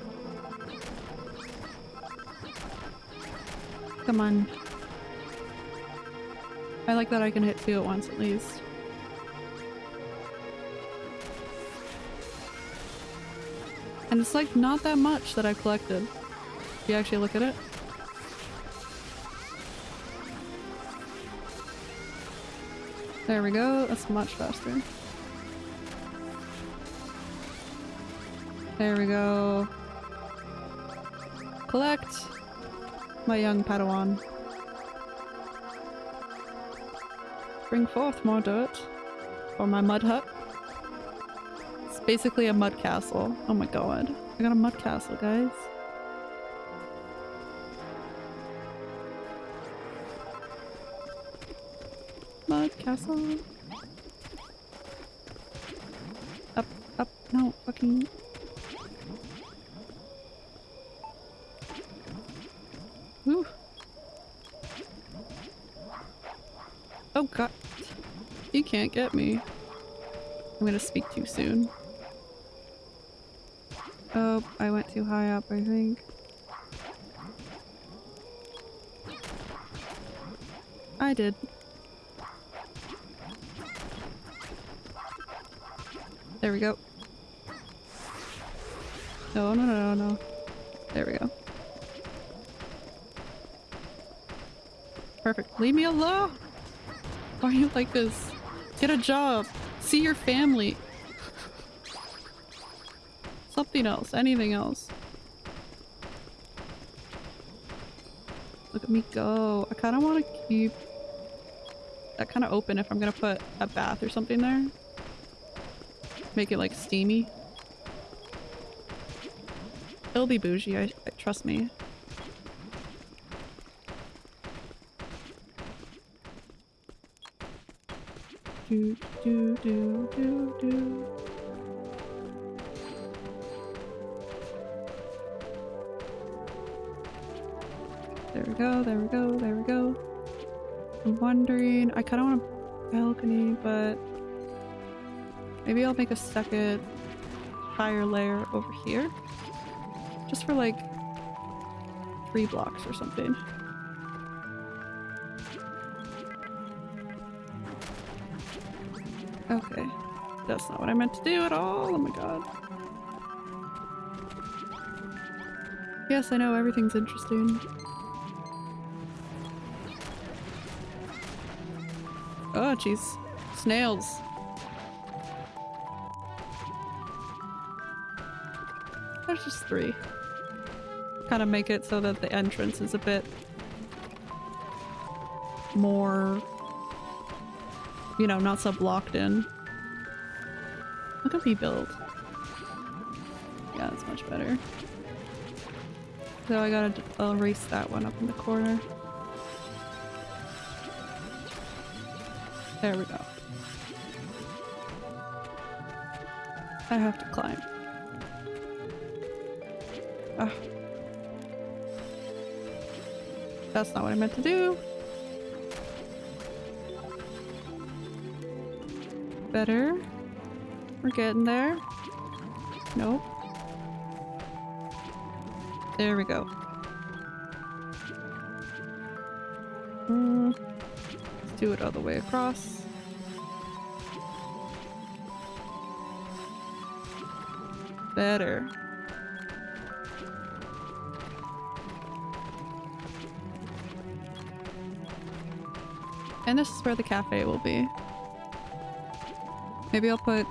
Come on. I like that I can hit two at once at least. And it's like not that much that I've collected. If you actually look at it. There we go, that's much faster. There we go. Collect my young Padawan. Bring forth more dirt for my mud hut. It's basically a mud castle. Oh my god. I got a mud castle, guys. Mud castle. Up, up, no, fucking. Whew. Oh god. You can't get me. I'm gonna speak too soon. Oh, I went too high up, I think. I did. There we go. No, no, no, no, no. There we go. Perfect. Leave me alone! Why are you like this? Get a job! See your family! Something else. Anything else. Look at me go. I kind of want to keep that kind of open if I'm gonna put a bath or something there. Make it like steamy. It'll be bougie, I, I trust me. Do do do do do. There we go, there we go, there we go. I'm wondering, I kind of want a balcony, but maybe I'll make a second higher layer over here. Just for like three blocks or something. Okay. That's not what I meant to do at all. Oh my god. Yes, I know everything's interesting. Oh, jeez. Snails. There's just three. Kind of make it so that the entrance is a bit more, you know, not so blocked in. At build. Yeah, that's much better. So I gotta erase that one up in the corner. There we go. I have to climb. Ah. That's not what I meant to do. Better. We're getting there. Nope. There we go. Mm. Let's do it all the way across. Better. And this is where the cafe will be. Maybe I'll put...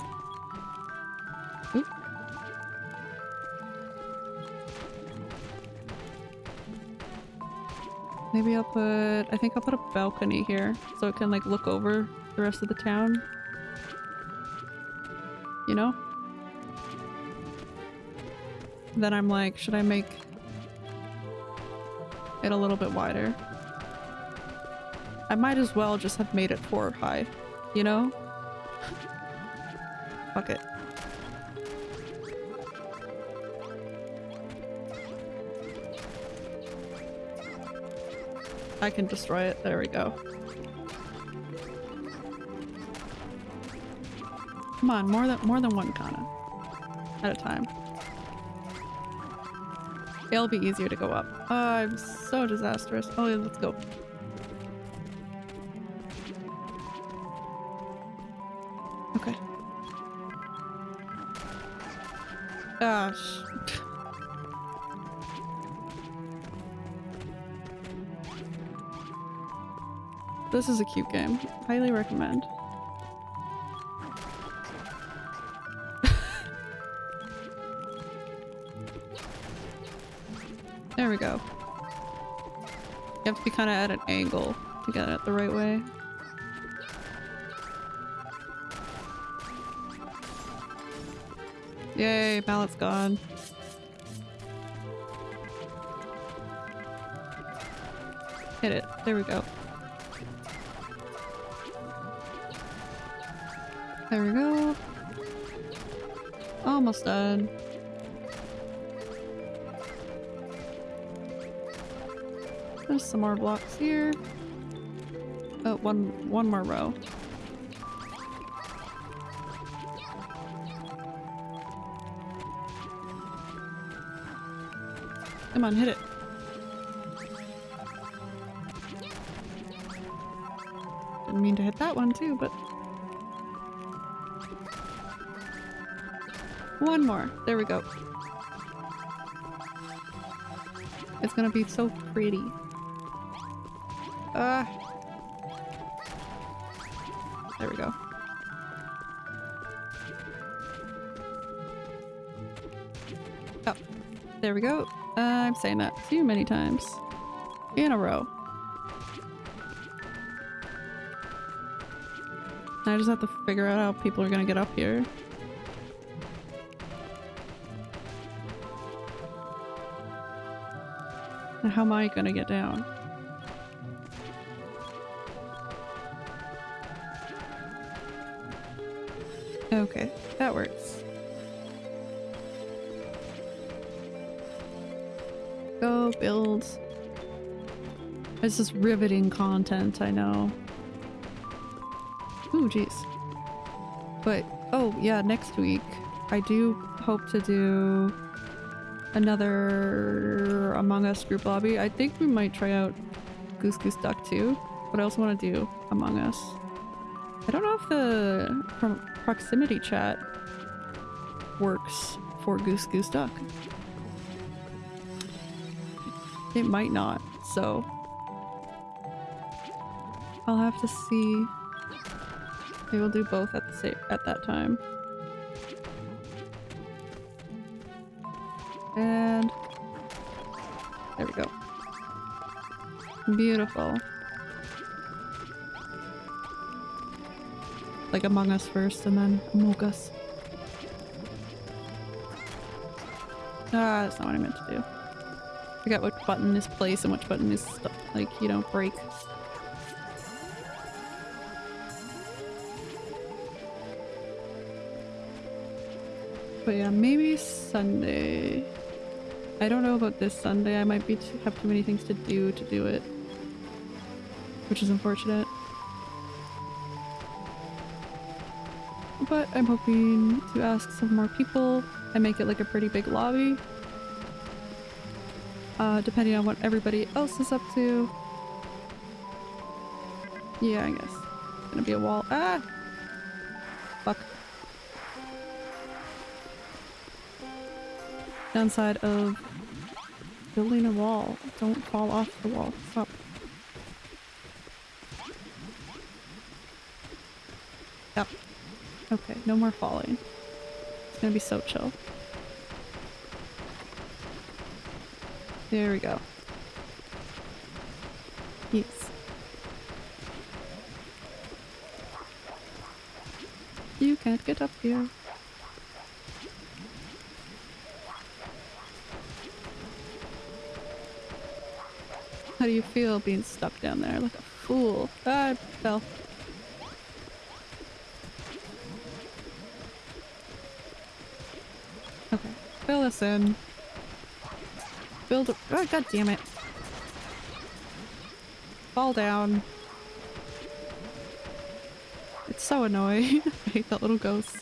Maybe I'll put... I think I'll put a balcony here so it can like look over the rest of the town. You know? Then I'm like, should I make it a little bit wider? I might as well just have made it four high, you know? I can destroy it. There we go. Come on, more than more than one kana at a time. It'll be easier to go up. Oh, I'm so disastrous. Oh, yeah, let's go. Okay. Gosh. This is a cute game. Highly recommend. (laughs) there we go. You have to be kind of at an angle to get it the right way. Yay, mallet's gone. Hit it. There we go. There we go. Almost done. There's some more blocks here. Oh, one, one more row. Come on, hit it. Didn't mean to hit that one too, but... One more. There we go. It's gonna be so pretty. Ah. There we go. Oh, there we go. Uh, I'm saying that too many times. In a row. I just have to figure out how people are gonna get up here. How am I gonna get down? Okay, that works. Go build. This is riveting content, I know. Ooh, jeez. But, oh yeah, next week I do hope to do another Among Us group lobby. I think we might try out Goose Goose Duck too, but I also want to do Among Us. I don't know if the pro proximity chat works for Goose Goose Duck. It might not, so I'll have to see. Maybe we'll do both at the same at that time. Beautiful. Like Among Us first and then Among Us. Ah, that's not what I meant to do. Forgot what button is place and which button is like, you know, break. But yeah, maybe Sunday. I don't know about this Sunday. I might be too, have too many things to do to do it. Which is unfortunate. But I'm hoping to ask some more people and make it like a pretty big lobby. Uh, depending on what everybody else is up to. Yeah, I guess. Gonna be a wall. Ah! Fuck. Downside of building a wall. Don't fall off the wall. Stop. Yep. Okay, no more falling. It's gonna be so chill. There we go. Yes. You can't get up here. How do you feel being stuck down there like a fool? I fell. Okay, fill. Build a- oh, god damn it. Fall down. It's so annoying. (laughs) I hate that little ghost.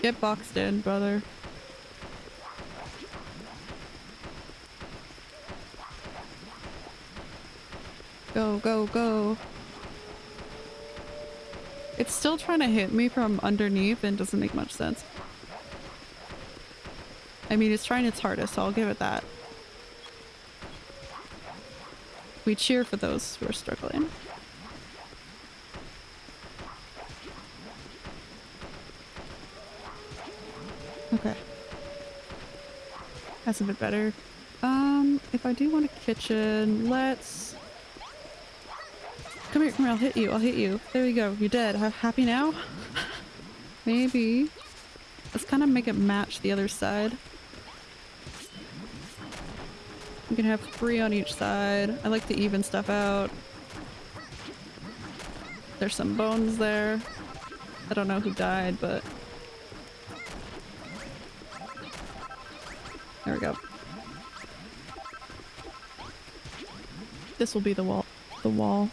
Get boxed in, brother. Go, go, go. It's still trying to hit me from underneath and doesn't make much sense. I mean, it's trying its hardest, so I'll give it that. We cheer for those who are struggling. Okay. That's a bit better. Um, if I do want a kitchen, let's... Come here, come here, I'll hit you, I'll hit you. There you go, you're dead. Ha happy now? (laughs) Maybe. Let's kind of make it match the other side. We can have three on each side. I like to even stuff out. There's some bones there. I don't know who died, but... There we go. This will be the wall. The wall.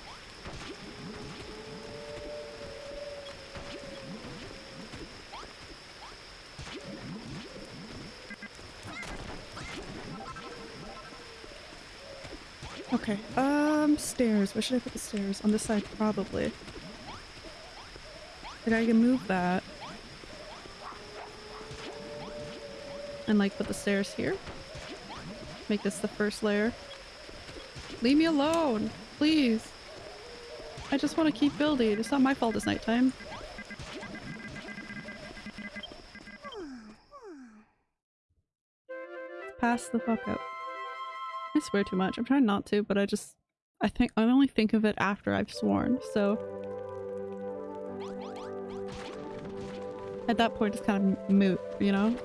Stairs. Where should I put the stairs? On this side, probably. Like, I can move that. And, like, put the stairs here. Make this the first layer. Leave me alone! Please! I just want to keep building. It's not my fault it's nighttime. Pass the fuck out. I swear too much. I'm trying not to, but I just... I think- I only think of it after I've sworn, so... At that point it's kind of moot, you know?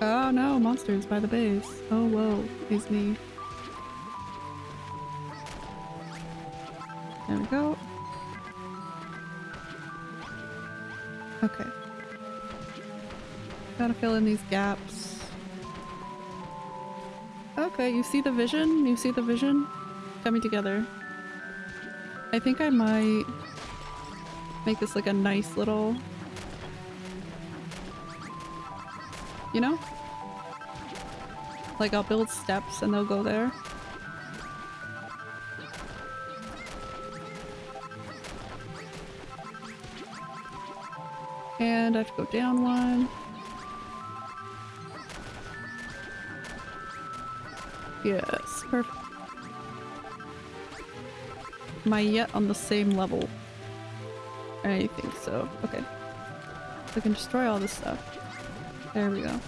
Oh no, monsters by the base. Oh whoa, is me. There we go. Gotta fill in these gaps. Okay, you see the vision? You see the vision? Coming together. I think I might make this like a nice little... You know? Like I'll build steps and they'll go there. And I have to go down one. Yes, perfect. Am I yet on the same level? I think so. Okay. I can destroy all this stuff. There we go.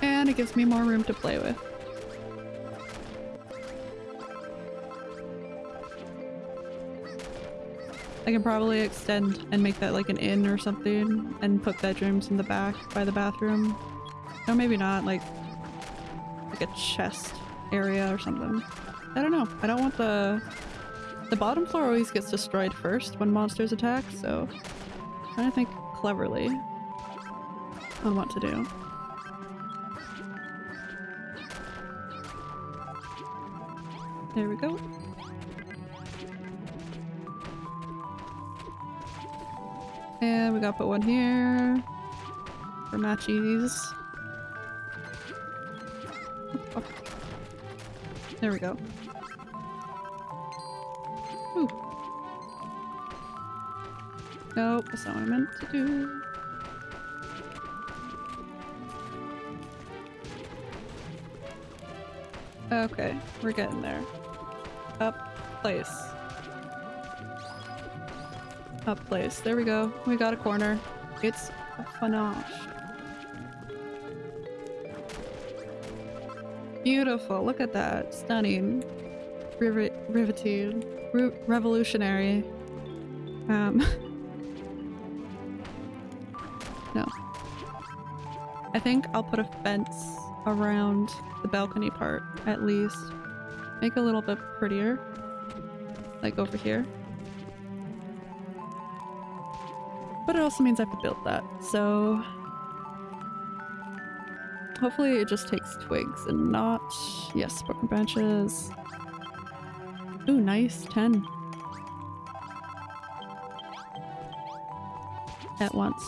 And it gives me more room to play with. I can probably extend and make that like an inn or something and put bedrooms in the back by the bathroom. Or maybe not, like like a chest area or something. I don't know. I don't want the the bottom floor always gets destroyed first when monsters attack, so I'm trying to think cleverly on what to do. There we go. And we gotta put one here for matchies. There we go. Ooh. Nope, that's not what I meant to do. Okay, we're getting there. Up place. Up place. There we go. We got a corner. It's a panache. Beautiful. Look at that. Stunning. Rivet riveting. Re revolutionary. Um. (laughs) no. I think I'll put a fence around the balcony part, at least. Make a little bit prettier. Like over here. But it also means I have to build that, so... Hopefully it just takes twigs and not... Yes, broken branches. Ooh, nice. 10. At once.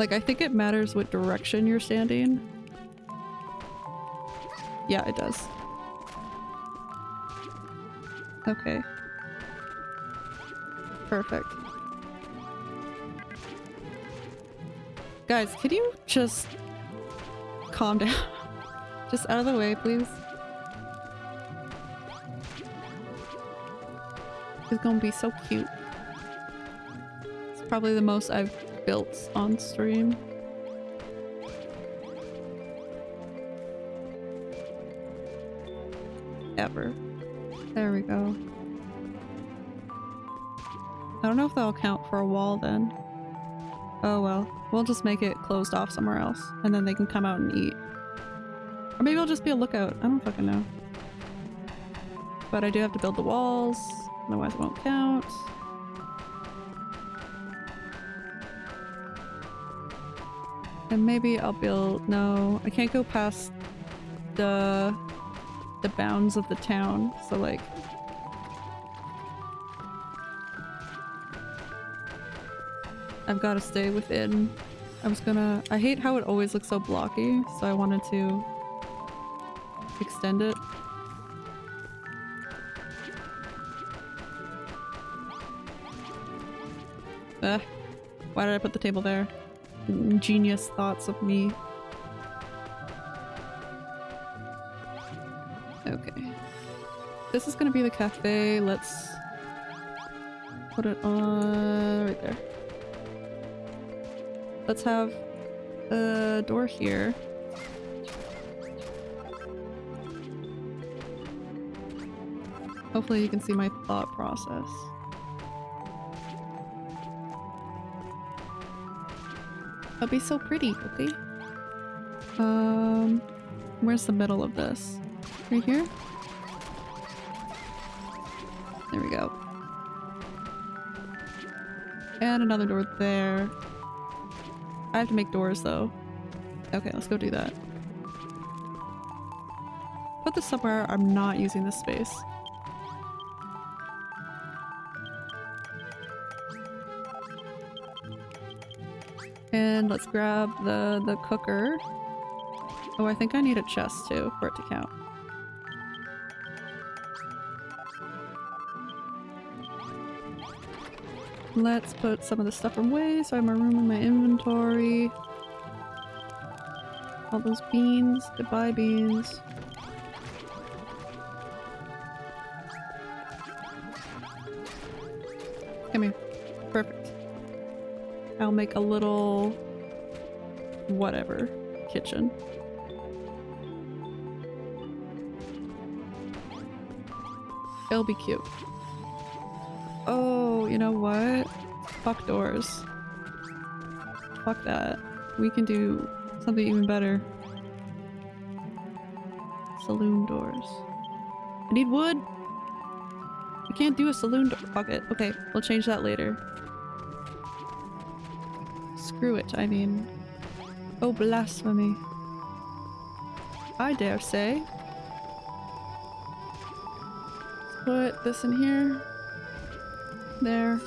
Like, I think it matters what direction you're standing. Yeah, it does. Okay. Perfect. Guys, could you just calm down? (laughs) just out of the way, please. It's gonna be so cute. It's probably the most I've built on stream. Ever. There we go. I don't know if that'll count for a wall then. Oh well. We'll just make it closed off somewhere else, and then they can come out and eat. Or maybe it'll just be a lookout. I don't fucking know. But I do have to build the walls, otherwise it won't count. And maybe I'll build- no, I can't go past the the bounds of the town, so like I've got to stay within. I was gonna. I hate how it always looks so blocky, so I wanted to extend it. Ugh. Why did I put the table there? Genius thoughts of me. Okay. This is gonna be the cafe. Let's put it on right there. Let's have a door here. Hopefully you can see my thought process. That'd be so pretty, okay? Um, where's the middle of this? Right here? There we go. And another door there. I have to make doors though. Okay, let's go do that. Put this somewhere I'm not using this space. And let's grab the, the cooker. Oh, I think I need a chest too for it to count. Let's put some of the stuff away so I have more room in my inventory. All those beans. Goodbye, beans. Come here. Perfect. I'll make a little... whatever. Kitchen. It'll be cute. You know what? Fuck doors. Fuck that. We can do something even better. Saloon doors. I need wood! We can't do a saloon door- fuck it. Okay, we'll change that later. Screw it, I mean. Oh, blasphemy. I dare say. Let's Put this in here. There.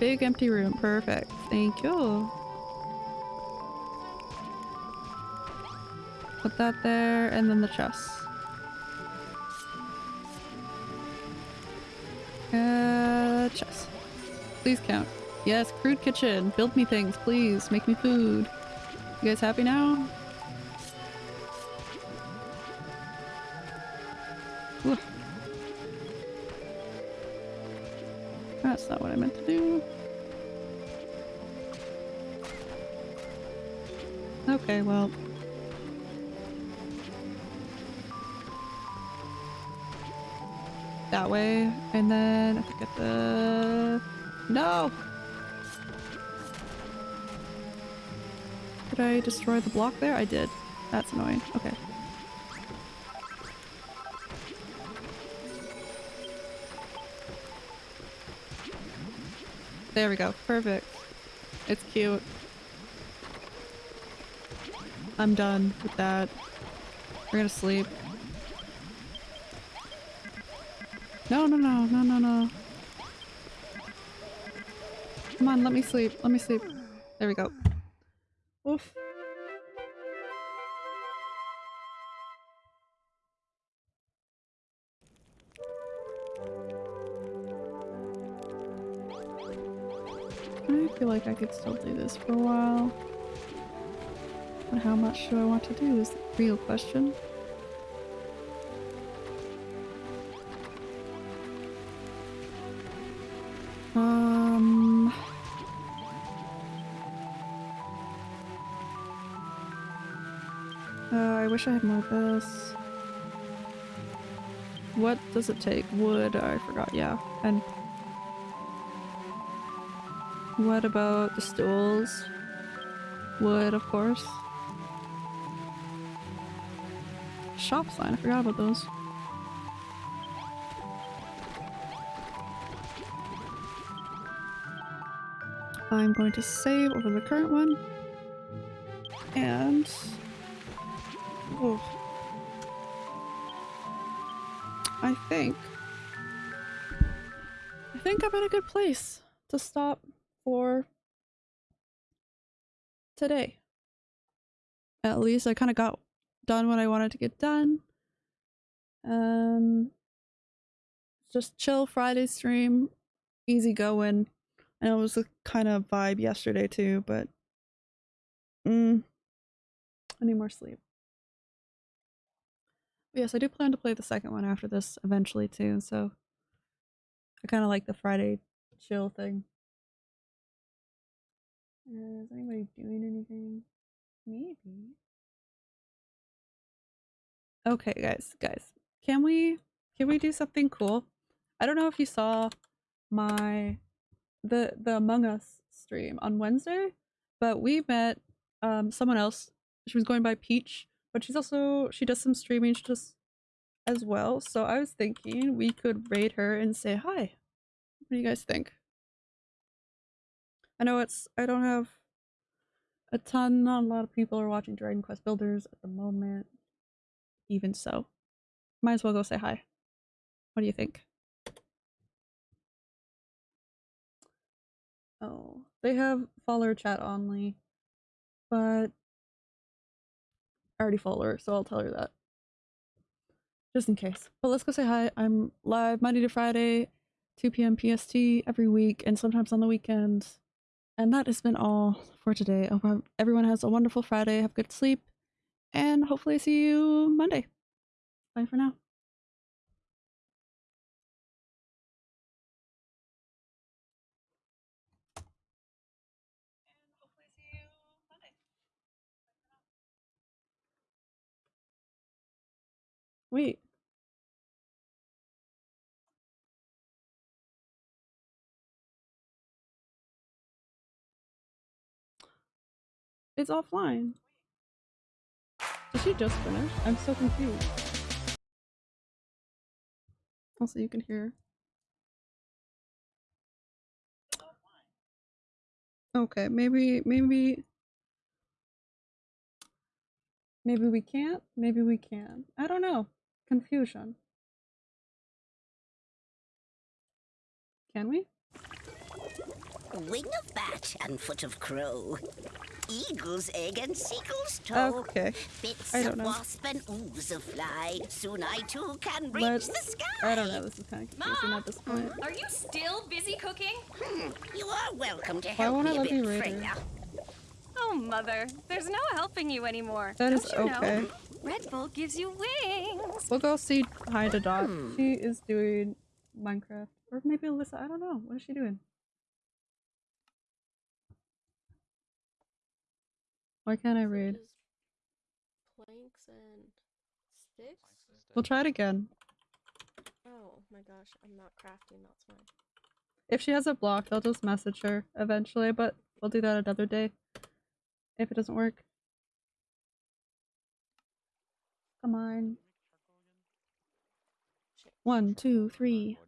Big empty room. Perfect. Thank you. Put that there, and then the chest. Uh, chest. Please count. Yes, crude kitchen. Build me things, please. Make me food. You guys happy now? Ooh. That's not what I meant to do. Okay, well. That way, and then I have to get the... No! Did I destroy the block there? I did. That's annoying. Okay. There we go. Perfect. It's cute. I'm done with that. We're gonna sleep. No, no, no, no, no, no. Come on, let me sleep. Let me sleep. There we go. I could still do this for a while. But how much do I want to do is the real question. Um... Uh, I wish I had more of this. What does it take? Wood, I forgot, yeah. And what about the stools? Wood, of course. Shop sign, I forgot about those. I'm going to save over the current one. And... Oh. I think... I think I'm in a good place to stop for today. At least I kind of got done what I wanted to get done. Um, just chill Friday stream, easy going. I know it was a kind of vibe yesterday too, but mm, I need more sleep. But yes, I do plan to play the second one after this eventually too, so I kind of like the Friday chill thing. Uh, is anybody doing anything? Maybe. Okay, guys, guys, can we can we do something cool? I don't know if you saw my the the Among Us stream on Wednesday, but we met um someone else. She was going by Peach, but she's also she does some streaming just as well. So I was thinking we could raid her and say hi. What do you guys think? I know it's I don't have a ton, not a lot of people are watching Dragon Quest Builders at the moment. Even so, might as well go say hi. What do you think? Oh, they have follower chat only, but I already follow her, so I'll tell her that. Just in case. But let's go say hi. I'm live Monday to Friday, 2 p.m. PST every week, and sometimes on the weekends. And that has been all for today. I hope everyone has a wonderful Friday. Have good sleep. And hopefully, see you Monday. Bye for now. Wait. It's offline. Did she just finish? I'm so confused. Also, you can hear. Okay, maybe, maybe, maybe we can't. Maybe we can. I don't know. Confusion. Can we? Wing of bat and foot of crow. Eagle's egg and seagull's toe. Okay. Bits I don't know. wasp and ooze of fly. Soon I too can reach Let's- the sky. I don't know. This is kind of confusing Mom! at this point. Are you still busy cooking? Hmm, You are welcome to Why help won't I me a bit, me read Freya. Oh, Mother, there's no helping you anymore. That is Don't you okay. Know? Red Bull gives you wings. We'll go see Hi to Dot. Hmm. She is doing Minecraft. Or maybe Alyssa. I don't know. What is she doing? Why can't I read? Planks and sticks? We'll try it again. Oh my gosh, I'm not crafting, that's why. If she has it blocked, I'll just message her eventually, but we'll do that another day. If it doesn't work. Come on. Shit. One, two, three,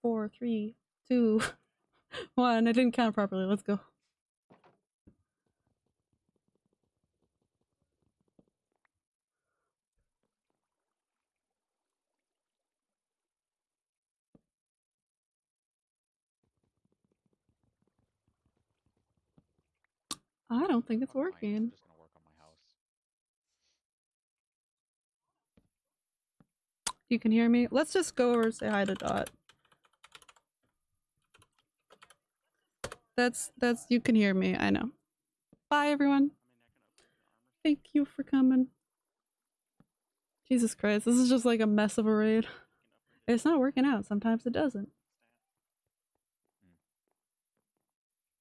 four, three, two, (laughs) one. I didn't count properly. Let's go. I don't think it's working. just gonna work on my house. You can hear me. Let's just go over and say hi to Dot. That's that's you can hear me. I know. Bye everyone. Thank you for coming. Jesus Christ, this is just like a mess of a raid. It's not working out. Sometimes it doesn't.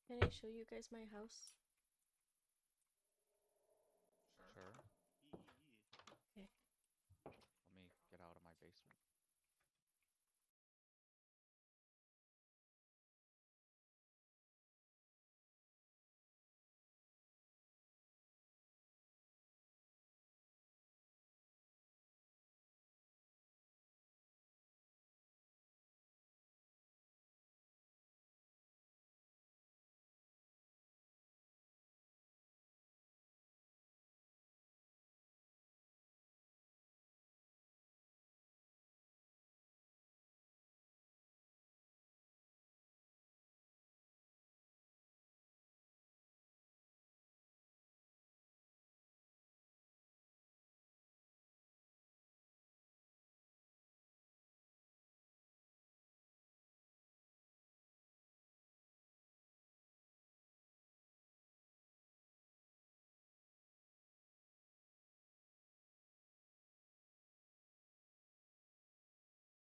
Can I show you guys my house?